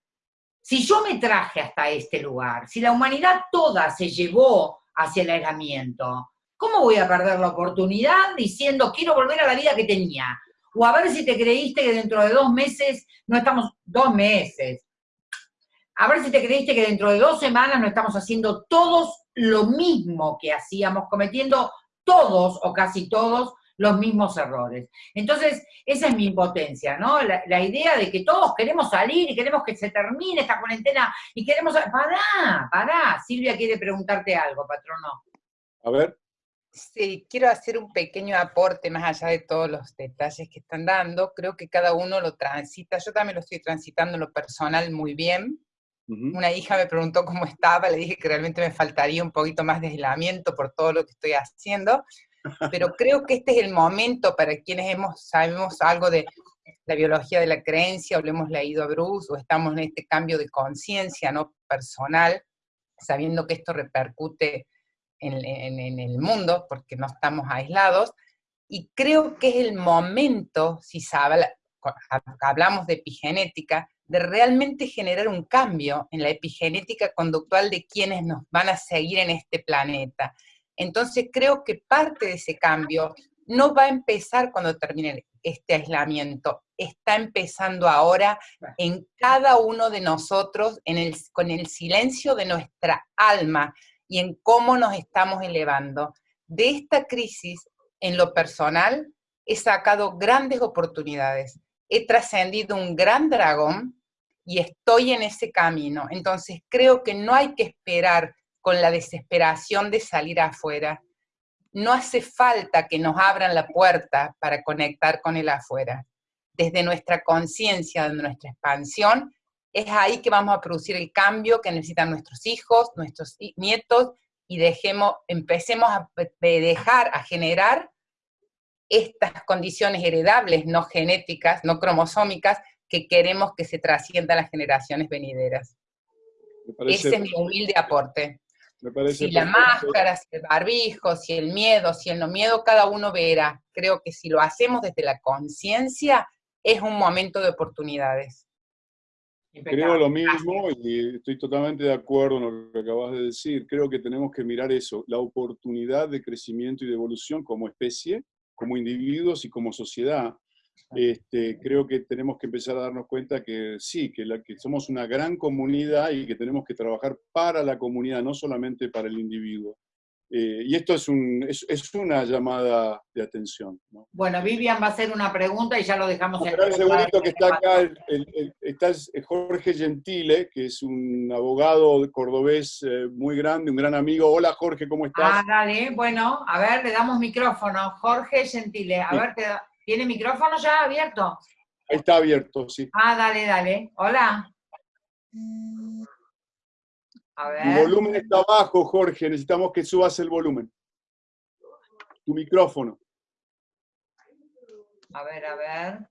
Si yo me traje hasta este lugar, si la humanidad toda se llevó hacia el aislamiento, ¿Cómo voy a perder la oportunidad diciendo quiero volver a la vida que tenía? O a ver si te creíste que dentro de dos meses no estamos, dos meses, a ver si te creíste que dentro de dos semanas no estamos haciendo todos lo mismo que hacíamos, cometiendo todos o casi todos los mismos errores. Entonces, esa es mi impotencia, ¿no? La, idea de que todos queremos salir y queremos que se termine esta cuarentena y queremos... Pará, pará. Silvia quiere preguntarte algo, patrono. A ver. Sí, quiero hacer un pequeño aporte más allá de todos los detalles que están dando. Creo que cada uno lo transita. Yo también lo estoy transitando en lo personal muy bien. Una hija me preguntó cómo estaba, le dije que realmente me faltaría un poquito más de aislamiento por todo lo que estoy haciendo, pero creo que este es el momento para quienes hemos, sabemos algo de la biología de la creencia, o lo hemos leído a Bruce, o estamos en este cambio de conciencia no personal, sabiendo que esto repercute en, el mundo, porque no estamos aislados, y creo que es el momento, si hablamos de epigenética, de realmente generar un cambio en la epigenética conductual de quienes nos van a seguir en este planeta. Entonces creo que parte de ese cambio no va a empezar cuando termine este aislamiento, está empezando ahora en cada uno de nosotros, en el, con el silencio de nuestra alma, y en cómo nos estamos elevando. De esta crisis, en lo personal, he sacado grandes oportunidades. He trascendido un gran dragón y estoy en ese camino. Entonces creo que no hay que esperar con la desesperación de salir afuera. No hace falta que nos abran la puerta para conectar con el afuera. Desde nuestra conciencia, de nuestra expansión, es ahí que vamos a producir el cambio que necesitan nuestros hijos, nuestros nietos, y dejemos, empecemos a dejar, a generar estas condiciones heredables, no genéticas, no cromosómicas, que queremos que se trasciendan a las generaciones venideras. Ese es mi humilde aporte. si la máscara, si el barbijo, si el miedo, si el no miedo, cada uno verá. Creo que si lo hacemos desde la conciencia, es un momento de oportunidades. Creo lo mismo y estoy totalmente de acuerdo en lo que acabas de decir. Creo que tenemos que mirar eso, la oportunidad de crecimiento y de evolución como especie, como individuos y como sociedad. Este, creo que tenemos que empezar a darnos cuenta que sí, que, la, que somos una gran comunidad y que tenemos que trabajar para la comunidad, no solamente para el individuo. Eh, y esto es, un, es, es, una llamada de atención. ¿no? Bueno, Vivian va a hacer una pregunta y ya lo dejamos en el segundito que está acá, el, el, está Jorge Gentile, que es un abogado cordobés eh, muy grande, un gran amigo. Hola Jorge, ¿cómo estás? Ah, dale, bueno, a ver, le damos micrófono. Jorge Gentile, a sí. ver, te, ¿tiene micrófono ya abierto? Ahí está abierto, sí. Ah, dale, dale. Hola. A ver. Tu volumen está bajo, Jorge. Necesitamos que subas el volumen. Tu micrófono. A ver, a ver.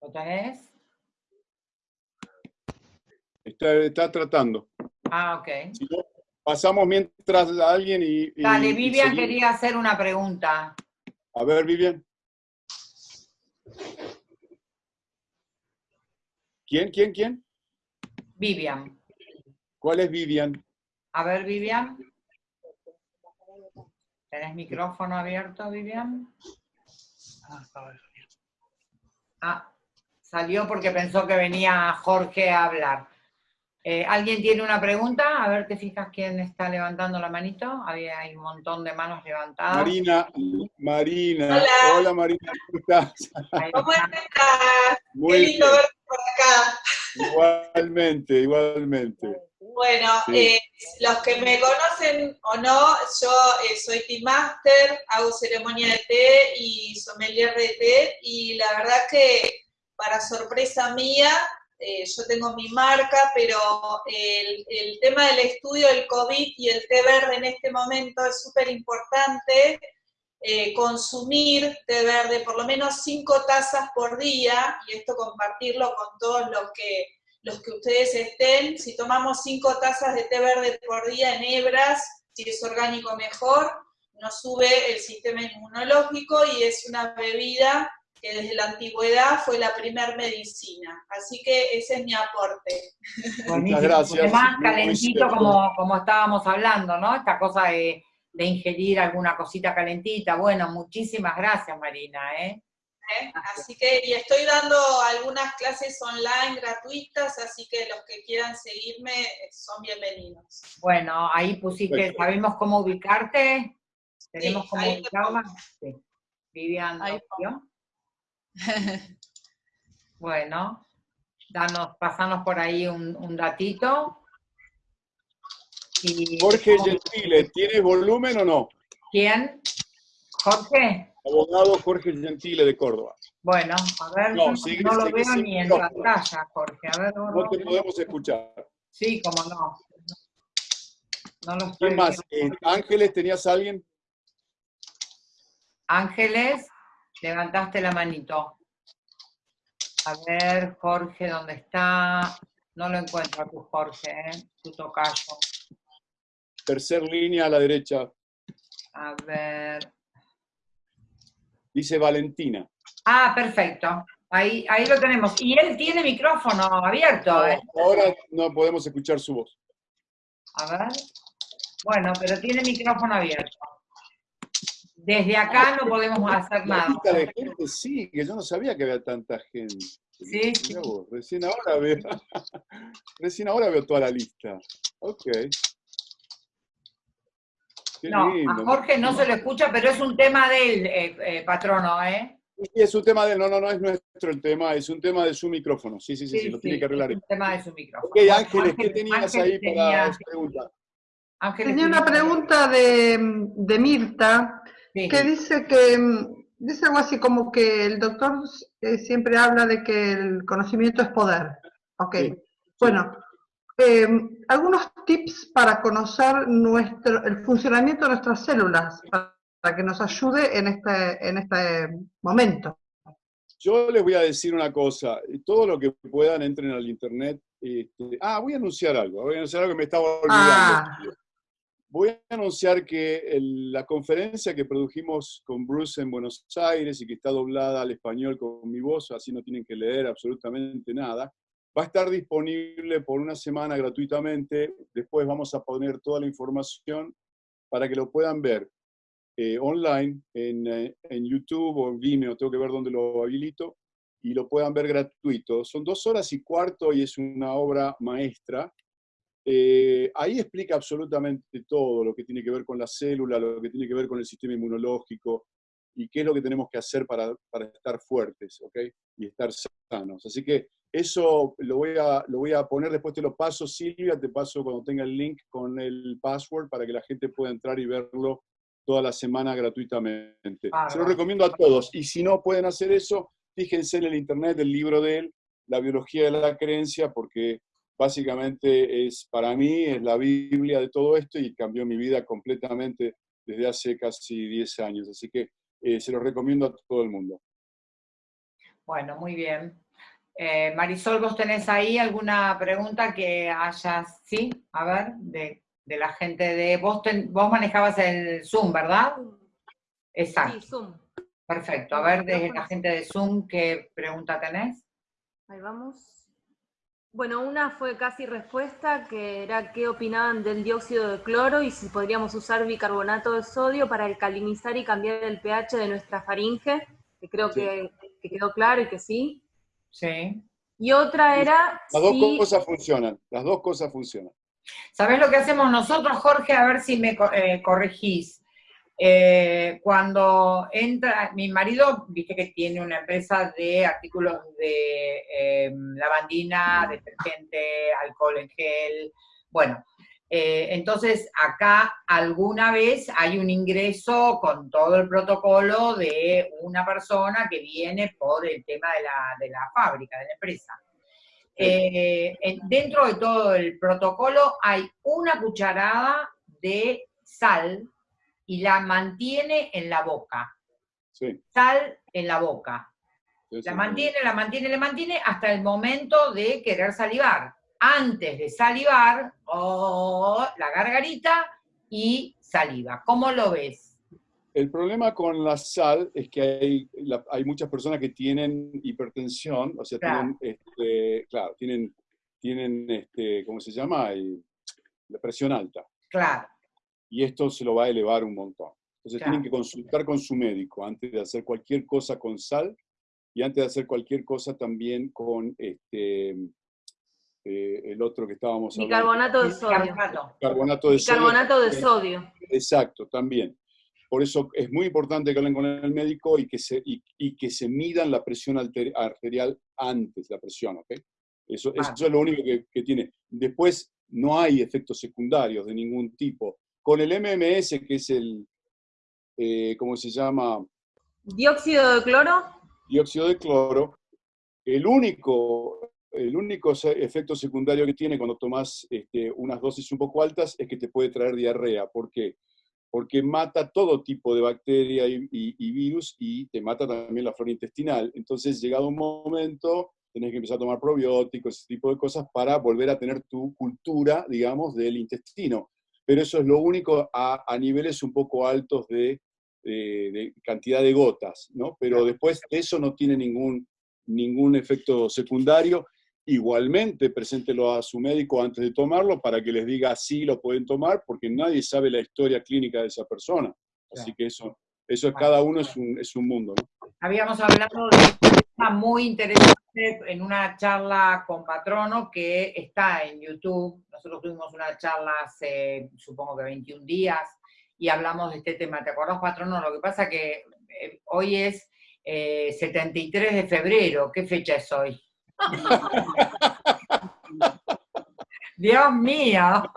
¿Lo tenés? Está, está tratando. Ah, ok. Si no, pasamos mientras a alguien y... y Dale, Vivian y quería hacer una pregunta. A ver, Vivian. ¿Quién, quién, quién? Vivian. ¿Cuál es Vivian? A ver, Vivian. ¿Tenés micrófono abierto, Vivian? Ah, salió porque pensó que venía Jorge a hablar. Eh, ¿Alguien tiene una pregunta? A ver, ¿te fijas quién está levantando la manito? Había hay un montón de manos levantadas. Marina, Marina. Hola, Hola Marina, ¿cómo estás? ¿Cómo estás? Muy Qué lindo bien. verte por acá. Igualmente, igualmente. Bueno, Sí. eh, los que me conocen o no, yo eh, soy Tea Master, hago ceremonia de té y sommelier de té, y la verdad que para sorpresa mía, eh, yo tengo mi marca, pero el, tema del estudio del COVID y el té verde en este momento es súper importante, eh, consumir té verde por lo menos cinco tazas por día, y esto compartirlo con todos los que, los que ustedes estén. Si tomamos cinco tazas de té verde por día en hebras, si es orgánico mejor, nos sube el sistema inmunológico y es una bebida que desde la antigüedad fue la primer medicina. Así que ese es mi aporte. Buenísimo. gracias. Además, calentito como, como estábamos hablando, ¿no? Esta cosa de, de ingerir alguna cosita calentita. Bueno, muchísimas gracias, Marina, ¿eh? ¿eh? Así que, y estoy dando algunas clases online gratuitas, así que los que quieran seguirme eh, son bienvenidos. Bueno, ahí pusiste, Perfecto. ¿sabemos cómo ubicarte? ¿Tenemos Sí, cómo ubicarla? Sí. Vivian, Ahí ¿no? Bueno, danos, pasanos por ahí un, un datito. Y, Jorge Gentile, ¿tiene volumen o no? ¿Quién? ¿Jorge? Abogado Jorge Gentile de Córdoba. Bueno, a ver, No, no, sigue- no lo sigue veo ni en micrófono. pantalla, Jorge. A ver, no, No no. te podemos escuchar. Sí, cómo no. No lo estoy ¿Quién más? viendo. Eh, Ángeles, ¿tenías a alguien? Ángeles, levantaste la manito. A ver, Jorge, ¿dónde está? No lo encuentro a tu Jorge, ¿eh? Tu tocayo. Tercer línea a la derecha. A ver. Dice Valentina. Ah, perfecto. Ahí, ahí lo tenemos. Y él tiene micrófono abierto, ¿eh? Ahora no podemos escuchar su voz. A ver. Bueno, pero tiene micrófono abierto. Desde acá no podemos hacer La nada. lista de gente sí, que yo no sabía que había tanta gente. Sí, vos, recién ahora veo, recién ahora veo toda la lista. Ok. Qué No, lindo. a Jorge no se lo escucha, pero es un tema del eh, eh, patrono, ¿eh? Sí, es un tema de, no, no, no es nuestro el tema, es un tema de su micrófono. Sí, sí, sí, sí, lo tiene que arreglar. es un tema de su micrófono. Ok, Ángeles, ¿qué tenías Ángel ahí tenía- para preguntar? Ángeles Tenía una pregunta de, de Mirta, Sí. que dice que, mm, dice algo así como que el doctor eh, siempre habla de que el conocimiento es poder. Ok, Sí, bueno, eh, algunos tips para conocer nuestro, el funcionamiento de nuestras células, para, para que nos ayude en este, en este momento. Yo les voy a decir una cosa, todo lo que puedan entren al internet. este, ah, voy a anunciar algo, voy a anunciar algo que me estaba olvidando. Ah. Voy a anunciar que la conferencia que produjimos con Bruce en Buenos Aires y que está doblada al español con mi voz, así no tienen que leer absolutamente nada, va a estar disponible por una semana gratuitamente. Después vamos a poner toda la información para que lo puedan ver eh, online en, eh, en, YouTube o en Vimeo, tengo que ver dónde lo habilito, y lo puedan ver gratuito. Son dos horas y cuarto y es una obra maestra eh, ahí explica absolutamente todo lo que tiene que ver con la célula, lo que tiene que ver con el sistema inmunológico y qué es lo que tenemos que hacer para, para estar fuertes ¿ok? y estar sanos. Así que eso lo voy, a, lo voy a poner, después te lo paso, Silvia, te paso cuando tenga el link con el password para que la gente pueda entrar y verlo toda la semana gratuitamente. Se lo recomiendo a todos. Y si no pueden hacer eso, fíjense en el internet el libro de él, La biología de la creencia, porque básicamente es, para mí, es la Biblia de todo esto y cambió mi vida completamente desde hace casi 10 años. Así que eh, se lo recomiendo a todo el mundo. Bueno, muy bien. Eh, Marisol, ¿vos tenés ahí alguna pregunta que hayas, sí? A ver, de, la gente de... Vos, vos manejabas el Zoom, ¿verdad? Exacto. Sí, Zoom. Perfecto. A ver, de la gente de Zoom, ¿qué pregunta tenés? Ahí vamos. Bueno, una fue casi respuesta, que era qué opinaban del dióxido de cloro y si podríamos usar bicarbonato de sodio para alcalinizar y cambiar el pH de nuestra faringe, que creo que, quedó claro y que sí. Sí. Y otra era... Las dos cosas funcionan, las dos cosas funcionan. ¿Sabes lo que hacemos nosotros, Jorge? A ver si me eh, corregís. Eh, cuando entra, mi marido, viste que tiene una empresa de artículos de em, lavandina, detergente, alcohol en gel, bueno, eh, entonces acá alguna vez hay un ingreso con todo el protocolo de una persona que viene por el tema de la, de la fábrica, de la empresa. Eh, dentro de todo el protocolo hay una cucharada de sal y la mantiene en la boca. Sal en la boca. la mantiene, la mantiene, la mantiene hasta el momento de querer salivar. Antes de salivar, oh, la gargarita y saliva. ¿Cómo lo ves? El problema con la sal es que hay, hay muchas personas que tienen hipertensión, o sea, tienen, este, claro, tienen, tienen este, ¿cómo se llama? La presión alta. Claro y esto se lo va a elevar un montón. Entonces tienen que consultar con su médico antes de hacer cualquier cosa con sal y antes de hacer cualquier cosa también con este, eh, el otro que estábamos hablando. Bicarbonato de sodio. Carbonato de Bicarbonato de sodio. Exacto, también. Por eso es muy importante que hablen con el médico y que se, y, que se midan la presión arterial antes, la presión, ¿ok? Eso, eso es lo único que, que tiene. Después no hay efectos secundarios de ningún tipo con el MMS, que es el, eh, ¿cómo se llama? Dióxido de cloro. Dióxido de cloro. El único, el único efecto secundario que tiene cuando tomas este, unas dosis un poco altas es que te puede traer diarrea. ¿Por qué? Porque mata todo tipo de bacteria y, y virus y te mata también la flora intestinal. Entonces, llegado un momento, tenés que empezar a tomar probióticos, ese tipo de cosas, para volver a tener tu cultura, digamos, del intestino pero eso es lo único a, niveles un poco altos de, cantidad de gotas, ¿no? Pero después eso no tiene ningún, ningún efecto secundario. Igualmente, preséntelo a su médico antes de tomarlo para que les diga si lo pueden tomar, porque nadie sabe la historia clínica de esa persona. Así que eso, eso es, cada uno es un, es un mundo. ¿no? Habíamos hablado de un tema muy interesante en una charla con Patrono que está en YouTube. Nosotros tuvimos una charla hace, supongo que 21 días, y hablamos de este tema. ¿Te acordás, Patrono? Lo que pasa que eh, hoy es 73 eh, de febrero. ¿Qué fecha es hoy? Dios mío.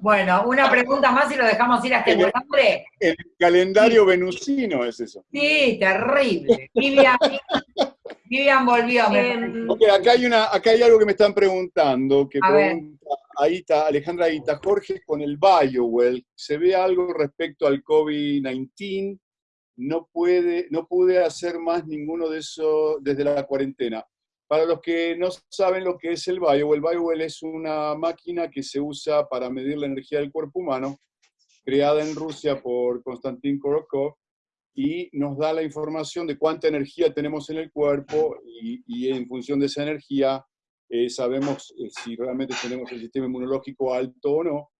Bueno, una pregunta más y lo dejamos ir hasta el hambre. El calendario venusino es eso. Sí, terrible. Vivian, volvió. Em, acá, hay una, acá hay algo que me están preguntando, que pregunta está Alejandra Aita, Jorge, con el BioWell, ¿se ve algo respecto al COVID-19? No, puede, no pude hacer más ninguno de esos desde la cuarentena. Para los que no saben lo que es el BioWell, el BioWell es una máquina que se usa para medir la energía del cuerpo humano, creada en Rusia por Konstantin Korokov, y nos da la información de cuánta energía tenemos en el cuerpo y, en función de esa energía eh, sabemos eh, si realmente tenemos el sistema inmunológico alto o no.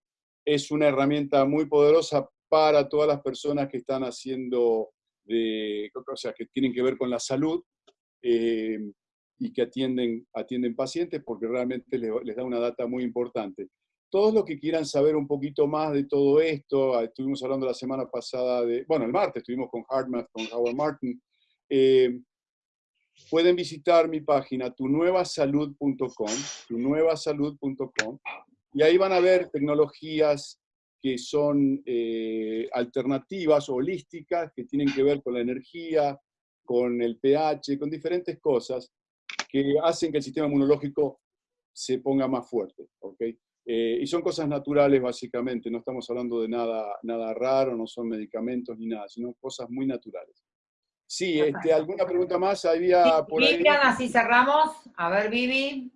Es una herramienta muy poderosa para todas las personas que están haciendo, de, o sea, que tienen que ver con la salud. Eh, y que atienden, atienden pacientes porque realmente les, da una data muy importante. Todos los que quieran saber un poquito más de todo esto, ah, estuvimos hablando la semana pasada de, bueno, el martes estuvimos con HeartMath, con Howard Martin, eh, pueden visitar mi página tunuevasalud.com, tunuevasalud.com, y ahí van a ver tecnologías que son eh, alternativas, holísticas, que tienen que ver con la energía, con el pH, con diferentes cosas, que hacen que el sistema inmunológico se ponga más fuerte. ¿okay? Eh, y son cosas naturales básicamente, no estamos hablando de nada, nada raro, no son medicamentos ni nada, sino cosas muy naturales. Sí, este, ¿alguna pregunta más? Había por ahí... así cerramos. A ver, Vivi.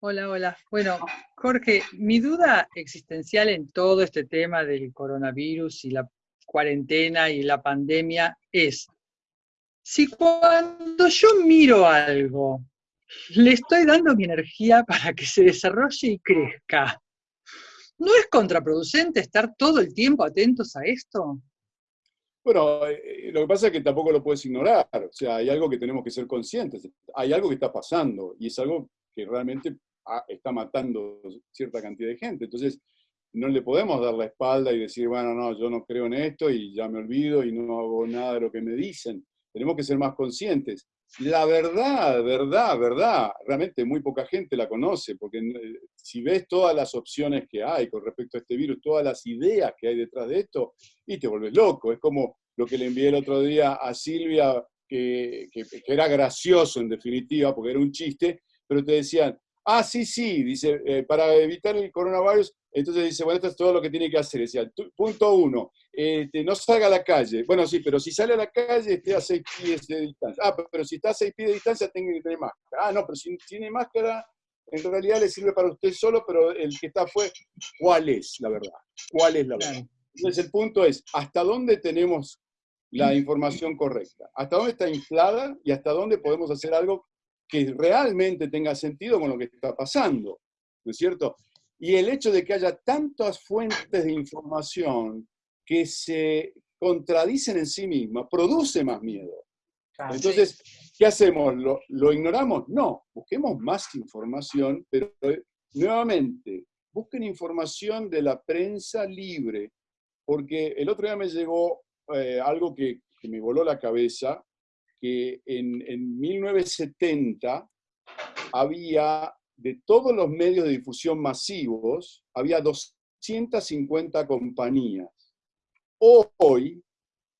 Hola, hola. Bueno, Jorge, mi duda existencial en todo este tema del coronavirus y la cuarentena y la pandemia es, si cuando yo miro algo, le estoy dando mi energía para que se desarrolle y crezca, ¿no es contraproducente estar todo el tiempo atentos a esto? Bueno, eh, lo que pasa es que tampoco lo puedes ignorar, o sea, hay algo que tenemos que ser conscientes, hay algo que está pasando y es algo que realmente ah, está matando cierta cantidad de gente. Entonces, no le podemos dar la espalda y decir, bueno, no, yo no creo en esto y ya me olvido y no hago nada de lo que me dicen. Tenemos que ser más conscientes. La verdad, verdad, verdad, realmente muy poca gente la conoce, porque eh, si ves todas las opciones que hay con respecto a este virus, todas las ideas que hay detrás de esto, y te vuelves loco. Es como lo que le envié el otro día a Silvia, que, era gracioso en definitiva, porque era un chiste, pero te decían, ah, sí, sí, dice, eh, para evitar el coronavirus entonces dice, bueno, esto es todo lo que tiene que hacer. Decía, punto uno, este, no salga a la calle. Bueno, sí, pero si sale a la calle, esté a seis pies de distancia. Ah, pero si está a seis pies de distancia, tiene que tener máscara. Ah, no, pero si tiene máscara, en realidad le sirve para usted solo, pero el que está fue, ¿cuál es la verdad? ¿Cuál es la verdad? Entonces el punto es, ¿hasta dónde tenemos la información correcta? ¿Hasta dónde está inflada y hasta dónde podemos hacer algo que realmente tenga sentido con lo que está pasando? ¿No es cierto? Y el hecho de que haya tantas fuentes de información que se contradicen en sí mismas produce más miedo. Entonces, ¿qué hacemos? ¿Lo, ignoramos? No, busquemos más información, pero eh, nuevamente, busquen información de la prensa libre, porque el otro día me llegó eh, algo que, me voló la cabeza, que en, en 1970 había de todos los medios de difusión masivos, había 250 compañías. Hoy,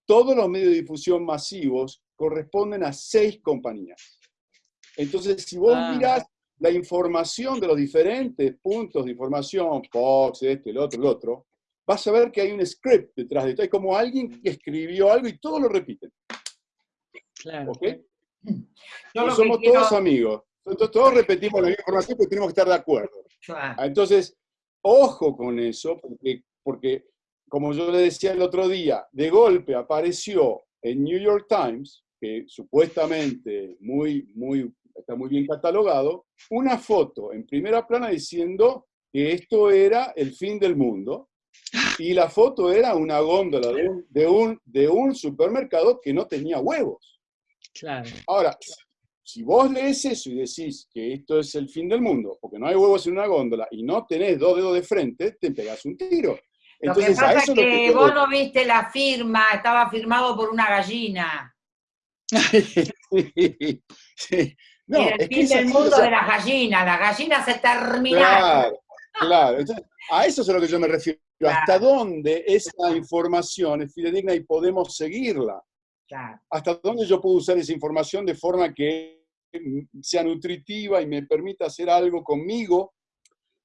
todos los medios de difusión masivos corresponden a seis compañías. Entonces, si vos ah. mirás la información de los diferentes puntos de información, Fox, este, el otro, el otro, vas a ver que hay un script detrás de esto. Hay como alguien que escribió algo y todos lo repiten. Claro. ¿Ok? somos todos amigos. Entonces todos repetimos la misma información porque tenemos que estar de acuerdo. Ah, entonces, ojo con eso, porque, porque como yo le decía el otro día, de golpe apareció en New York Times, que supuestamente muy, muy, está muy bien catalogado, una foto en primera plana diciendo que esto era el fin del mundo, y la foto era una góndola de un, de un, de un supermercado que no tenía huevos. Claro. Ahora, si vos lees eso y decís que esto es el fin del mundo, porque no hay huevos en una góndola y no tenés dos dedos de frente, te pegas un tiro. Entonces, lo que pasa es que, vos no viste la firma, estaba firmado por una gallina. sí, No, el fin del mundo de las gallinas, las gallinas se terminaron. Claro, claro. a eso es a lo que yo me refiero. ¿Hasta dónde esa información es fidedigna y podemos seguirla? ¿Hasta dónde yo puedo usar esa información de forma que sea nutritiva y me permita hacer algo conmigo,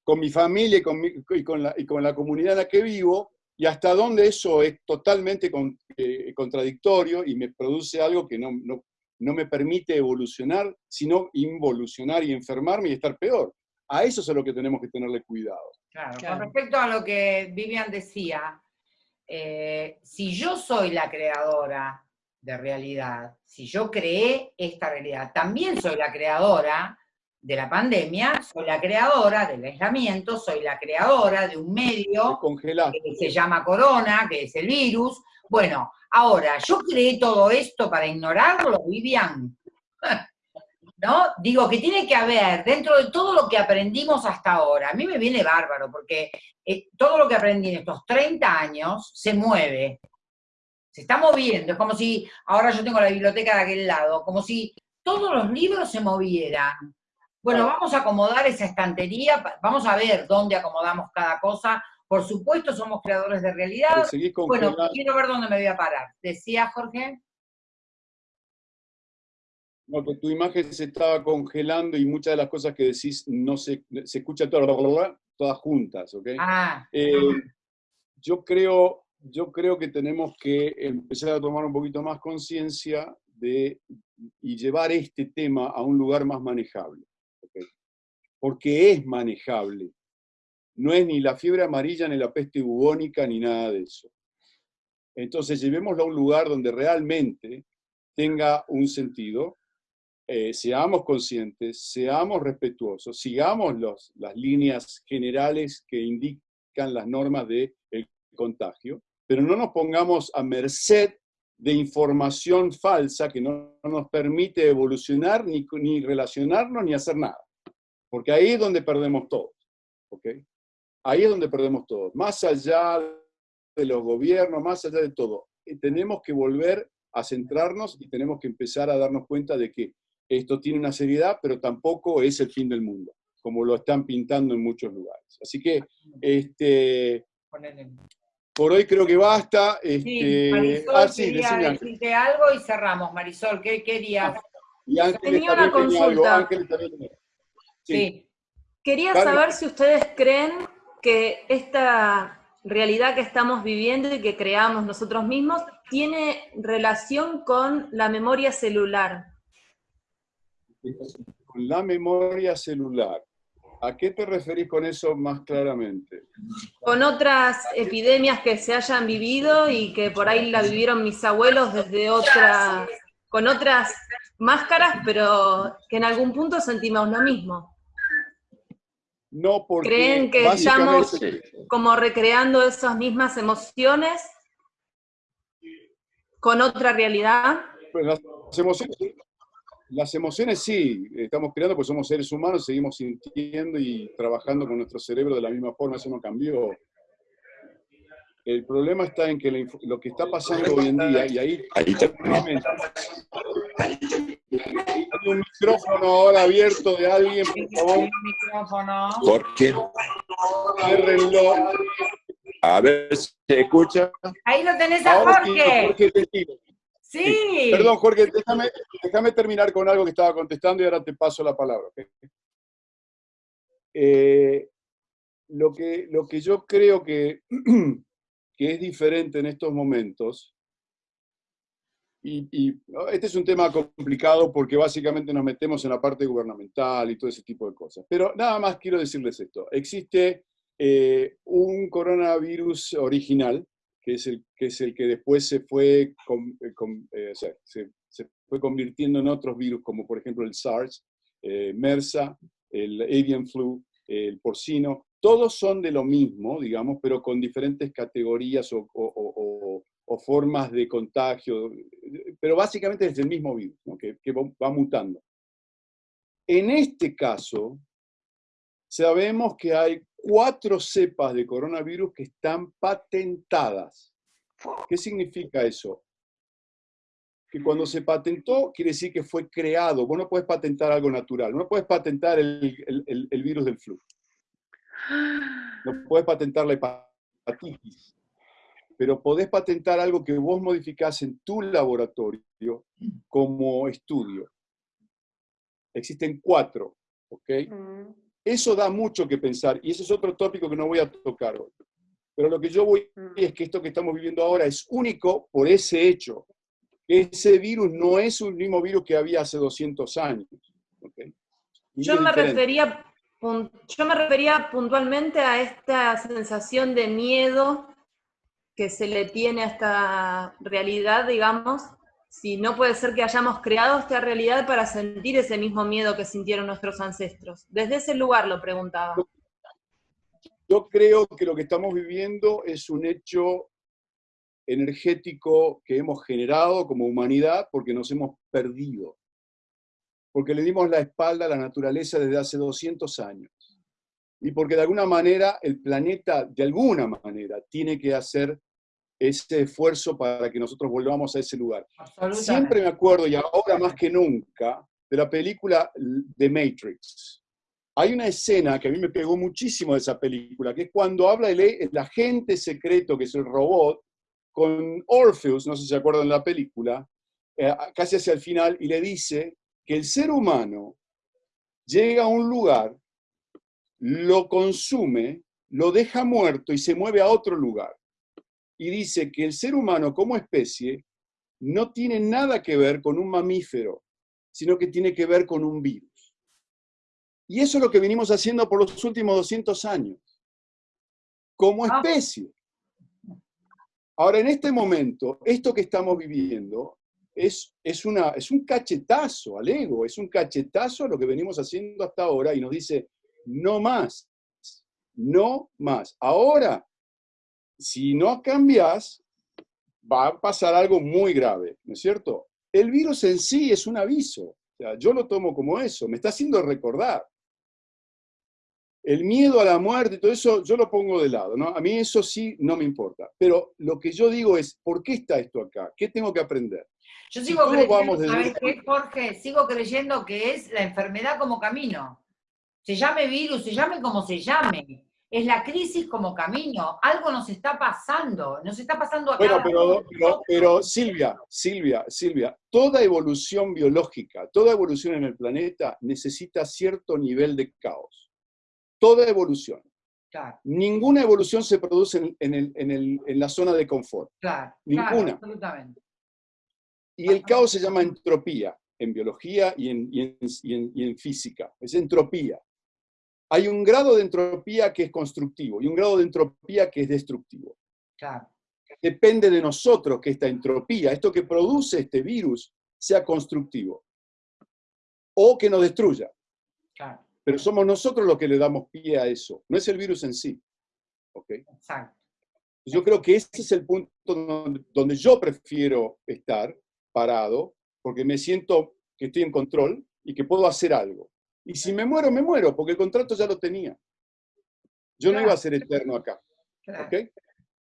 con mi familia y con, la, y con la, comunidad en la que vivo? Y hasta dónde eso es totalmente eh, contradictorio y me produce algo que no, no me permite evolucionar, sino involucionar y enfermarme y estar peor. A eso es a lo que tenemos que tenerle cuidado. Claro, con respecto a lo que Vivian decía, eh, si yo soy la creadora de realidad, si yo creé esta realidad, también soy la creadora de la pandemia, soy la creadora del aislamiento, soy la creadora de un medio que se llama corona, que es el virus. Bueno, ahora, ¿yo creé todo esto para ignorarlo, Vivian? ¿No? Digo que tiene que haber, dentro de todo lo que aprendimos hasta ahora, a mí me viene bárbaro, porque eh, todo lo que aprendí en estos 30 años se mueve, se está moviendo, es como si, ahora yo tengo la biblioteca de aquel lado, como si todos los libros se movieran. Bueno, vamos a acomodar esa estantería, vamos a ver dónde acomodamos cada cosa. Por supuesto, somos creadores de realidad. Bueno, quiero ver dónde me voy a parar. ¿Decía Jorge? No, tu imagen se estaba congelando y muchas de las cosas que decís no se, se escucha todas, todas juntas, ¿ok? Ah. Eh, yo, creo, yo creo que tenemos que empezar a tomar un poquito más conciencia de y llevar este tema a un lugar más manejable porque es manejable. No es ni la fiebre amarilla, ni la peste bubónica, ni nada de eso. Entonces, llevémoslo a un lugar donde realmente tenga un sentido, eh, seamos conscientes, seamos respetuosos, sigamos las líneas generales que indican las normas del contagio, pero no nos pongamos a merced de información falsa que no, nos permite evolucionar, ni, ni relacionarnos, ni hacer nada. Porque ahí es donde perdemos todos. ¿ok? Ahí es donde perdemos todos. Más allá de los gobiernos, más allá de todo. tenemos que volver a centrarnos y tenemos que empezar a darnos cuenta de que esto tiene una seriedad, pero tampoco es el fin del mundo, como lo están pintando en muchos lugares. Así que, este, por hoy creo que basta. Este, Marisol ah, sí, quería decirte algo y cerramos. Marisol, ¿qué querías? Y Tenía una consulta. Sí. Quería saber si ustedes creen que esta realidad que estamos viviendo y que creamos nosotros mismos tiene relación con la memoria celular. Con la memoria celular. ¿A qué te referís con eso más claramente? Con otras epidemias que se hayan vivido y que por ahí la vivieron mis abuelos desde otra, con otras máscaras, pero que en algún punto sentimos lo mismo. No porque ¿Creen que estamos como recreando esas mismas emociones con otra realidad? Pues las, emociones, las emociones sí, estamos creando porque somos seres humanos, seguimos sintiendo y trabajando con nuestro cerebro de la misma forma, eso no cambió. El problema está en que lo que está pasando hoy en día, y ahí, ahí hay un micrófono ahora abierto de alguien, por favor. ¿Por qué? A ver, ¿se escucha? Ahí lo tenés a Jorge. Sí, Perdón, Jorge, déjame, terminar con algo que estaba contestando y ahora te paso la palabra. Eh, lo, que, lo que yo creo que, que es diferente en estos momentos y, este es un tema complicado porque básicamente nos metemos en la parte gubernamental y todo ese tipo de cosas. Pero nada más quiero decirles esto. Existe eh, un coronavirus original, que es, el, que después se fue, eh, eh, se, fue convirtiendo en otros virus, como por ejemplo el SARS, MERSA, el avian flu, el porcino. Todos son de lo mismo, digamos, pero con diferentes categorías o, o formas de contagio, pero básicamente es el mismo virus, que, va mutando. En este caso, sabemos que hay cuatro cepas de coronavirus que están patentadas. ¿Qué significa eso? Que cuando se patentó, quiere decir que fue creado. Vos no puedes patentar algo natural, no puedes patentar el, virus del flu. No puedes patentar la hepatitis pero podés patentar algo que vos modificás en tu laboratorio como estudio. Existen cuatro, ¿ok? Mm. Eso da mucho que pensar, y ese es otro tópico que no voy a tocar hoy. Pero lo que yo voy mm. es que esto que estamos viviendo ahora es único por ese hecho. ese virus no es un mismo virus que había hace 200 años. Yo me, refería, yo me refería puntualmente a esta sensación de miedo que se le tiene a esta realidad, digamos, si no puede ser que hayamos creado esta realidad para sentir ese mismo miedo que sintieron nuestros ancestros. Desde ese lugar lo preguntaba. Yo creo que lo que estamos viviendo es un hecho energético que hemos generado como humanidad porque nos hemos perdido. Porque le dimos la espalda a la naturaleza desde hace 200 años. Y porque de alguna manera el planeta, de alguna manera, tiene que hacer ese esfuerzo para que nosotros volvamos a ese lugar. Siempre me acuerdo, y ahora más que nunca, de la película The Matrix. Hay una escena que a mí me pegó muchísimo de esa película, que es cuando habla el, el agente secreto, que es el robot, con Orpheus, no sé si se acuerdan de la película, eh, casi hacia el final, y le dice que el ser humano llega a un lugar, lo consume, lo deja muerto y se mueve a otro lugar y dice que el ser humano como especie no tiene nada que ver con un mamífero, sino que tiene que ver con un virus. Y eso es lo que venimos haciendo por los últimos 200 años, como ah. especie. Ahora, en este momento, esto que estamos viviendo es, es, una, es un cachetazo al ego, es un cachetazo a lo que venimos haciendo hasta ahora y nos dice, no más, no más. Ahora si no cambias, va a pasar algo muy grave, ¿no es cierto? El virus en sí es un aviso, o sea, yo lo tomo como eso, me está haciendo recordar. El miedo a la muerte y todo eso, yo lo pongo de lado, ¿no? A mí eso sí no me importa. Pero lo que yo digo es, ¿por qué está esto acá? ¿Qué tengo que aprender? Yo sigo creyendo, Jorge? Sigo creyendo que es la enfermedad como camino. Se llame virus, se llame como se llame es la crisis como camino. Algo nos está pasando, nos está pasando a Bueno, pero, pero, Silvia, Silvia, Silvia, toda evolución biológica, toda evolución en el planeta necesita cierto nivel de caos. Toda evolución. Claro. Ninguna evolución se produce en, la zona de confort. Claro, Ninguna. absolutamente. Y el caos se llama entropía en biología y en física. Es entropía hay un grado de entropía que es constructivo y un grado de entropía que es destructivo. Claro. Depende de nosotros que esta entropía, esto que produce este virus, sea constructivo o que nos destruya. Claro. Pero somos nosotros los que le damos pie a eso, no es el virus en sí. ¿Okay? Exacto. Yo creo que ese es el punto donde yo prefiero estar parado, porque me siento que estoy en control y que puedo hacer algo. Y si me muero, me muero, porque el contrato ya lo tenía. Yo no iba a ser eterno acá.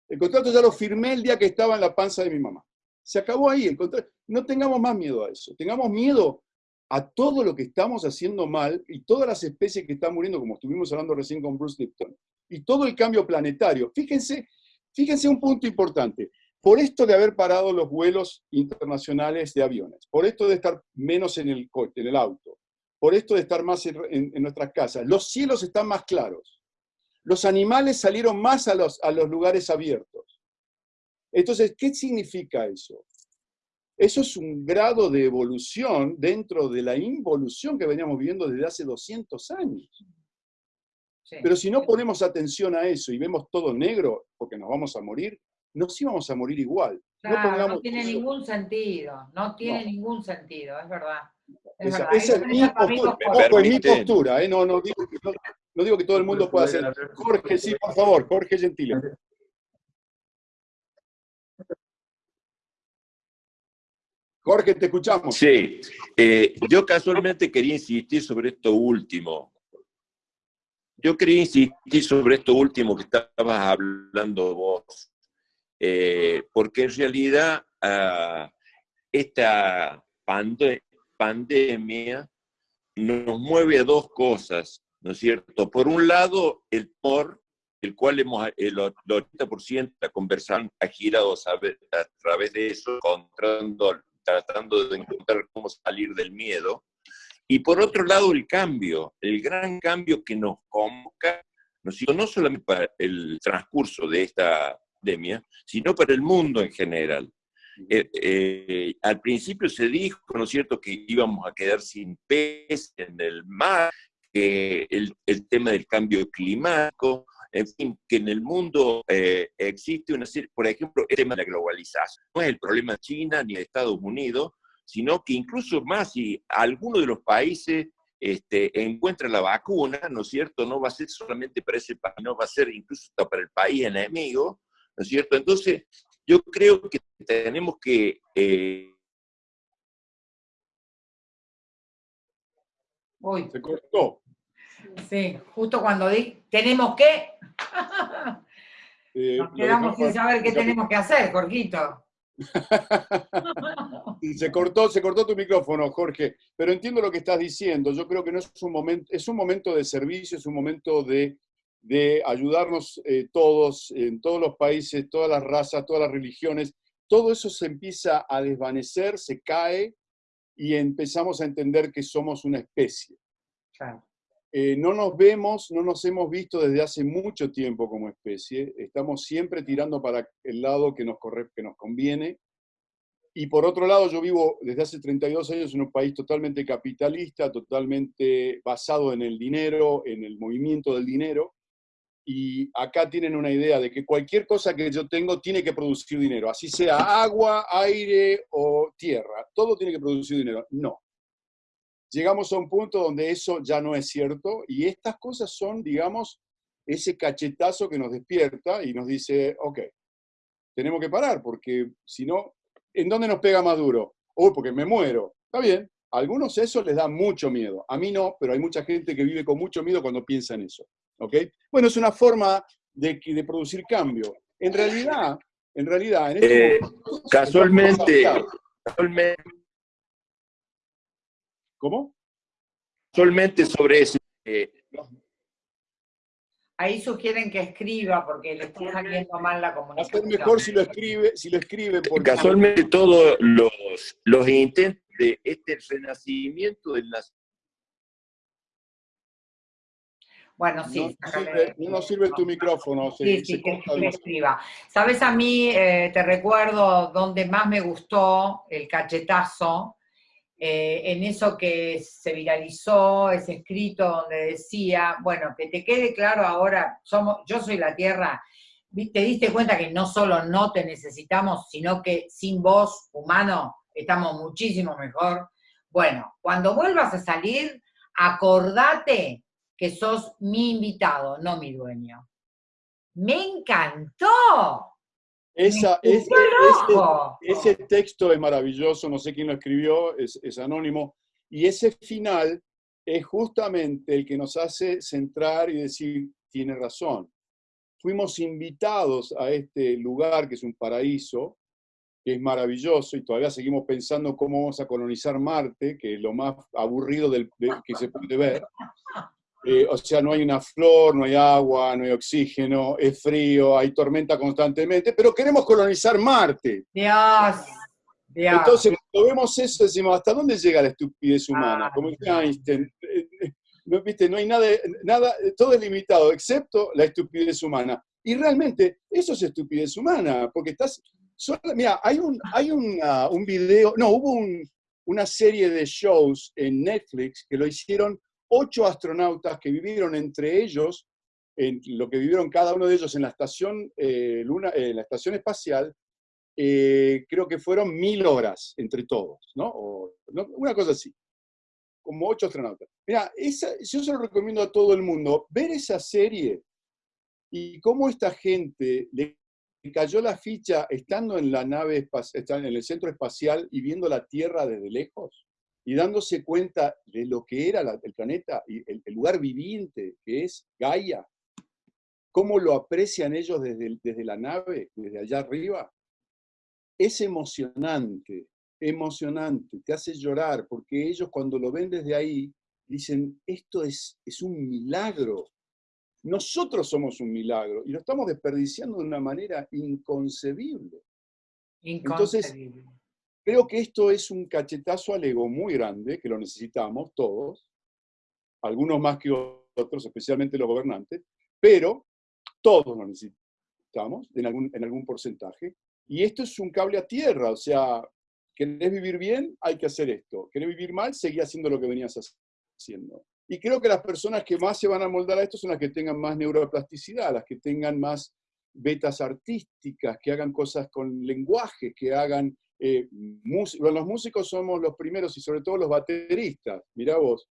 El contrato ya lo firmé el día que estaba en la panza de mi mamá. Se acabó ahí el contrato. No tengamos más miedo a eso. Tengamos miedo a todo lo que estamos haciendo mal y todas las especies que están muriendo, como estuvimos hablando recién con Bruce Lipton, y todo el cambio planetario. Fíjense, fíjense un punto importante. Por esto de haber parado los vuelos internacionales de aviones, por esto de estar menos en el, en el auto, por esto de estar más en, nuestras casas. Los cielos están más claros. Los animales salieron más a los, a los lugares abiertos. Entonces, ¿qué significa eso? Eso es un grado de evolución dentro de la involución que veníamos viviendo desde hace 200 años. Pero si no ponemos atención a eso y vemos todo negro, porque nos vamos a morir, nos íbamos a morir igual. no, tiene ningún sentido, no tiene ningún sentido, es verdad. Esa, es, mi postura, ¿eh? no, no, digo que, no, digo que todo el mundo pueda hacer. Jorge, sí, por favor, Jorge Gentile. Jorge, te escuchamos. Sí, eh, yo casualmente quería insistir sobre esto último. Yo quería insistir sobre esto último que estabas hablando vos. Eh, porque en realidad ah, esta pandemia nos mueve a dos cosas, ¿no es cierto? Por un lado, el por el cual hemos, el 80% de la conversación ha girado a, través de eso, tratando de encontrar cómo salir del miedo. Y por otro lado, el cambio, el gran cambio que nos convoca, no, no solamente para el transcurso de esta sino para el mundo en general. Eh, eh, al principio se dijo, ¿no es cierto?, que íbamos a quedar sin pez en el mar, que el, el tema del cambio climático, en fin, que en el mundo eh, existe una serie, por ejemplo, el tema de la globalización. No es el problema de China ni de Estados Unidos, sino que incluso más si alguno de los países este, encuentra la vacuna, ¿no es cierto? No va a ser solamente para ese país, no va a ser incluso para el país enemigo, ¿no es cierto? Entonces, yo creo que tenemos que... Eh... Uy. Se cortó. Sí, justo cuando di, tenemos que... Eh, Nos quedamos sin saber qué tenemos que hacer, Jorgito. se cortó, se cortó tu micrófono, Jorge, pero entiendo lo que estás diciendo. Yo creo que no es un momento, es un momento de servicio, es un momento de, de ayudarnos eh, todos, en todos los países, todas las razas, todas las religiones. Todo eso se empieza a desvanecer, se cae y empezamos a entender que somos una especie. Eh, no nos vemos, no nos hemos visto desde hace mucho tiempo como especie, estamos siempre tirando para el lado que nos, corre, que nos conviene. Y por otro lado, yo vivo desde hace 32 años en un país totalmente capitalista, totalmente basado en el dinero, en el movimiento del dinero. Y acá tienen una idea de que cualquier cosa que yo tengo tiene que producir dinero, así sea agua, aire o tierra, todo tiene que producir dinero. No, llegamos a un punto donde eso ya no es cierto y estas cosas son, digamos, ese cachetazo que nos despierta y nos dice, ok, tenemos que parar porque si no, ¿en dónde nos pega más duro? Uy, porque me muero. Está bien, algunos eso les da mucho miedo. A mí no, pero hay mucha gente que vive con mucho miedo cuando piensa en eso. ¿Ok? Bueno, es una forma de, de producir cambio. En realidad, en realidad, en este eh, casualmente, casualmente, ¿Cómo? Solamente sobre eso. Eh, Ahí sugieren que escriba porque le está saliendo mal la comunicación. mejor si lo escribe, si lo escribe porque... Casualmente todos los, los intentos de este renacimiento del Bueno, sí. No, no sirve, tu micrófono. sí, sí, que, escriba. Sabes, a mí eh, te recuerdo donde más me gustó el cachetazo, eh, en eso que se viralizó, ese escrito donde decía, bueno, que te quede claro ahora, somos, yo soy la Tierra, te diste cuenta que no solo no te necesitamos, sino que sin vos, humano, estamos muchísimo mejor. Bueno, cuando vuelvas a salir, acordate que sos mi invitado, no mi dueño. Me encantó. Esa, ese, ese, texto es maravilloso, no sé quién lo escribió, es, es, anónimo, y ese final es justamente el que nos hace centrar y decir, tiene razón. Fuimos invitados a este lugar que es un paraíso, que es maravilloso, y todavía seguimos pensando cómo vamos a colonizar Marte, que es lo más aburrido del, que se puede ver. Eh, o sea, no hay una flor, no hay agua, no hay oxígeno, es frío, hay tormenta constantemente, pero queremos colonizar Marte. Dios, Entonces, cuando vemos eso, decimos, ¿hasta dónde llega la estupidez humana? Ah, Como dice Einstein, eh, eh, no, ¿viste? no hay nada, nada, todo es limitado, excepto la estupidez humana. Y realmente, eso es estupidez humana, porque estás... mira, hay un, hay un, un video, no, hubo una serie de shows en Netflix que lo hicieron ocho astronautas que vivieron entre ellos, en lo que vivieron cada uno de ellos en la estación, eh, luna, en la estación espacial, eh, creo que fueron mil horas entre todos, ¿no? Una cosa así, como ocho astronautas. Mira, yo se lo recomiendo a todo el mundo, ver esa serie y cómo esta gente le cayó la ficha estando en la nave, en el centro espacial y viendo la Tierra desde lejos y dándose cuenta de lo que era el planeta y el, lugar viviente que es Gaia, cómo lo aprecian ellos desde, desde la nave, desde allá arriba, es emocionante, emocionante, te hace llorar, porque ellos cuando lo ven desde ahí, dicen, esto es, es un milagro. Nosotros somos un milagro y lo estamos desperdiciando de una manera inconcebible. Inconcebible. Entonces, Creo que esto es un cachetazo al ego muy grande, que lo necesitamos todos, algunos más que otros, especialmente los gobernantes, pero todos lo necesitamos en algún, en algún porcentaje. Y esto es un cable a tierra, o sea, ¿querés vivir bien? Hay que hacer esto. ¿Querés vivir mal? Seguí haciendo lo que venías haciendo. Y creo que las personas que más se van a moldar a esto son las que tengan más neuroplasticidad, las que tengan más betas artísticas, que hagan cosas con lenguaje, que hagan... Eh, los músicos somos los primeros y sobre todo los bateristas. Mirá vos,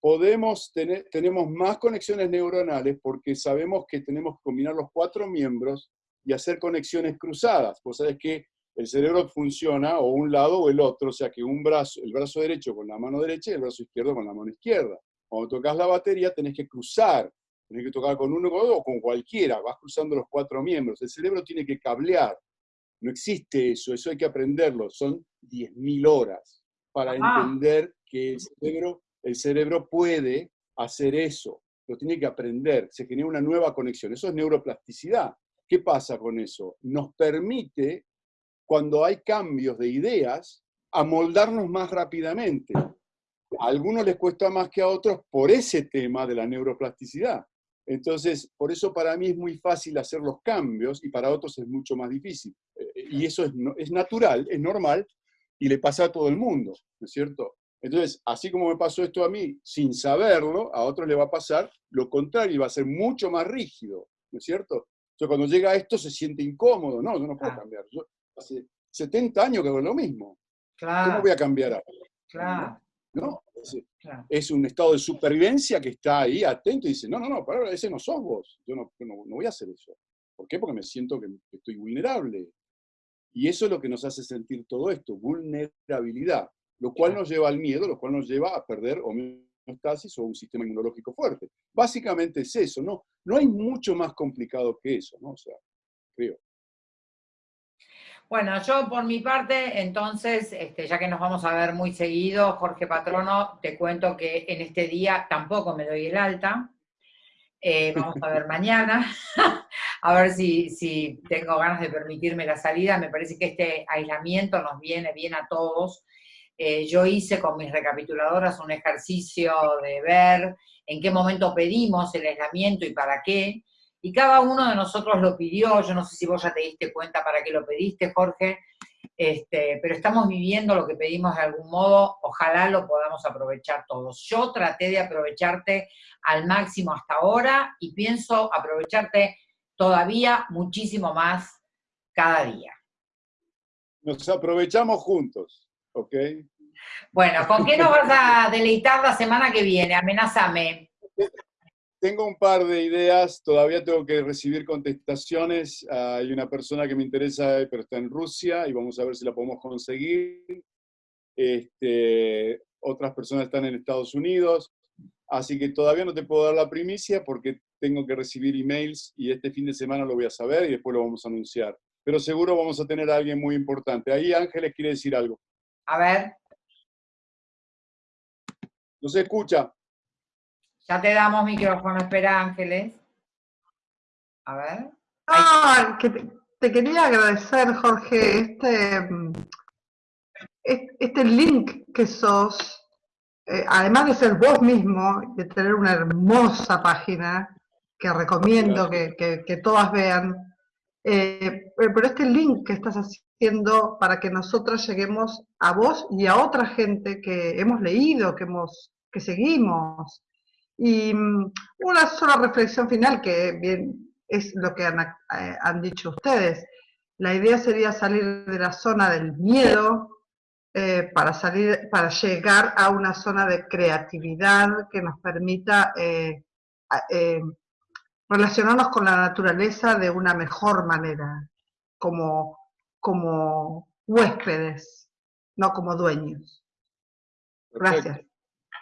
podemos tener, tenemos más conexiones neuronales porque sabemos que tenemos que combinar los cuatro miembros y hacer conexiones cruzadas. Vos sabés que el cerebro funciona o un lado o el otro, o sea que un brazo, el brazo derecho con la mano derecha y el brazo izquierdo con la mano izquierda. Cuando tocas la batería tenés que cruzar, tenés que tocar con uno o con cualquiera, vas cruzando los cuatro miembros. El cerebro tiene que cablear. No existe eso, eso hay que aprenderlo. Son 10.000 horas para entender que el cerebro el cerebro puede hacer eso, lo tiene que aprender, se genera una nueva conexión. Eso es neuroplasticidad. ¿Qué pasa con eso? Nos permite, cuando hay cambios de ideas, amoldarnos más rápidamente. A algunos les cuesta más que a otros por ese tema de la neuroplasticidad. Entonces, por eso para mí es muy fácil hacer los cambios y para otros es mucho más difícil. Eh, y eso es, es natural, es normal y le pasa a todo el mundo, ¿no es cierto? Entonces, así como me pasó esto a mí sin saberlo, a otros le va a pasar lo contrario y va a ser mucho más rígido, ¿no es cierto? Entonces, cuando llega a esto se siente incómodo, no, yo no puedo cambiar. Yo hace 70 años que hago lo mismo. ¿Cómo voy a cambiar ahora? Claro. ¿No? Es, un estado de supervivencia que está ahí atento y dice, no, no, no, para ese no sos vos, yo no, no, voy a hacer eso. ¿Por qué? Porque me siento que estoy vulnerable. Y eso es lo que nos hace sentir todo esto, vulnerabilidad lo cual nos lleva al miedo, lo cual nos lleva a perder homeostasis o un sistema inmunológico fuerte. Básicamente es eso, ¿no? No hay mucho más complicado que eso, ¿no? O sea, creo. Bueno, yo por mi parte, entonces, este, ya que nos vamos a ver muy seguido, Jorge Patrono, te cuento que en este día tampoco me doy el alta. Eh, vamos a ver mañana, a ver si, si tengo ganas de permitirme la salida. Me parece que este aislamiento nos viene bien a todos eh, yo hice con mis recapituladoras un ejercicio de ver en qué momento pedimos el aislamiento y para qué, y cada uno de nosotros lo pidió, yo no sé si vos ya te diste cuenta para qué lo pediste, Jorge, este, pero estamos viviendo lo que pedimos de algún modo, ojalá lo podamos aprovechar todos. Yo traté de aprovecharte al máximo hasta ahora y pienso aprovecharte todavía muchísimo más cada día. Nos aprovechamos juntos. ¿ok? Bueno, ¿con qué nos vas a deleitar la semana que viene? Amenázame. Tengo un par de ideas, todavía tengo que recibir contestaciones. Hay una persona que me interesa, pero está en Rusia y vamos a ver si la podemos conseguir. Este, otras personas están en Estados Unidos, así que todavía no te puedo dar la primicia porque tengo que recibir emails y este fin de semana lo voy a saber y después lo vamos a anunciar. Pero seguro vamos a tener a alguien muy importante. Ahí Ángeles quiere decir algo. A ver. No se escucha. Ya te damos micrófono, espera Ángeles. A ver. Ah, que te, quería agradecer, Jorge, este, este link que sos, eh, además de ser vos mismo, de tener una hermosa página que recomiendo que, que, todas vean, eh, pero este link que estás haciendo, para que nosotras lleguemos a vos y a otra gente que hemos leído, que, hemos, que seguimos. Y mm, una sola reflexión final, que bien es lo que han, eh, han dicho ustedes. La idea sería salir de la zona del miedo eh, para, salir, para llegar a una zona de creatividad que nos permita eh, relacionarnos con la naturaleza de una mejor manera, como como huéspedes, no como dueños. Gracias.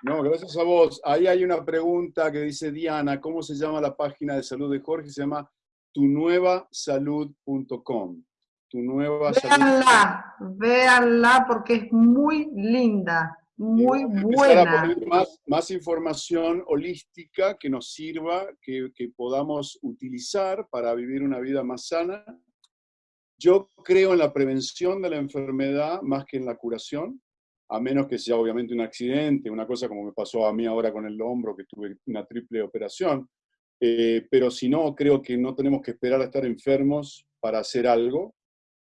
No, gracias a vos. Ahí hay una pregunta que dice Diana, ¿cómo se llama la página de salud de Jorge? Se llama tunuevasalud.com. Tu nueva véanla, véanla porque es muy linda, muy buena. más, más, información holística que nos sirva, que, que podamos utilizar para vivir una vida más sana yo creo en la prevención de la enfermedad más que en la curación, a menos que sea obviamente un accidente, una cosa como me pasó a mí ahora con el hombro, que tuve una triple operación. Eh, pero si no, creo que no tenemos que esperar a estar enfermos para hacer algo.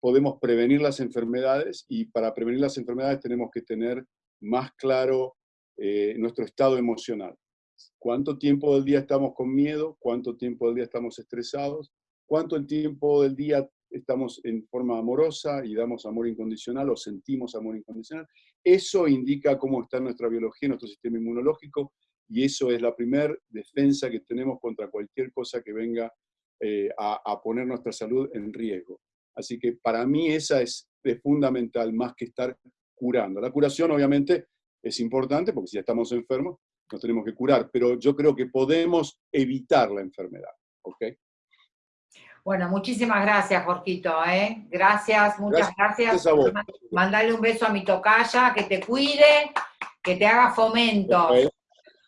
podemos prevenir las enfermedades y para prevenir las enfermedades tenemos que tener más claro eh, nuestro estado emocional. ¿Cuánto tiempo del día estamos con miedo? ¿Cuánto tiempo del día estamos estresados? ¿Cuánto tiempo del día estamos en forma amorosa y damos amor incondicional o sentimos amor incondicional? Eso indica cómo está nuestra biología, nuestro sistema inmunológico, y eso es la primera defensa que tenemos contra cualquier cosa que venga eh, a, poner nuestra salud en riesgo. Así que para mí esa es, fundamental más que estar curando. La curación obviamente es importante porque si ya estamos enfermos nos tenemos que curar, pero yo creo que podemos evitar la enfermedad. ¿ok? Bueno, muchísimas gracias, Jorquito. ¿eh? Gracias, muchas gracias. Mandale un beso a mi tocaya, que te cuide, que te haga fomento.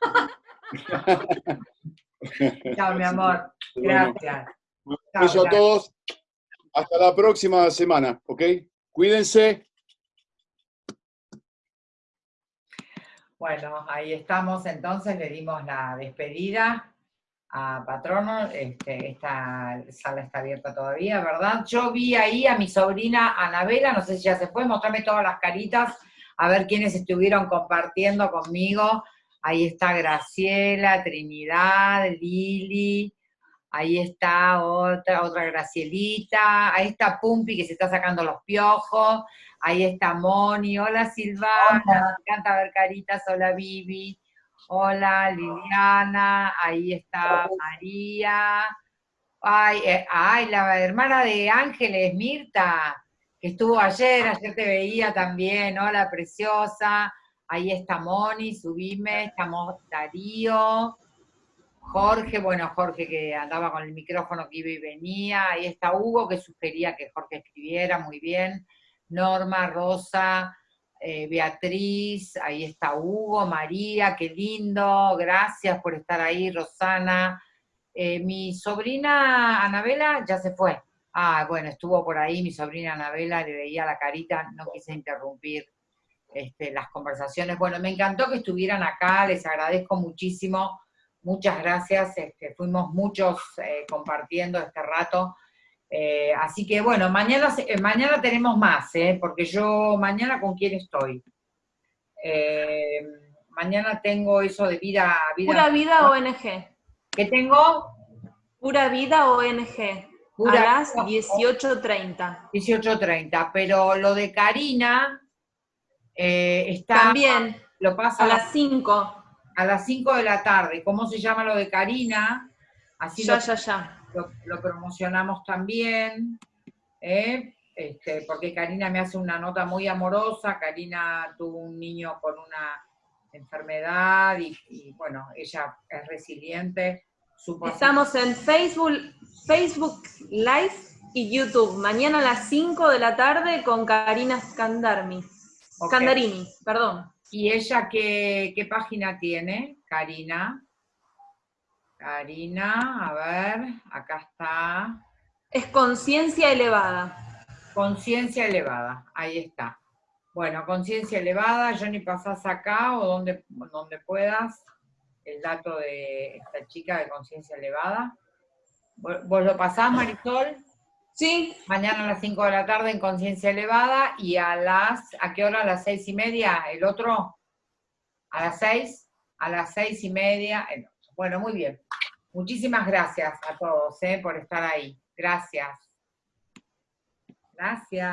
Chao, mi amor. Gracias. Un beso a todos. Hasta la próxima semana, ¿ok? Cuídense. Bueno, ahí estamos entonces, le dimos la despedida a Patrono, este, esta sala está abierta todavía, ¿verdad? Yo vi ahí a mi sobrina Anabela, no sé si ya se fue, mostrarme todas las caritas, a ver quiénes estuvieron compartiendo conmigo. Ahí está Graciela, Trinidad, Lili, ahí está otra, otra Gracielita, ahí está Pumpi que se está sacando los piojos, ahí está Moni, hola Silvana, me encanta ver caritas, hola Vivi, hola Liliana, ahí está María, ay, eh, ay, la hermana de Ángeles, Mirta, que estuvo ayer, ayer te veía también, hola preciosa, ahí está Moni, subime, estamos Darío, Jorge, bueno, Jorge que andaba con el micrófono que iba y venía, ahí está Hugo que sugería que Jorge escribiera, muy bien, Norma, Rosa, eh, Beatriz, ahí está Hugo, María, qué lindo, gracias por estar ahí, Rosana. Eh, mi sobrina Anabela ya se fue. Ah, bueno, estuvo por ahí mi sobrina Anabela, le veía la carita, no quise interrumpir este, las conversaciones. Bueno, me encantó que estuvieran acá, les agradezco muchísimo muchas gracias, este, fuimos muchos eh, compartiendo este rato. Eh, así que bueno, mañana, eh, mañana tenemos más, porque yo mañana con quién estoy. mañana tengo eso de vida... vida Pura Vida ONG. ¿Qué tengo? Pura Vida ONG. Pura, a las 18.30. 18.30, pero lo de Karina está... También. Lo pasa a las 5 a las 5 de la tarde. ¿Cómo se llama lo de Karina? Así ya, lo, ya, ya. Lo, promocionamos también, ¿eh? este, porque Karina me hace una nota muy amorosa, Karina tuvo un niño con una enfermedad y, bueno, ella es resiliente. Estamos en Facebook, Facebook Live y YouTube, mañana a las 5 de la tarde con Karina Scandarmi. Scandarini, perdón. ¿Y ella qué, página tiene, Karina? Karina, a ver, acá está. Es conciencia elevada. Conciencia elevada, ahí está. Bueno, conciencia elevada, Johnny, pasás acá o donde, donde puedas el dato de esta chica de conciencia elevada. ¿Vos lo pasás, Marisol? Sí. Mañana a las 5 de la tarde en Conciencia Elevada y a las, ¿a qué hora? A las seis y media, el otro, a las 6, a las seis y media, el otro. Bueno, muy bien. Muchísimas gracias a todos eh, por estar ahí. Gracias. Gracias.